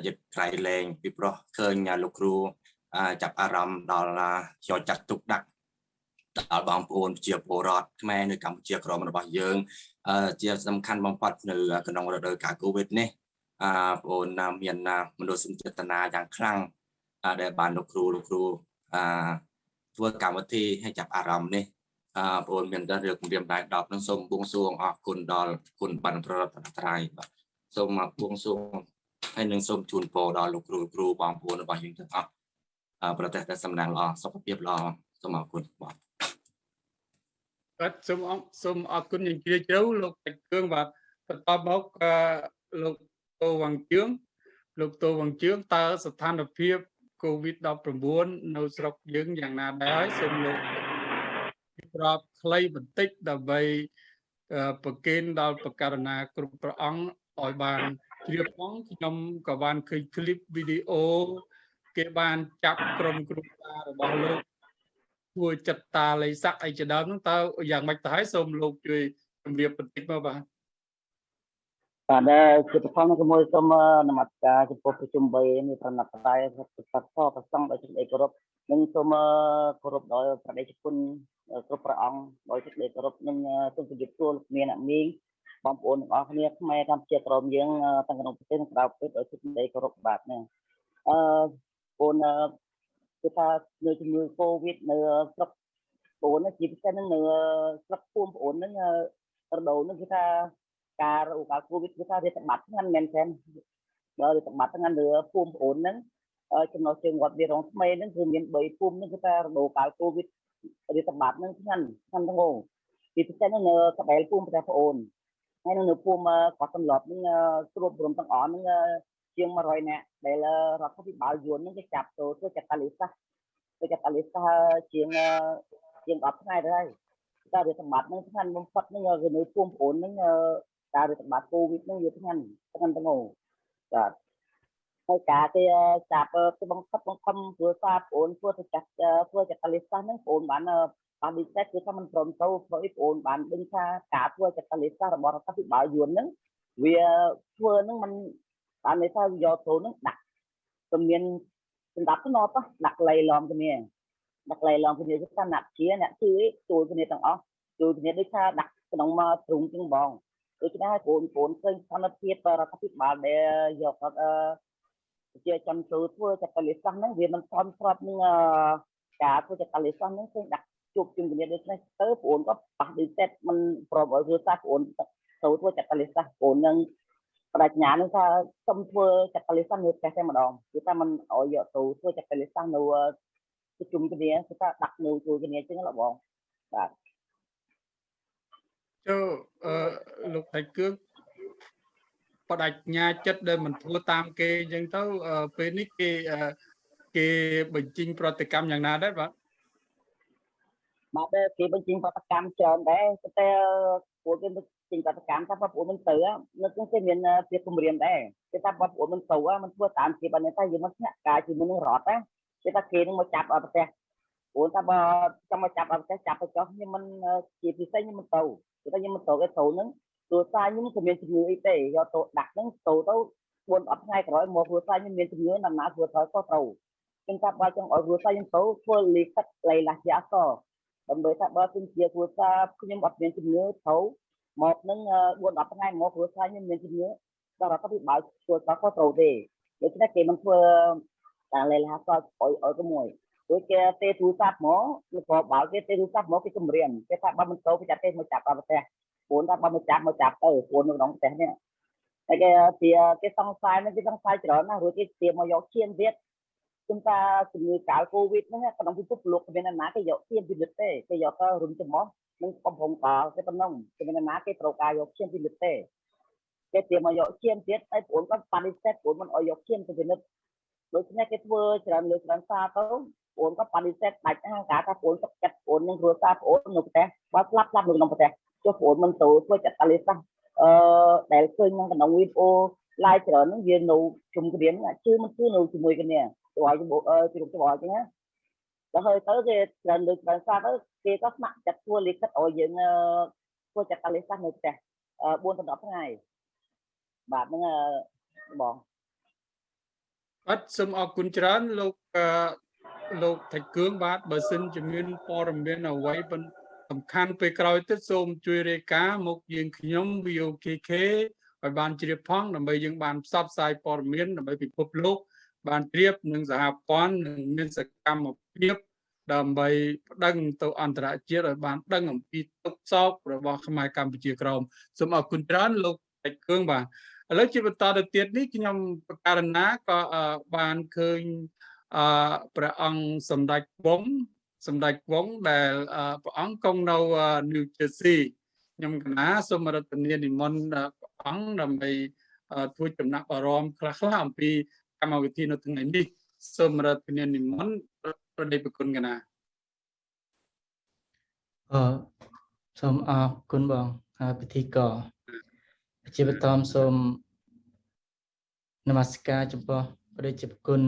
យឹកក្រៃលែងពីព្រោះឃើញលោកគ្រូចាប់អារម្មណ៍ដល់យកចាត់ទុកដាក់ដល់បងប្អូនជាពលរដ្ឋខ្មែរនៅកម្ពុជាក្រមរបស់យើង ជាសំខាន់បំផុតនៅក្នុងរដូវកាលកូវីដនេះអឺបងប្អូនមានមនោសញ្ចេតនាយ៉ាងខ្លាំងដែលបានលោកគ្រូលោកគ្រូអឺធ្វើកម្មវិធីឲ្យចាប់អារម្មណ៍នេះអឺបងប្អូនមានតែរឿងគម្រាមដៃ10នឹងសូមបួងសួងអរគុណដល់គុណបានប្ររតត្រ័យបាទសូមមកបួងសួងហើយនឹងសូមជូនពរដល់លោកគ្រូគ្រូបងប្អូនរបស់យើងទាំងអស់ប្រទេសតែសំណាងល្អសុខភាពល្អសូមអរគុណបាទ បាទសូមសូមអរគុណយ៉ាងជ្រាលជ្រៅលោកតាច់គឿងបាទបន្តមកលោកតូវងជឿងលោកតូវងជឿងតើស្ថានភាព COVID-19 នៅស្រុកយើងយ៉ាងណាដែរសូមលោកក្របខ្លីបន្តិចដើម្បីប្រកេនដល់ប្រការណាគ្រប់ព្រះអង្គឲ្យបានជ្រាបផងខ្ញុំក៏បានឃើញឃ្លីបវីដេអូគេបានចាប់ក្រុមគ្រូសារបស់លោក ធ្វើចិត្តតាល័យស័កអីជាដើមហ្នឹងតើយ៉ាងម៉េចទៅហើយសូមលោកជួយជម្រាបបន្តិចមកបាទបាទជាបឋមជាមួយសូមនមស្ការចំពោះប្រជុំ3នេះប្រណិបដៃប្រសិទ្ធប្រសងដោយសេចក្តីគោរពនិងសូមគោរពដោយប្រដេជគុណគ្រប់ព្រះអង្គដោយសេចក្តីគោរពនិងសូមជម្រាបសួរលោកមានអ្នកមីងបងប្អូនទាំងអស់គ្នាខ្មែរកម្ពុជាក្រមយើងទាំងក្នុងប្រទេសនិងក្រៅប្រទេសដោយសេចក្តីគោរពបាទនេះអឺបង គឺថានៅជំងឺ Covid នៅស្រុកបងជាពិសេសនឹងនៅស្រុកភូមិបងហ្នឹងរដូវហ្នឹងគឺថាការរោគកាល Covid គឺថារាតត្បាតហ្នឹងមែនទេបើរាតត្បាតហ្នឹងលើភូមិបងហ្នឹងចំណុចជើងវត្តវារងថ្មីហ្នឹងគឺមាន3ភូមិហ្នឹងគឺថារដូវកាល Covid រាតត្បាតហ្នឹងហ្នឹងហ្នឹងទាំងងពីពិសេសនៅកបែលភូមិប្រទេសប្អូនហើយនៅភូមិគាត់សម្លប់ហ្នឹងស្រួបរំទាំងអស់ហ្នឹង ជាង100នាក់ដែលរដ្ឋាភិបាលយួនហ្នឹងគេចាប់ទៅធ្វើចតាលិសាធ្វើចតាលិសាជាងជាង10ថ្ងៃទៅហើយតែវាសម្បត្តិហ្នឹងស្ងាត់បំផុតហ្នឹងគឺនៅភូមិប្អូនហ្នឹងការវាសម្បត្តិកូវីដហ្នឹងវាស្ងាត់ស្ងាត់ទាំងអូបាទហើយការគេចាប់ទៅបង្ខំបង្ខំព្រោះសាប្អូនធ្វើទៅចាស់ធ្វើចតាលិសាហ្នឹងប្អូនបានបានពិសេសគឺថាมันព្រមទៅព្រោះប្អូនបានដឹងថាការធ្វើចតាលិសារបស់រដ្ឋាភិបាលយួនហ្នឹងវាធ្វើហ្នឹងมัน បានន័យថាយកចូលនឹងដាក់ជំនាញសម្រាប់ទៅណតដាក់លៃឡំគ្នាដាក់លៃឡំគ្នាគឺថាអ្នកជាអ្នកជឿចូលគ្នាទាំងអស់ចូលគ្នាដូចថាដាក់ក្នុងមកទ្រុងជាងបងដូច្នេះហើយកូនកូនឃើញស្ថានភាពរដ្ឋាភិបាលដែលយកអឺជាចំចូលធ្វើចតលិសាសហ្នឹងវាមិនសមស្របនឹងការធ្វើចតលិសាសហ្នឹងឃើញដាក់ជួបជុំគ្នាដូចនេះទៅបងក៏ប៉ះឌីសេតមិនប្រមឲ្យគ្រួសារបងទៅធ្វើចតលិសាសបងនឹង បដិញ្ញានឹងថាសុំធ្វើចតលិសាសនៅផ្ទះតែម្ដងគឺថាมันឲ្យយកទៅធ្វើចតលិសាសនៅប្រជុំគ្នាគឺថាដាក់នៅជួយគ្នាចឹងឡបងបាទចូលអឺលោកថៃគឿងបដិញ្ញា ចិត្តដែលមិនធ្វើតាមគេអញ្ចឹងទៅពេលនេះគេគេបញ្ចេញប្រតិកម្មយ៉ាងណាដែរបាទបាទគេបញ្ចេញប្រតិកម្មច្រើនដែរតែពួកគេ ចេញប្រតិកម្មថាបងប្អូនមិនទៅនៅក្នុងគេមានភាពគម្រាមដែរគេថាបងប្អូនមិនទៅមិនធ្វើតាមគេបានតែយើងមិនស្នាក់ការជាមួយនឹងរដ្ឋណាគេថាគេនឹងមកចាប់អត់ប្រទេសព្រោះថាបើចង់មកចាប់អត់ប្រទេសចាប់ទៅចុះខ្ញុំមិនជាពិសេសខ្ញុំមិនទៅគេថាខ្ញុំមិនទៅគេទៅនឹងគ្រួសារខ្ញុំក៏មានជំងឺអីទេយកទៅដាក់ហ្នឹងទៅទៅ4 10ថ្ងៃក្រោយមកគ្រួសារខ្ញុំមានជំងឺដំណើរគ្រួសារក៏ត្រូវចឹងថាបើចង់ឲ្យគ្រួសារខ្ញុំទៅធ្វើលីកាត់លៃឡាស់ជាអសដើម្បីថាបើខ្ញុំជាគ្រួសារខ្ញុំអត់មានជំងឺត្រូវ មកនឹង4 10ថ្ងៃមកគ្រួសារខ្ញុំមានជំងឺដល់រដ្ឋាភិបាលគ្រួសារក៏ត្រូវទេដូច្នេះគេមិនធ្វើតែលេលាក៏ឲ្យឲ្យក៏មួយដូចគេទេទូរស័ព្ទមកលោកក៏បើគេទេទូរស័ព្ទមកគេគម្រាមគេថាបើមិនទៅគេចាត់ទេមកចាប់ដល់ប្រទេសព្រោះថាបើមកចាប់មកចាប់ទៅព្រោះនៅក្នុងប្រទេសនេះតែគេជាគេសង្ស័យនឹងគេសង្ស័យច្រើនណាស់រួចគេទាមកយកឈាមទៀតជុំតាជំងឺកាលកូវីដហ្នឹងក្នុងពិភពលោកមានណាគេយកឈាមពិនិត្យទេគេយកទៅរុំចំោះ នឹងកំពុងកលគេប៉ុណ្ណឹងគេមានណាគេត្រូវការយកឈាមពិនិត្យទេគេត្រៀមមកយកឈាមទៀតហើយប្អូនគាត់បដិសេធប្អូនមិនឲ្យយកឈាមទៅពិនិត្យដូច្នេះគេធ្វើច្រើនលើច្រើនសារទៅប្អូនក៏បដិសេធដាច់ហាងការថាប្អូនទឹកចិត្តប្អូននឹងគ្រួសារប្អូននៅប្រទេសបើស្លាប់ស្លាប់នៅក្នុងប្រទេសចុះប្អូនមិនទៅធ្វើចិត្តតាលីសាអឺដែលឃើញក្នុងក្នុងវីដេអូ live ច្រើនហ្នឹងវានៅជុំគ្រាមជឿមិនគឺនៅជាមួយគ្នាទៅឲ្យជរុំទៅឲ្យចឹងណាដល់ហើយទៅគេច្រើនលើកច្រើនសារទៅ គេក៏ស្ម័គ្រចិត្តធ្វើលិខិតឲ្យយើងធ្វើចិត្តតាលីសានៅផ្ទះ4ដល់10ថ្ងៃបាទហ្នឹងបងអត់សូមអរគុណច្រើនលោកលោកថៃគឿងបាទបើសិនជាមានព័ត៌មានអ្វីសំខាន់ពេលក្រោយទៀតសូមជួយរាយការណ៍មកយើងខ្ញុំ VOKK ឲ្យបានជ្រាបផងដើម្បីយើងបានផ្សព្វផ្សាយព័ត៌មានដើម្បីពិភពលោកបានជ្រាបនឹងសហព័ន្ធនឹងមានសកម្មភាព ដើម្បីប្តឹងទៅអន្តរជាតិឲ្យបានដឹងអំពីទុកសោករបស់ខ្មែរកម្ពុជាក្រមសូមអរគុណច្រើនលោកពេជ្រគឿងបាទឥឡូវជាបន្តទៅទៀតនេះខ្ញុំប្រកាសណាក៏បានឃើញអព្រះអង្គសម្ដេចវងសម្ដេចវងដែលព្រះអង្គគង់នៅ New Jersey ខ្ញុំកណាសូមរដ្ឋនានិមន្តព្រះអង្គដើម្បីធ្វើចំណាក់អារម្មណ៍ខ្លះៗអំពីកម្មវិធីនៅថ្ងៃនេះសូមរដ្ឋនានិមន្ត ប្រដេប្រគុណកណាអឺសូមអរគុណបងពិធីករជាបឋមសូមនមស្ការចំពោះព្រះជាគុណ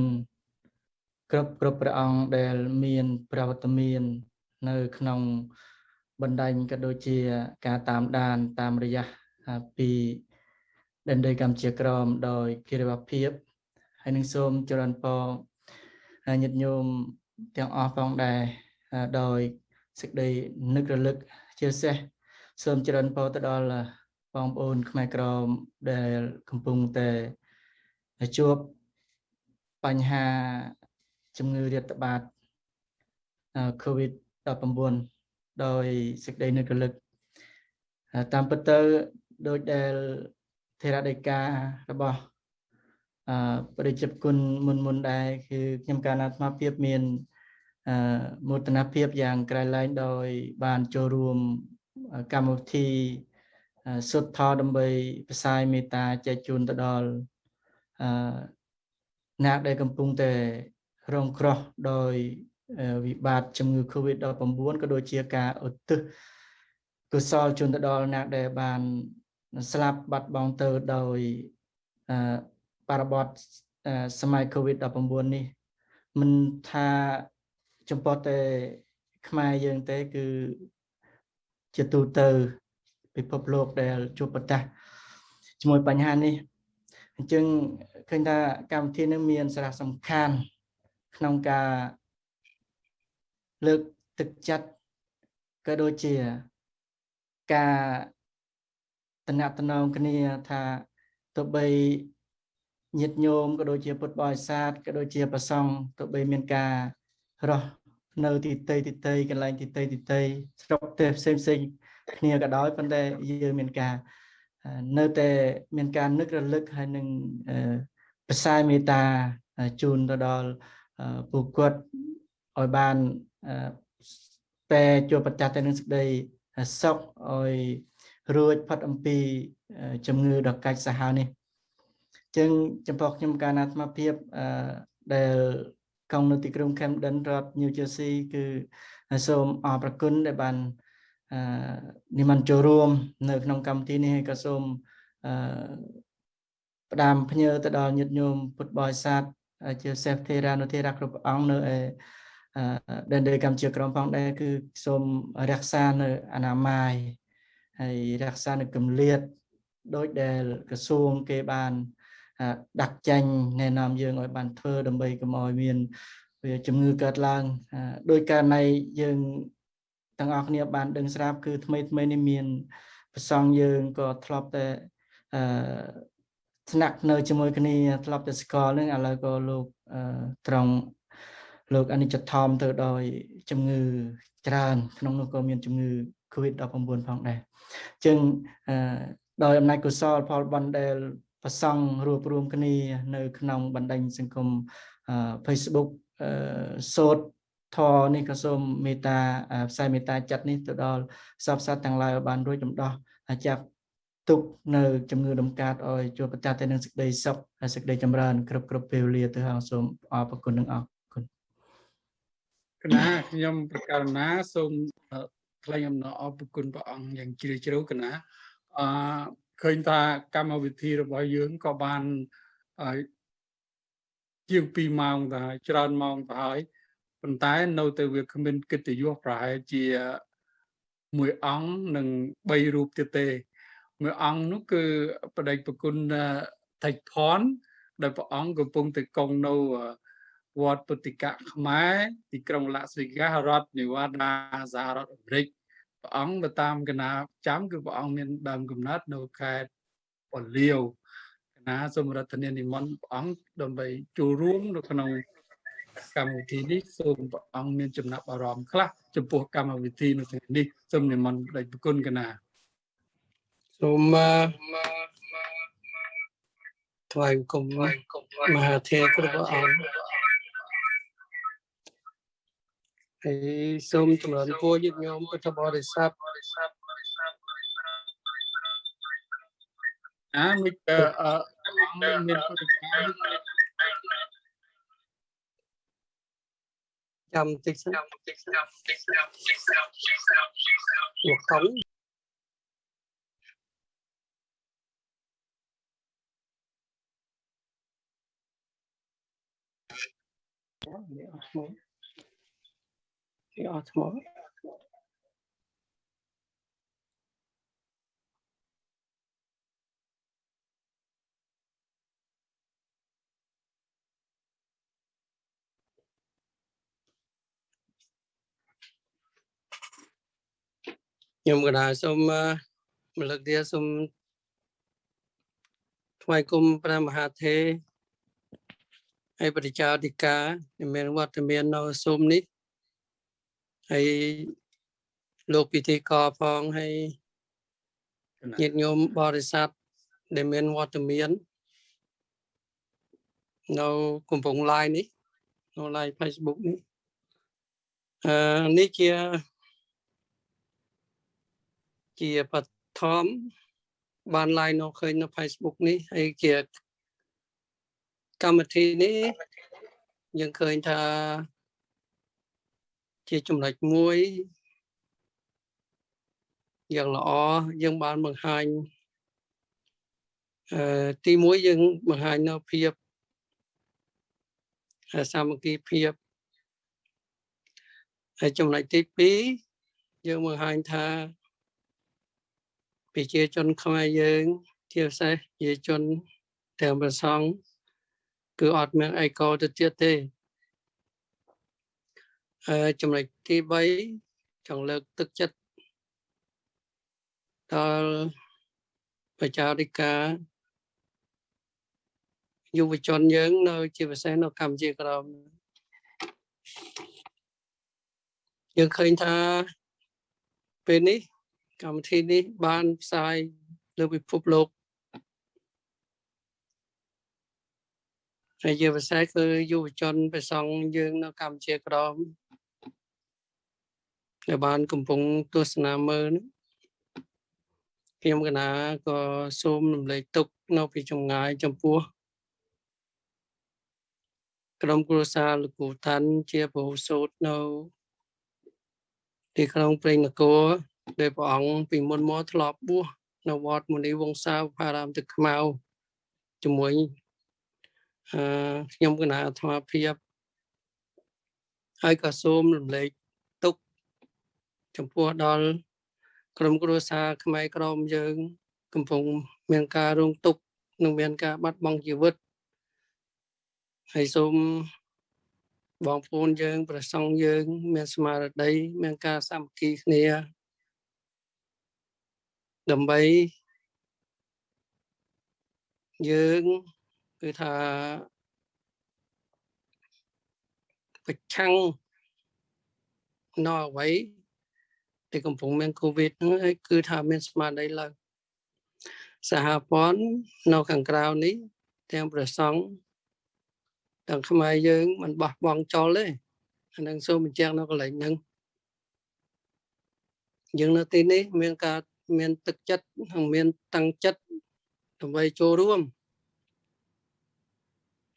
គ្រប់គ្រប់ព្រះអង្គដែលមានប្រវត្តិមាន នៅ ក្នុងបណ្ដាញក៏ដូចជា ការតាមដាន តាមរយៈពីដែនដីកម្ពុជាក្រមដោយគិរិវភាពហើយនឹងសូមចរន្តពរញាតិញោម ទាំងអស់ផងដែរដោយសេចក្តីនឹករលឹកជាពិសេសសូមចរន្តពរទៅដល់បងប្អូន ខ្មែរក្រមដែលកំពុងតែជួបបញ្ហាជំងឺរាតត្បាត COVID-19 ដោយសេចក្តីនឹករលឹកតាមពិតទៅដោយដែលធេរដីការបស់អឺប្រជាគុណមុនមុនដែរគឺខ្ញុំកាលណាអាត្មាភាពមានអឺ មោទនភាពយ៉ាងក្រៃលែងដោយ បានចូលរួមកម្មវិធីសុទ្ធថដើម្បីផ្សាយមេត្តាចែកជូនទៅដល់អឺអ្នកដែលកំពុងតែរងគ្រោះដោយវិបត្តិជំងឺ Covid-19 ក៏ដូចជាការឧទ្ទិសកុសលជូនទៅដល់អ្នកដែលបានស្លាប់បាត់បង់ទៅដោយបរិបទសម័យ Covid-19 នេះមិនថា ចំពោះតែខ្មែរយើងទេ គឺជាទូទៅពិភពលោកដែលជួបប្រទះជាមួយបញ្ហានេះអញ្ចឹងឃើញថាកម្មវិធីនឹងមានសារៈសំខាន់ក្នុងការលើកទឹកចិត្តក៏ដូចជាការតំណាក់តំណងគ្នាថាទោះបីញាតិញោមក៏ដូចជាពុទ្ធបរិស័ទក៏ដូចជាប្រសង់ទោះបីមានការរស់ នៅទីតីទីតីកន្លែងទីតីទីតីស្រុកទេផ្សេងផ្សេងគ្នាក៏ដោយប៉ុន្តែយើងមានការនៅតែមានការនឹករលឹកហើយនឹងផ្សាយមេត្តាជូនទៅដល់ពួកគាត់ឲ្យបានតែជួបប្រទះទៅនឹងសេចក្តីសុខឲ្យរួចផុតអំពីជំងឺដ៏កាច់សាហាវនេះចឹងចំពោះខ្ញុំកាលណាអាត្មាភាពដែល កងនៅទីក្រុង Camden រដ្ឋ New Jersey គឺសូមអរព្រគុណដែលបាននិមន្តចូលរួម នៅ ក្នុងកម្មវិធីនេះហើយក៏សូមផ្ដាំភ្ញើទៅដល់ញាតិញោមពុទ្ធបរិស័ទជាសេះធេរានុធេរៈគ្រប់អង្គនៅឯដែនដីកម្ពុជាក្រមផងដែរគឺសូមរក្សានៅអនាម័យហើយរក្សានៅគម្លាតដោយដែលក្រសួងគេបាន ដាក់ចាញ់ណែនាំយើងឲ្យបានធ្វើដើម្បីកុំឲ្យមានវាជំងឺកើតឡើងដោយករណីយើងទាំងអស់គ្នាបានដឹងស្រាប់គឺថ្មីថ្មីនេះមានប្រសងយើងក៏ធ្លាប់តែអឺស្នាក់នៅជាមួយគ្នាធ្លាប់តែស្គាល់នឹងឥឡូវក៏លោកត្រង់លោកអនិច្ចធម្មទៅដោយជំងឺច្រើន ក្នុងនោះក៏មានជំងឺ COVID-19 ផងដែរអញ្ចឹងដោយអំណាចកុសលផលបុណ្យដែល ប្រសង់រួបរวมគ្នា នៅ ក្នុងបណ្ដាញសង្គមអឺ Facebook អឺសូត្រធរនេះក៏សូមមេត្តាផ្សាយមេត្តាចិត្តនេះទៅដល់សពសត្វទាំងឡាយឲ្យបានរួចដំដោះចាប់ទុកនៅជំងឺដំកាតឲ្យជួបប្រទះទៅនឹងសេចក្តីសុខហើយសេចក្តីចម្រើនគ្រប់គ្រប់ពេលវេលាទៅហើយសូមអរគុណនិងអរគុណគណៈខ្ញុំប្រកាសណាសូមថ្លែងអំណរអរគុណព្រះអង្គយ៉ាងជ្រាលជ្រៅគណៈអឺ ឃើញថាកម្មវិធីរបស់យើងក៏បានជាង2ម៉ោងទៅហើយច្រើនម៉ោងទៅហើយប៉ុន្តែនៅតែវាគ្មានកិត្តិយសប្រហែលជាមួយអង្គនិង3រូបទៀតទេមួយអង្គនោះគឺបដិប្រគុណថៃផនដែលព្រះអង្គកំពុងទៅកងនៅវត្តពុទ្ធិកៈខ្មែរទីក្រុងឡាស្វេហ្គាសរដ្ឋនេវ៉ាដាសហរដ្ឋអាមេរិក ព្រះអង្គទៅតាមកណាចាំគឺព្រះអង្គមានដើមកំណត់នៅខេត្តពលាវកណាសូមរដ្ឋនានិមន្តព្រះអង្គដើម្បីចូលរួមនៅក្នុងកម្មវិធីនេះសូមព្រះអង្គមានចំណាប់អារម្មណ៍ខ្លះចំពោះកម្មវិធីនៅថ្ងៃនេះសូមនិមន្តព្រះគុណកណាសូមថ្វាយគុំមហាធេរគ្រប់អង្គ ហើយសូមចម្រើនពរញាតិញោមពុទ្ធបរិស័ទអាមិតអអង្គមានពុទ្ធកាយចាំតិចសិនមកកុំនេះអត់ឈ្មោះនេះអត់ ឈ្មោះខ្ញុំកណាសូមរលឹកទៀតសូមថ្វាយគុំព្រះមហាធេរហើយបរិចាធិការមានវត្តមាននៅស៊ុំនេះ ហើយលោកពិធីករផងហើយញាតិញោមបរិស័ទដែលមានវត្តមាននៅកំពង់ឡាយនេះនៅ live Facebook នេះអឺនេះជាជាបឋមបាន live នៅឃើញនៅ Facebook នេះហើយជាកម្មវិធីនេះយើងឃើញថា ជាចំណុចមួយយ៉ាងល្អយើងបានបង្ហាញអឺទីមួយយើងបង្ហាញនៅភាពសាមគ្គីភាពហើយចំណុចទី2យើងបង្ហាញថាប្រជាជនខ្មែរយើងជាពិសេសប្រជាជនទាំងប្រសង់គឺអត់មានអីកោទៅទៀតទេអឺ ចំណុចទី3ចង់លើកទឹកចិត្តដល់ប្រជាធិការយុវជនយើងនៅ ជាពិសេសនៅកម្ពុជាក្រមយើងឃើញថាពេលនេះកម្មវិធីនេះបានផ្សាយលើពិភពលោកហើយជាពិសេសគឺយុវជនប្រសង់យើងនៅកម្ពុជាក្រម ដែលបានកំពុងទស្សនាមើលខ្ញុំកណាក៏សូមរំលែកទុកនៅពីចម្ងាយចំពោះក្រុមគ្រួសារលោកគ្រូតាន់ជាពហុសូត្រនៅទីក្រុងព្រៃនគរដែលព្រះអង្គពីមុនមកធ្លាប់បួសនៅវត្តមុនីវង្សាបារាមទឹកខ្មៅជាមួយអឺខ្ញុំគណៈអាត្មាភាពហើយក៏សូមរំលែកទុក ចំពោះដល់ក្រុមគ្រួសារខ្មែរក្រមយើង កំពុងមានការរងទុក្ខនិងមានការបាត់បង់ជីវិតហើយសូមបងប្អូនយើង ប្រសង់យើង មានស្មារតី មានការសាមគ្គីគ្នាដើម្បីយើងគឺថាប្រឆាំងនៅអ្វី ដែលកំពុងមានកូវីដហ្នឹងហើយគឺថាមានស្មារតីឡើងសហព័ន្ធនៅខាងក្រៅនេះ ទាំងប្រសង់ទាំងខ្មែរយើងមិនបោះបង់ចោលទេអានឹងសូមបញ្ជាក់នៅកន្លែងហ្នឹងយើងនៅទីនេះមានការមានទឹកចិត្តនិងមានតាំងចិត្តដើម្បីចូលរួម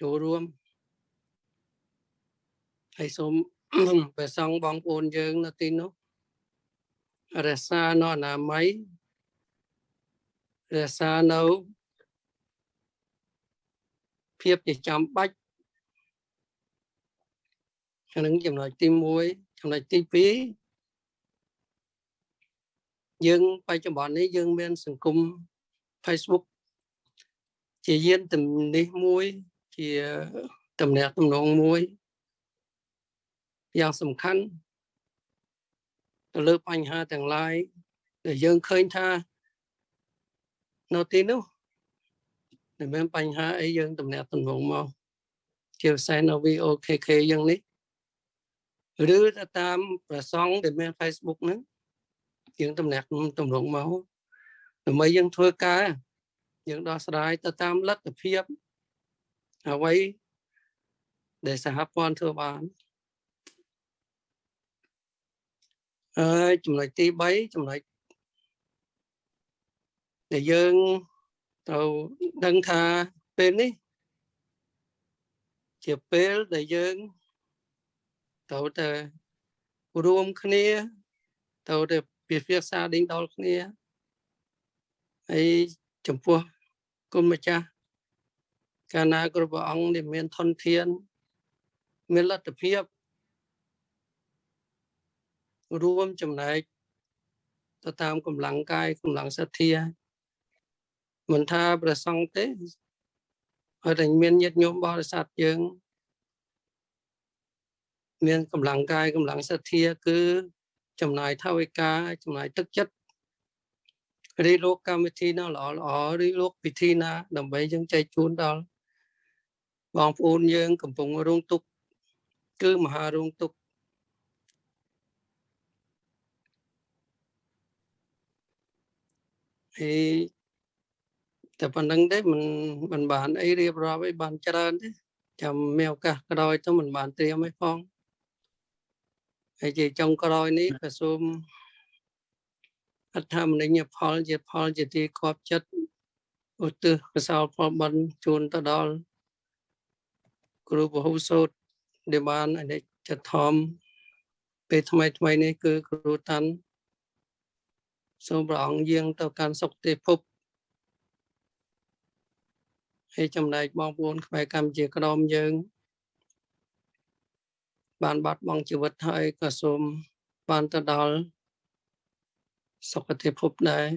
ចូលរួមហើយសូមព្រះសង្ឃបងប្អូនយើងនៅទីនោះ រក្សានៅអនាម័យរក្សានៅភាពជាចាំបាច់អានឹងចំណុចទី1ចំណុចទី2យើងបច្ចុប្បន្ននេះយើងមានសង្គម Facebook ជាយានទំនេះមួយជាតំណាក់តំណងមួយយ៉ាងសំខាន់ ទៅលើបញ្ហាទាំងឡាយដែលយើងឃើញថានៅទីនោះមិនមានបញ្ហាអីយើងតំណាក់តំណងមកជាពិសេសនៅ VOKK យ៉ាងនេះឬទៅតាមប្រសងដែលមាន Facebook ហ្នឹងយើងតំណាក់តំណងមកដើម្បីយើងធ្វើការយើងដោះស្រាយទៅតាមលទ្ធភាពអ្វីដែលសហព័ន្ធធ្វើបាន អើចំណុចទី3ចំណុចដែលយើងត្រូវដឹងថាពេលនេះ ជាពេលដែលយើងត្រូវតែរួមគ្នាត្រូវតែពិភាក្សាដេញដោលគ្នាហើយចំពោះគុណម្ចាស់កាលណាគ្រប់ព្រះអង្គដែលមានធនធាន មានលទ្ធភាព រួមចំណែកទៅតាមកម្លាំងកាយកម្លាំងសទ្ធាមិនថាប្រសង់ទេហើយតែមានញាតិញោមបរិស័ទយើង មានកម្លាំងកាយកម្លាំងសទ្ធាគឺ ចំណាយថវិកាចំណាយទឹកចិត្តរីលោកកម្មវិធីណាល្អល្អរីលោកពិធីណា ដើម្បីយើងចែកជូនដល់បងប្អូនយើង កំពុងរងទុក្ខគឺមហារងទុក្ខ ហើយតែប៉ុណ្្នឹងទេមិនមិនបានអីរៀបរាប់អីបានច្រើនទេចាំមានឱកាសក្រោយទៅមិនបានត្រៀមអីផងហើយជាចុងក្រោយនេះក៏សូមអត្ថមនិញផលជាផលជាទីគប់ចិត្តឧទ្ទិសកសលផលបន់ជូនទៅដល់គ្រូពហុសោតដែលបានអនិច្ចធម្មពេលថ្មីថ្មីនេះគឺគ្រូតាន់ សូមព្រះអង្គយាងទៅកាន់សុគតិភពហើយចំណែកបងប្អូនខ្មែរកម្ពុជាក្រមយើង បានបាត់បង់ជីវិតហើយក៏សូមបានទៅដល់សុគតិភពដែរ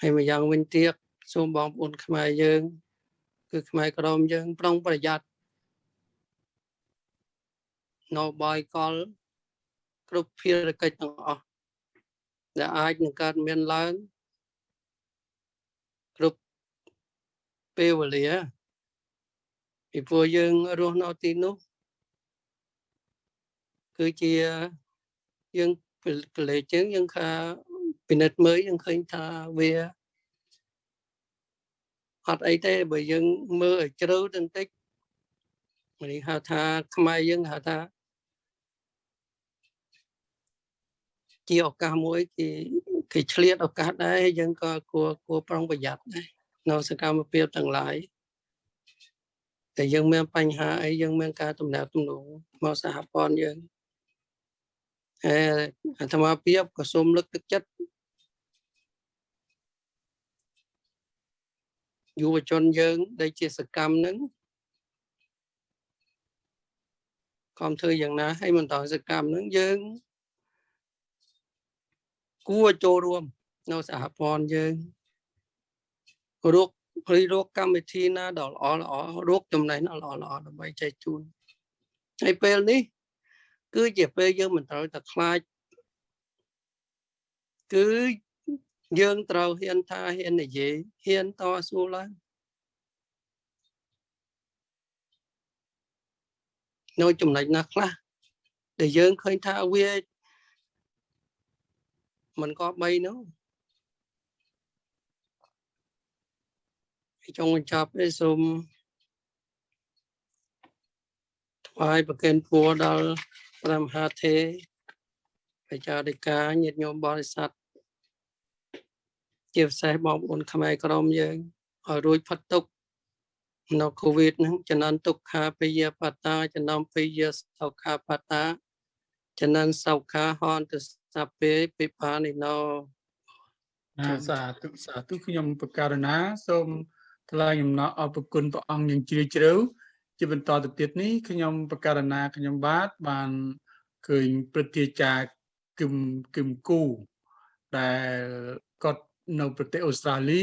ហើយម្យ៉ាងវិញទៀតសូមបងប្អូនខ្មែរយើង គឺខ្មែរក្រមយើង ប្រុងប្រយ័ត្ននៅបាយកលគ្រប់ភារកិច្ចទាំងអស់ ដែលអាចនឹងកើតមានឡើងគ្រប់ពេលវេលាពីព្រោះយើងរស់នៅទីនោះគឺជាយើងកលេចជាងយើងថាពិនិត្យមើលយើងឃើញថាវាអត់អីទេបើយើងមើលឲ្យជ្រៅទៅបន្តិចនេះហៅថាខ្មែរយើងហៅថា ជាឱកាសមួយគេគេឆ្លៀតឱកាសដែរយើងក៏គួរគួរប្រុងប្រយ័ត្នដែរនៅសកម្មភាពទាំងឡាយតែយើងមានបញ្ហាអីយើងមានការទំនាក់ទំនងមកសហព័ន្ធយើងអេអាត្មាភាពក៏សូមលើកទឹកចិត្តយុវជនយើងដែលជាសកម្មហ្នឹងកុំធ្វើយ៉ាងណាឲ្យបន្តសកម្មហ្នឹងយើង គួរចូលរួមនៅសហព័ន្ធយើងរកព្រីរកកម្មវិធីណាដ៏ល្អល្អរកចំណេះល្អល្អដើម្បីចែកជូនហើយពេលនេះ គឺជាពេលយើងមិនត្រូវតែខ្លាចគឺយើងត្រូវហ៊ានថាហ៊ាននិយាយហ៊ានតស៊ូឡើងនៅចំណុចណាខ្លះដែលយើងឃើញថាវា មិនក៏បីនោះចុងបញ្ចប់នេះសូមថ្វាយប្រគេនពរដល់ព្រះមហាទេបច្ចារិកាញាតិញោមបរិស័ទជាពិសេសបងប្អូនខ្មែរក្រមយើងឲ្យរួចផុតទុក្ខនៅកូវីដហ្នឹងចំនួនទុក្ខាពេយបតាចំណោមពេយសុខាបតាចំណនសុខាហន្ត សពេពិបានិណោណាសាធុសាធុខ្ញុំបករណាសូមថ្លែងអំណរអរគុណព្រះអង្គយ៉ាងជ្រាលជ្រៅជាបន្តទៅទៀតនេះខ្ញុំបករណាខ្ញុំបាទបានឃើញព្រឹទ្ធាចារ្យគឹមគឹមគូដែលគាត់នៅប្រទេសអូស្ត្រាលី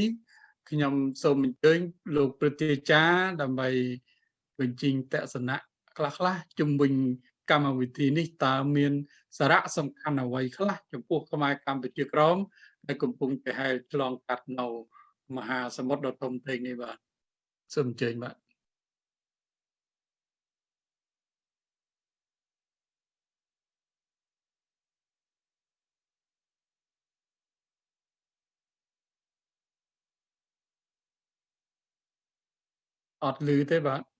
ខ្ញុំសូមអញ្ជើញលោកព្រឹទ្ធាចារ្យដើម្បីបញ្ចេញទស្សនៈខ្លះៗជំវិញ កម្មវិធីនេះតើមានសារៈសំខាន់អ្វីខ្លះចំពោះខ្មែរកម្ពុជាក្រមដែលកំពុងប្រហែលឆ្លងកាត់នៅមហាសមុទ្រដ៏ធំធេងនេះបាទសូមអញ្ជើញបាទអត់លឺទេបាទ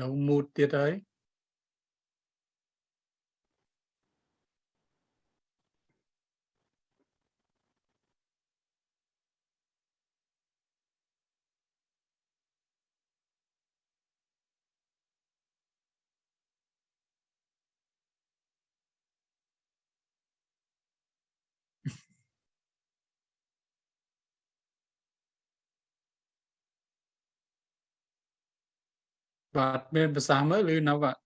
នៅមូតទៀ តហើយបាទមានប្រសាសន៍មើលឬនៅបាទ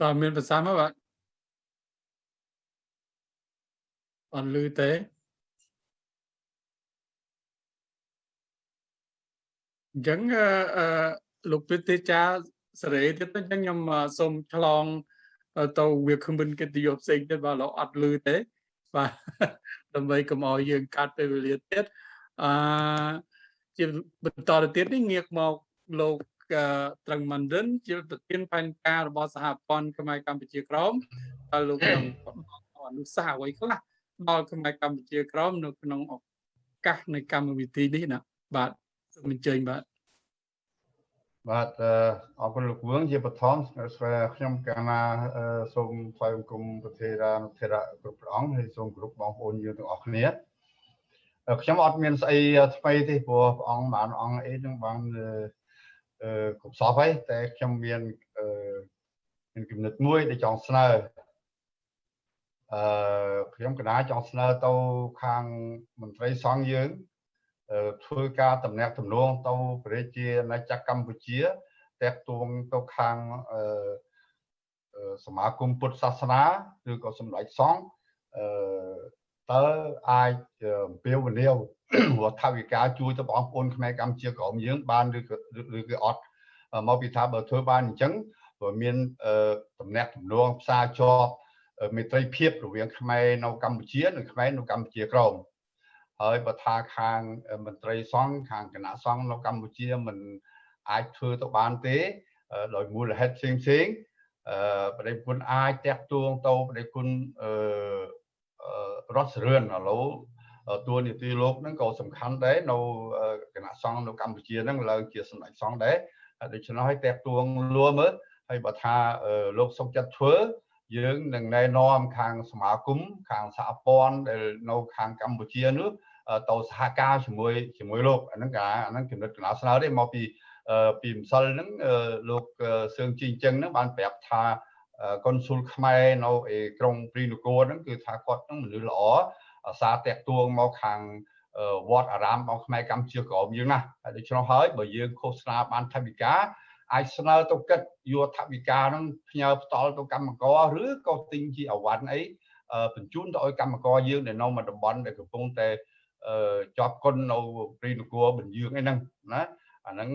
តើមានប្រសាសន៍មើលបា ទអត់លឺទេអញ្ចឹងអឺលោកព្រឹទ្ធាចារ្យសេរីទៀតអញ្ចឹងខ្ញុំសូមឆ្លងទៅវាគ្មិនកិត្តិយសផ្សេងទៀតបាទលោកអត់លឺទេបាទដើម្បីកុំឲ្យយើងកាត់ពេលវេលាទៀតអឺជាបន្តទៅទៀតនេះងាកមកលោកត្រឹងម៉ាន់រិនជាប្រធានផែនការរបស់សហព័ន្ធខ្មែរកម្ពុជាក្រមហើយលោកនឹងអនុសាសន៍អ្វីខ្លះដល់ខ្មែរកម្ពុជាក្រមនៅក្នុងឱកាសនៃកម្មវិធីនេះណាបាទសូមអញ្ជើញបាទ បាទអរគុណលោកវឿងជាបឋមខ្ញុំកាលណាសូមថ្លែងបង្គំប្រធារានុធិរៈគ្រប់ព្រះអង្គហើយសូមគោរពបងប្អូនយើងទាំងអស់គ្នាខ្ញុំអត់មានស្អីថ្មីទេព្រោះព្រះអង្គបានអង្គអីនឹងបានអឺគ្រប់សពហើយតែខ្ញុំមានអឺមានគំនិតមួយដែលចង់ស្នើអឺខ្ញុំកណាចង់ស្នើទៅខាងមន្ត្រីសង្ឃយើង ធ្វើការតំណាក់តំណងទៅប្រជាណាចក្រកម្ពុជាតាក់ទងទៅខាងសមាគមពុទ្ធសាសនាឬក៏សម្ដេចសង្ឃអឺតើអាចអំពាវនាវរដ្ឋាភិបាលជួយទៅបងប្អូនខ្មែរកម្ពុជាក្រមយើងបានឬក៏ឬក៏អត់មកពីថាបើធ្វើបានអញ្ចឹងព្រោះមានតំណាក់តំណងផ្សារជាប់មេត្រីភាពរវាងខ្មែរនៅកម្ពុជានិងខ្មែរនៅកម្ពុជាក្រម ហើយបើថាខាងមន្ត្រីសង្ឃខាងគណៈសង្ឃនៅកម្ពុជាមិនអាចធ្វើទៅបានទេដោយមូលហេតុផ្សេងផ្សេងអឺបដិគុណអាចតាក់ទងទៅបដិគុណអឺរដ្ឋសរឿនឥឡូវតួនាទីលោកហ្នឹងក៏សំខាន់ដែរនៅគណៈសង្ឃនៅកម្ពុជាហ្នឹងឡើងជាសម្ដេចសង្ឃដែរដូច្នោះឲ្យតាក់ទងលួមើលហើយបើថាលោកសុកចិត្តធ្វើ យើងនឹងណែនាំខាងសមាគមខាងសហព័ន្ធដែលនៅខាងកម្ពុជានោះទៅសហការជាមួយជាមួយលោកអាហ្នឹងកាអាហ្នឹងចំណុចកណ្ដាលស្នើទេមកពីពីម្សិលហ្នឹងលោកសឿងជីងចឹងហ្នឹងបានប្រាប់ថាកុនស៊ុលខ្មែរនៅឯក្រុងព្រីនគរហ្នឹងគឺថាគាត់ហ្នឹងមនុស្សល្អអាសាតាក់ទួងមកខាងវត្តអារាមរបស់ខ្មែរកម្ពុជាក្រមយើងណាហើយដូច្នោះហើយបើយើងឃោសនាបានថវិកា អាចស្នើទៅគិតយកថវិកាហ្នឹងផ្ញើផ្ដល់ទៅកម្មករឬក៏ទិញជាអវ៉ាន់អីបញ្ជូនទៅឲ្យកម្មករយើងដែលនៅក្នុងតំបន់ដែលកំពុងតែជាប់គុណនៅព្រីនគរបញ្ញឿងអីហ្នឹងណាអាហ្នឹង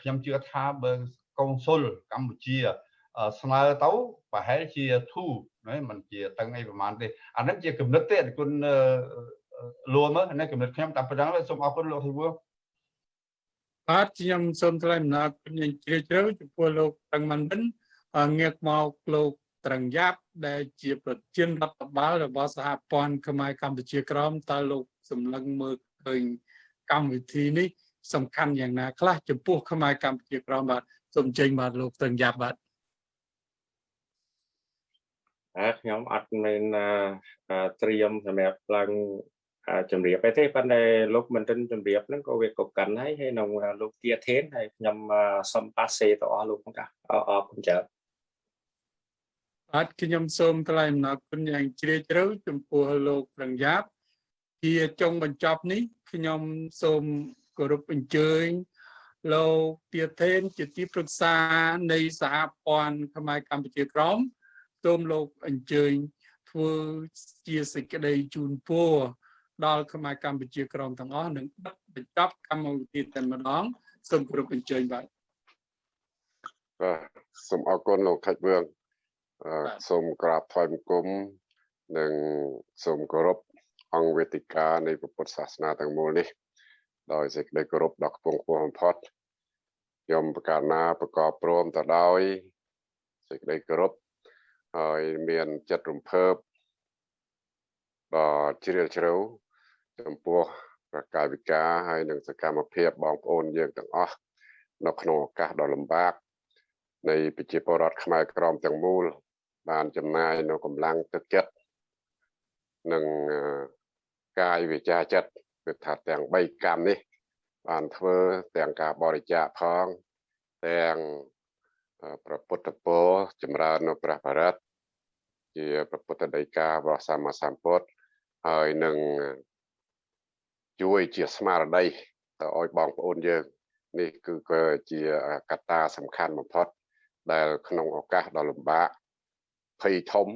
ខ្ញុំជឿថាបើកុងស៊ុលកម្ពុជាស្នើទៅប្រហែលជាធូណាมันជាតឹងអីប្រហែលទេអាហ្នឹងជាគំនិតទេគុណលួមើលនេះគំនិតខ្ញុំតាមប៉ុណ្ណឹងសូមអរគុណលោកធីវឿ បាទខ្ញុំសូមថ្លែងអំណរគុណយ៉ាងជ្រាលជ្រៅចំពោះលោកតឹងម៉ាន់វិនងាកមកលោកត្រឹងយ៉ាប់ដែលជាប្រធានរដ្ឋបាលរបស់សហព័ន្ធខ្មែរកម្ពុជាក្រមតើលោកសម្លឹងមើលឃើញកម្មវិធីនេះ សំខាន់យ៉ាងណាខ្លះចំពោះខ្មែរកម្ពុជាក្រមបាទសូមចេញបាទលោកត្រឹងយ៉ាប់បាទអើខ្ញុំអត់មានត្រៀមសម្រាប់ឡើង ជំរាបទេប៉ុន្តែលោកមិនទិនជំរាបហ្នឹងក៏វាកកាន់ហើយហើយក្នុងលោកទាធេនហើយខ្ញុំសុំប៉ាសេទៅអស់លោកផងកាអរគុណច្រើនបាទខ្ញុំសូមថ្លែងអំណរគុណយ៉ាងជ្រាលជ្រៅចំពោះលោកប្រឹងយ៉ាប់ជាចុងបញ្ចប់នេះខ្ញុំសូមគោរពអញ្ជើញលោកទាធេនជាទីប្រឹក្សានៃសហព័ន្ធខ្មែរកម្ពុជាក្រមសូមលោកអញ្ជើញធ្វើជាសេចក្តីជូនពរ ដល់ខ្មែរកម្ពុជាក្រមទាំងអស់និងបិទបញ្ចប់កម្មវិធីតែម្ដងសូមគោរពអញ្ជើញបាទបាទសូមអរគុណលោកខេត្តវឿងសូមក្រាបថ្វាយបង្គំនិងសូមគោរពអង្គវេទិកានៃពុទ្ធសាសនាទាំងមូលនេះដោយសេចក្តីគោរពដ៏ខ្ពង់ខ្ពស់បំផុតខ្ញុំប្រកាសណាប្រកបព្រមទៅដោយសេចក្តីគោរពហើយមានចិត្តរំភើបដ៏ជ្រាលជ្រៅ ចំពោះប្រកាយវិការហើយនិងសកម្មភាពបងប្អូនយើងទាំងអស់នៅក្នុងឱកាសដ៏លំបាកនៃប្រជាពលរដ្ឋខ្មែរក្រមទាំងមូល បានចំណាយនៅកម្លាំងទឹកចិត្តនិងកាយវិជាចិត្តគឺថាទាំង3កម្មនេះ បានធ្វើទាំងការបរិច្ចាគផងទាំងប្រពុទ្ធពរចម្រើននៅព្រះបរិត្តជាប្រពុទ្ធដីការបស់សម្មាសម្ពុទ្ធហើយនឹង ជួយជាស្មារតីទៅឲ្យបងប្អូនយើងនេះគឺជាកត្តាសំខាន់បំផុត ដែលក្នុងឱកាសដ៏លំបាកភ័យធំ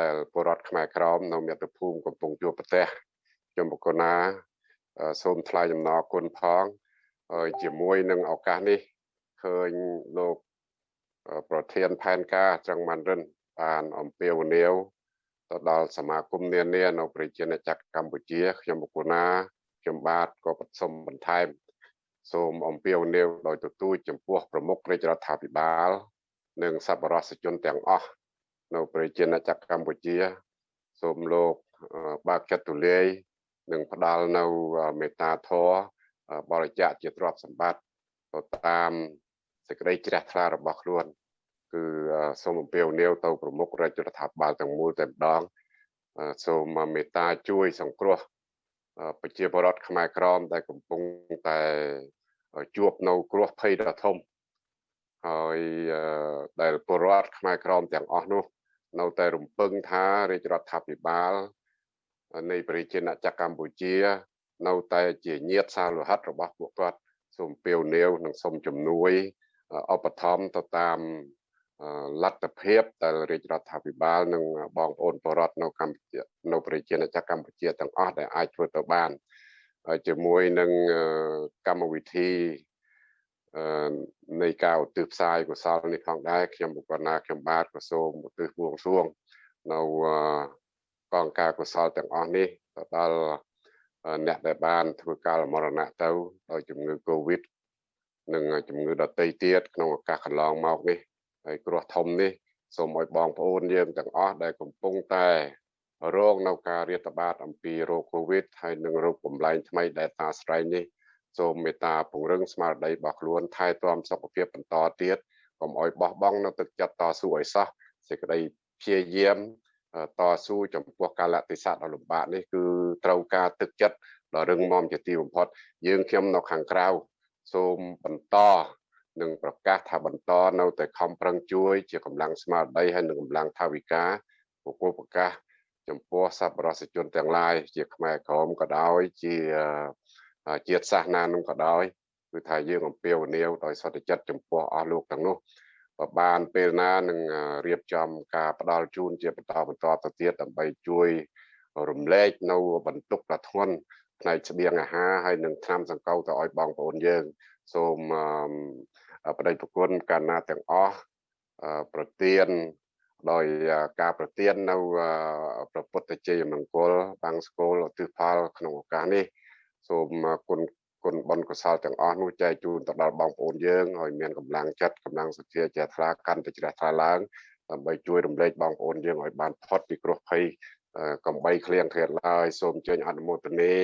ដែលពលរដ្ឋខ្មែរក្រមនៅមាតុភូមិកំពុងជួបប្រទះខ្ញុំបកណាសូមថ្លែងអំណរគុណផងហើយជាមួយនឹងឱកាសនេះឃើញលោកប្រធានផែនការចង្វាន់រិនបានអំពាវនាវទៅដល់សមាគមនានានៅប្រជាណាចក្រកម្ពុជាខ្ញុំបកណា ខ្ញុំបាទក៏បសុំបន្ថែម សូមអំពាវនាវដោយទទូចចំពោះប្រមុខរាជរដ្ឋាភិបាល និងសប្បុរសជនទាំងអស់នៅប្រជាណាចក្រកម្ពុជា សូមលោកបើកចិត្តទូលាយនិងផ្ដល់នៅមេត្តាធម៌បរិច្ចាគជាទ្រព្យសម្បត្តិទៅតាមសេចក្តីជ្រះថ្លារបស់ខ្លួន គឺសូមអំពាវនាវទៅប្រមុខរាជរដ្ឋាភិបាលទាំងមូលតែម្ដងសូមមេត្តាជួយសង្គ្រោះ ប្រជាពលរដ្ឋខ្មែរក្រមដែលកំពុងតែជួបនៅគ្រោះភ័យដ៏ធំហើយដែលពលរដ្ឋខ្មែរក្រមទាំងអស់នោះ នៅតែរំពឹងថារាជរដ្ឋាភិបាលនៃប្រជាណាចក្រកម្ពុជា នៅតែជាញាតសាលោហិតរបស់ពួកគាត់សូមពាវនាវនិងសូមជំនួយឧបត្ថម្ភទៅតាម លទ្ធភាពដែលរាជរដ្ឋាភិបាលនិងបងប្អូនបរដ្ឋនៅកម្ពុជានៅប្រជាណាចក្រកម្ពុជាទាំងអស់ដែលអាចធ្វើទៅបានជាមួយនឹងកម្មវិធីនៃការឧទ្ទិសផ្សាយកុសលនេះផងដែរខ្ញុំបុគ្គលណាខ្ញុំបាទក៏សូមឧទ្ទិសបួងសួងនៅកងការកុសលទាំងអស់នេះទៅដល់អ្នកដែលបានធ្វើការមរណៈទៅដោយជំងឺ Covid និងជំងឺដទៃទៀតក្នុងឱកាសកន្លងមកនេះ ហើយគ្រោះធំនេះសូមឲ្យបងប្អូនយើងទាំងអស់ដែលកំពុងតែរងនៅការរាតត្បាតអំពីโรគ Covid ហើយនិងโรគបំលែងថ្មីដែលតាស្រ័យនេះសូមមេត្តាពង្រឹងស្មារតីរបស់ខ្លួនថែទាំសុខភាពបន្តទៀតកុំឲ្យបោះបង់នៅទឹកចិត្តតស៊ូឲ្យសោះសេចក្តីព្យាយាមតស៊ូចំពោះកាលៈទេសៈដ៏លំបាកនេះគឺត្រូវការទឹកចិត្តដ៏រឹងមាំជាទីបំផុតយើងខ្ញុំនៅខាងក្រៅសូមបន្ត និងប្រកាសថាបន្តនៅតែខំប្រឹងជួយជាកម្លាំងស្មារតីហើយនិងកម្លាំងថាវិការពពុះប្រកាសចំពោះសប្បុរសជនទាំងឡាយជាខ្មែរក្រមក៏ដោយជាជាតិសាសនានោះក៏ដោយគឺថាយើងអំពាវនាវដោយសន្តិចិត្តចំពោះអស់លោកទាំងនោះបើបានពេលណានឹងរៀបចំការផ្ដល់ជូនជាបន្តបន្តទៅទៀតដើម្បីជួយរំលែកនៅបន្ទុកដ៏ធ្ងន់ផ្នែកស្បៀងអាហារហើយនឹងថ្នាំសង្កូវទៅឲ្យបងប្អូនយើងសូម ប្តីប្រគុណកាលណាទាំងអស់ប្រទៀនដោយការប្រទៀននៅប្រពុទ្ធជ័យមង្គលបាំងស្គលឧទ្ទិសផលក្នុងឱកាសនេះសូមគុណគុណបុណ្យកុសលទាំងអស់នោះចែកជូនទៅដល់បងប្អូនយើងឲ្យមានកម្លាំងចិត្តកម្លាំងសទ្ធាជ្រះថ្លាកាន់តែជ្រះថ្លាឡើងដើម្បីជួយរំលែកបងប្អូនយើងឲ្យបានផុតពីគ្រោះភ័យកំបីឃ្លៀងឃ្លាតឡើយសូមជើញអនុមោទនា